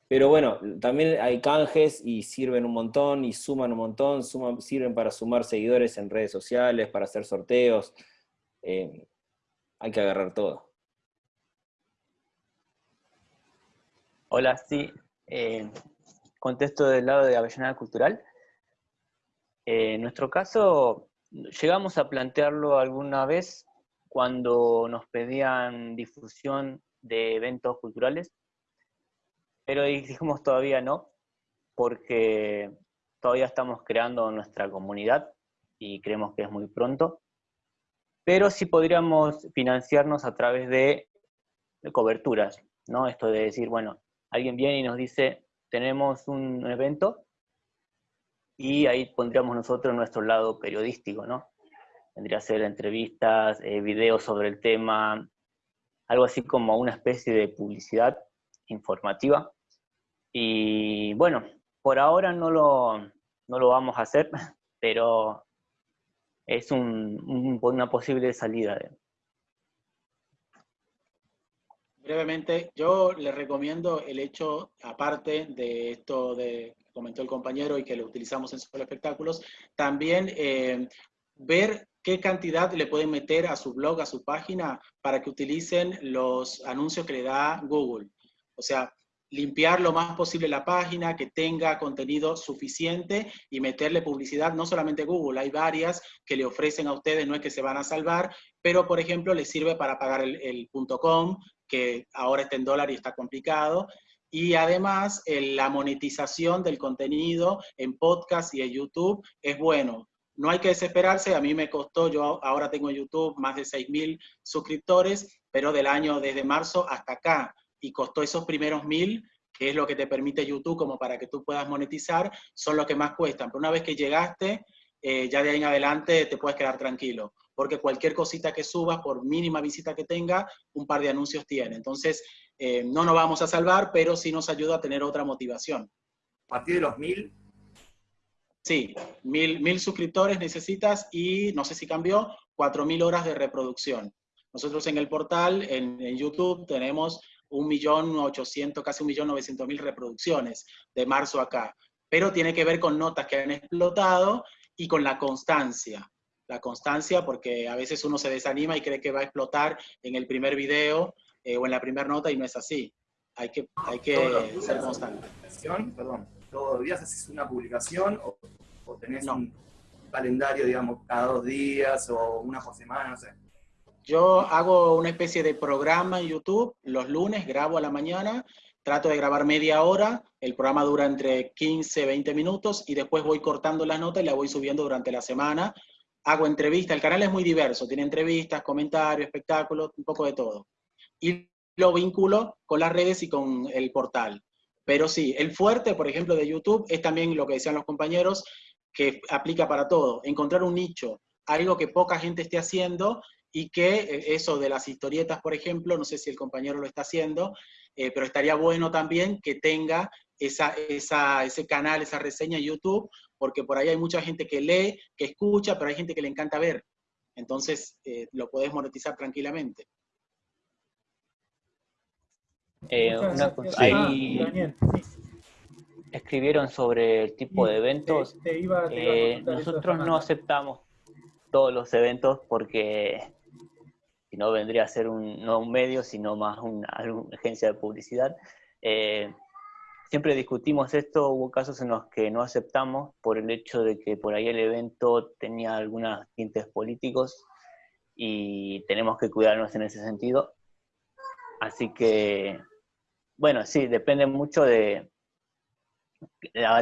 Pero bueno, también hay canjes y sirven un montón y suman un montón, sirven para sumar seguidores en redes sociales, para hacer sorteos. Eh, hay que agarrar todo. Hola, sí. Eh, contesto del lado de Avellaneda Cultural. Eh, en nuestro caso, llegamos a plantearlo alguna vez cuando nos pedían difusión de eventos culturales pero dijimos todavía no, porque todavía estamos creando nuestra comunidad y creemos que es muy pronto, pero sí podríamos financiarnos a través de, coberturas, ¿no? Esto de decir, bueno, alguien viene y nos dice, tenemos un evento, y ahí pondríamos nosotros nuestro lado periodístico, ¿no? Vendría a ser entrevistas, eh, videos sobre el tema, algo así como una especie de publicidad informativa. Y bueno, por ahora no lo, no lo vamos a hacer, pero es un, una posible salida. Brevemente, yo le recomiendo el hecho, aparte de esto de que comentó el compañero y que lo utilizamos en solo espectáculos, también eh, ver qué cantidad le pueden meter a su blog, a su página, para que utilicen los anuncios que le da Google. O sea, limpiar lo más posible la página, que tenga contenido suficiente y meterle publicidad, no solamente Google, hay varias que le ofrecen a ustedes, no es que se van a salvar, pero por ejemplo les sirve para pagar el, .com, que ahora está en dólar y está complicado, y además la monetización del contenido en podcast y en YouTube es bueno. No hay que desesperarse, a mí me costó, yo ahora tengo en YouTube más de 6.000 suscriptores, pero del año desde marzo hasta acá y costó esos primeros mil, que es lo que te permite YouTube como para que tú puedas monetizar, son los que más cuestan. Pero una vez que llegaste, eh, ya de ahí en adelante te puedes quedar tranquilo, porque cualquier cosita que subas, por mínima visita que tenga, un par de anuncios tiene. Entonces, eh, no nos vamos a salvar, pero sí nos ayuda a tener otra motivación. ¿A partir de los mil? Sí, mil, mil suscriptores necesitas y, no sé si cambió, cuatro mil horas de reproducción. Nosotros en el portal, en, en YouTube, tenemos un millón ochocientos, casi un millón novecientos mil reproducciones de marzo acá. Pero tiene que ver con notas que han explotado y con la constancia. La constancia porque a veces uno se desanima y cree que va a explotar en el primer video eh, o en la primera nota y no es así. Hay que, hay que ser constante. Perdón, ¿todos los días haces una publicación o, tenés un calendario, digamos, cada dos días o una por semana, no sé? Yo hago una especie de programa en YouTube, los lunes grabo a la mañana, trato de grabar media hora, el programa dura entre 15, 20 minutos y después voy cortando las notas y la voy subiendo durante la semana. Hago entrevistas, el canal es muy diverso, tiene entrevistas, comentarios, espectáculos, un poco de todo. Y lo vinculo con las redes y con el portal. Pero sí, el fuerte, por ejemplo, de YouTube es también lo que decían los compañeros, que aplica para todo, encontrar un nicho, algo que poca gente esté haciendo y que eh, eso de las historietas, por ejemplo, no sé si el compañero lo está haciendo, eh, pero estaría bueno también que tenga esa, ese canal, esa reseña en YouTube, porque por ahí hay mucha gente que lee, que escucha, pero hay gente que le encanta ver. Entonces, eh, lo podés monetizar tranquilamente. ahí escribieron sobre el tipo de eventos. nosotros no aceptamos todos los eventos porque si no vendría a ser un, no un medio, sino más una, agencia de publicidad. Eh, siempre discutimos esto, hubo casos en los que no aceptamos por el hecho de que por ahí el evento tenía algunos tintes políticos y tenemos que cuidarnos en ese sentido. Así que, bueno, sí, depende mucho de,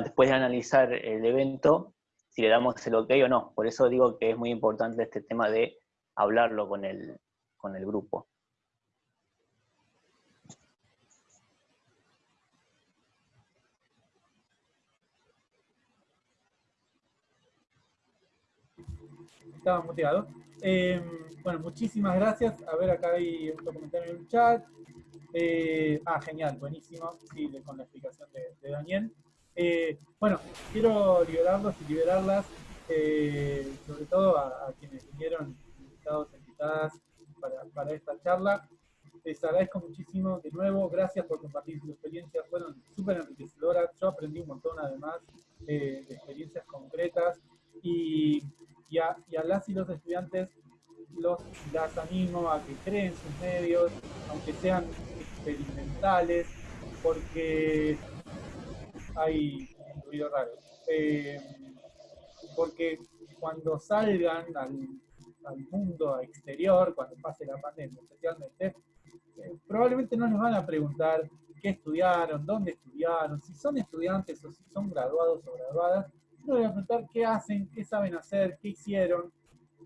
después de analizar el evento, si le damos el ok o no. Por eso digo que es muy importante este tema de hablarlo con el, con el grupo. Estaba muteado. Eh, bueno, muchísimas gracias. A ver, acá hay un comentario en el chat. Eh, ah, genial, buenísimo. Sí, con la explicación de, Daniel. Eh, bueno, quiero liberarlos y liberarlas, sobre todo a quienes vinieron invitados, invitadas para, esta charla. Les agradezco muchísimo de nuevo, gracias por compartir sus experiencias, fueron súper enriquecedoras, yo aprendí un montón además de experiencias concretas y, y, a, las y los estudiantes los, las animo a que creen sus medios, aunque sean experimentales, porque hay ruido raro. Eh, porque cuando salgan al al mundo exterior cuando pase la pandemia, especialmente, eh, probablemente no nos van a preguntar qué estudiaron, dónde estudiaron, si son estudiantes o si son graduados o graduadas, yo voy a preguntar qué hacen, qué saben hacer, qué hicieron,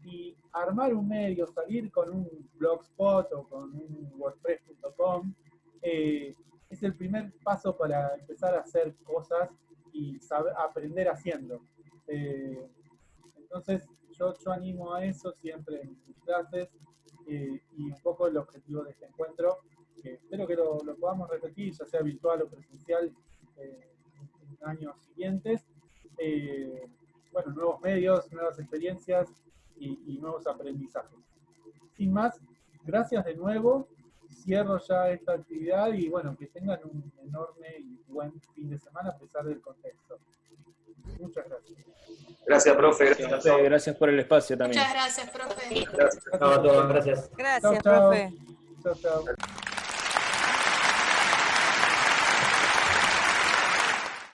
y armar un medio, salir con un blogspot o con un wordpress.com, eh, es el primer paso para empezar a hacer cosas y saber, aprender haciendo. Eh, entonces, yo, yo animo a eso siempre en mis clases eh, y un poco el objetivo de este encuentro, que espero que lo, lo podamos repetir, ya sea virtual o presencial, eh, en años siguientes. Eh, bueno, nuevos medios, nuevas experiencias y, y nuevos aprendizajes. Sin más, gracias de nuevo cierro ya esta actividad y bueno, que tengan un enorme y buen fin de semana a pesar del contexto. Muchas gracias. Gracias, profe. Gracias, profe. gracias por el espacio también. Muchas gracias, profe. Gracias. A todos, gracias. Gracias, Chao, chao. profe. Chao.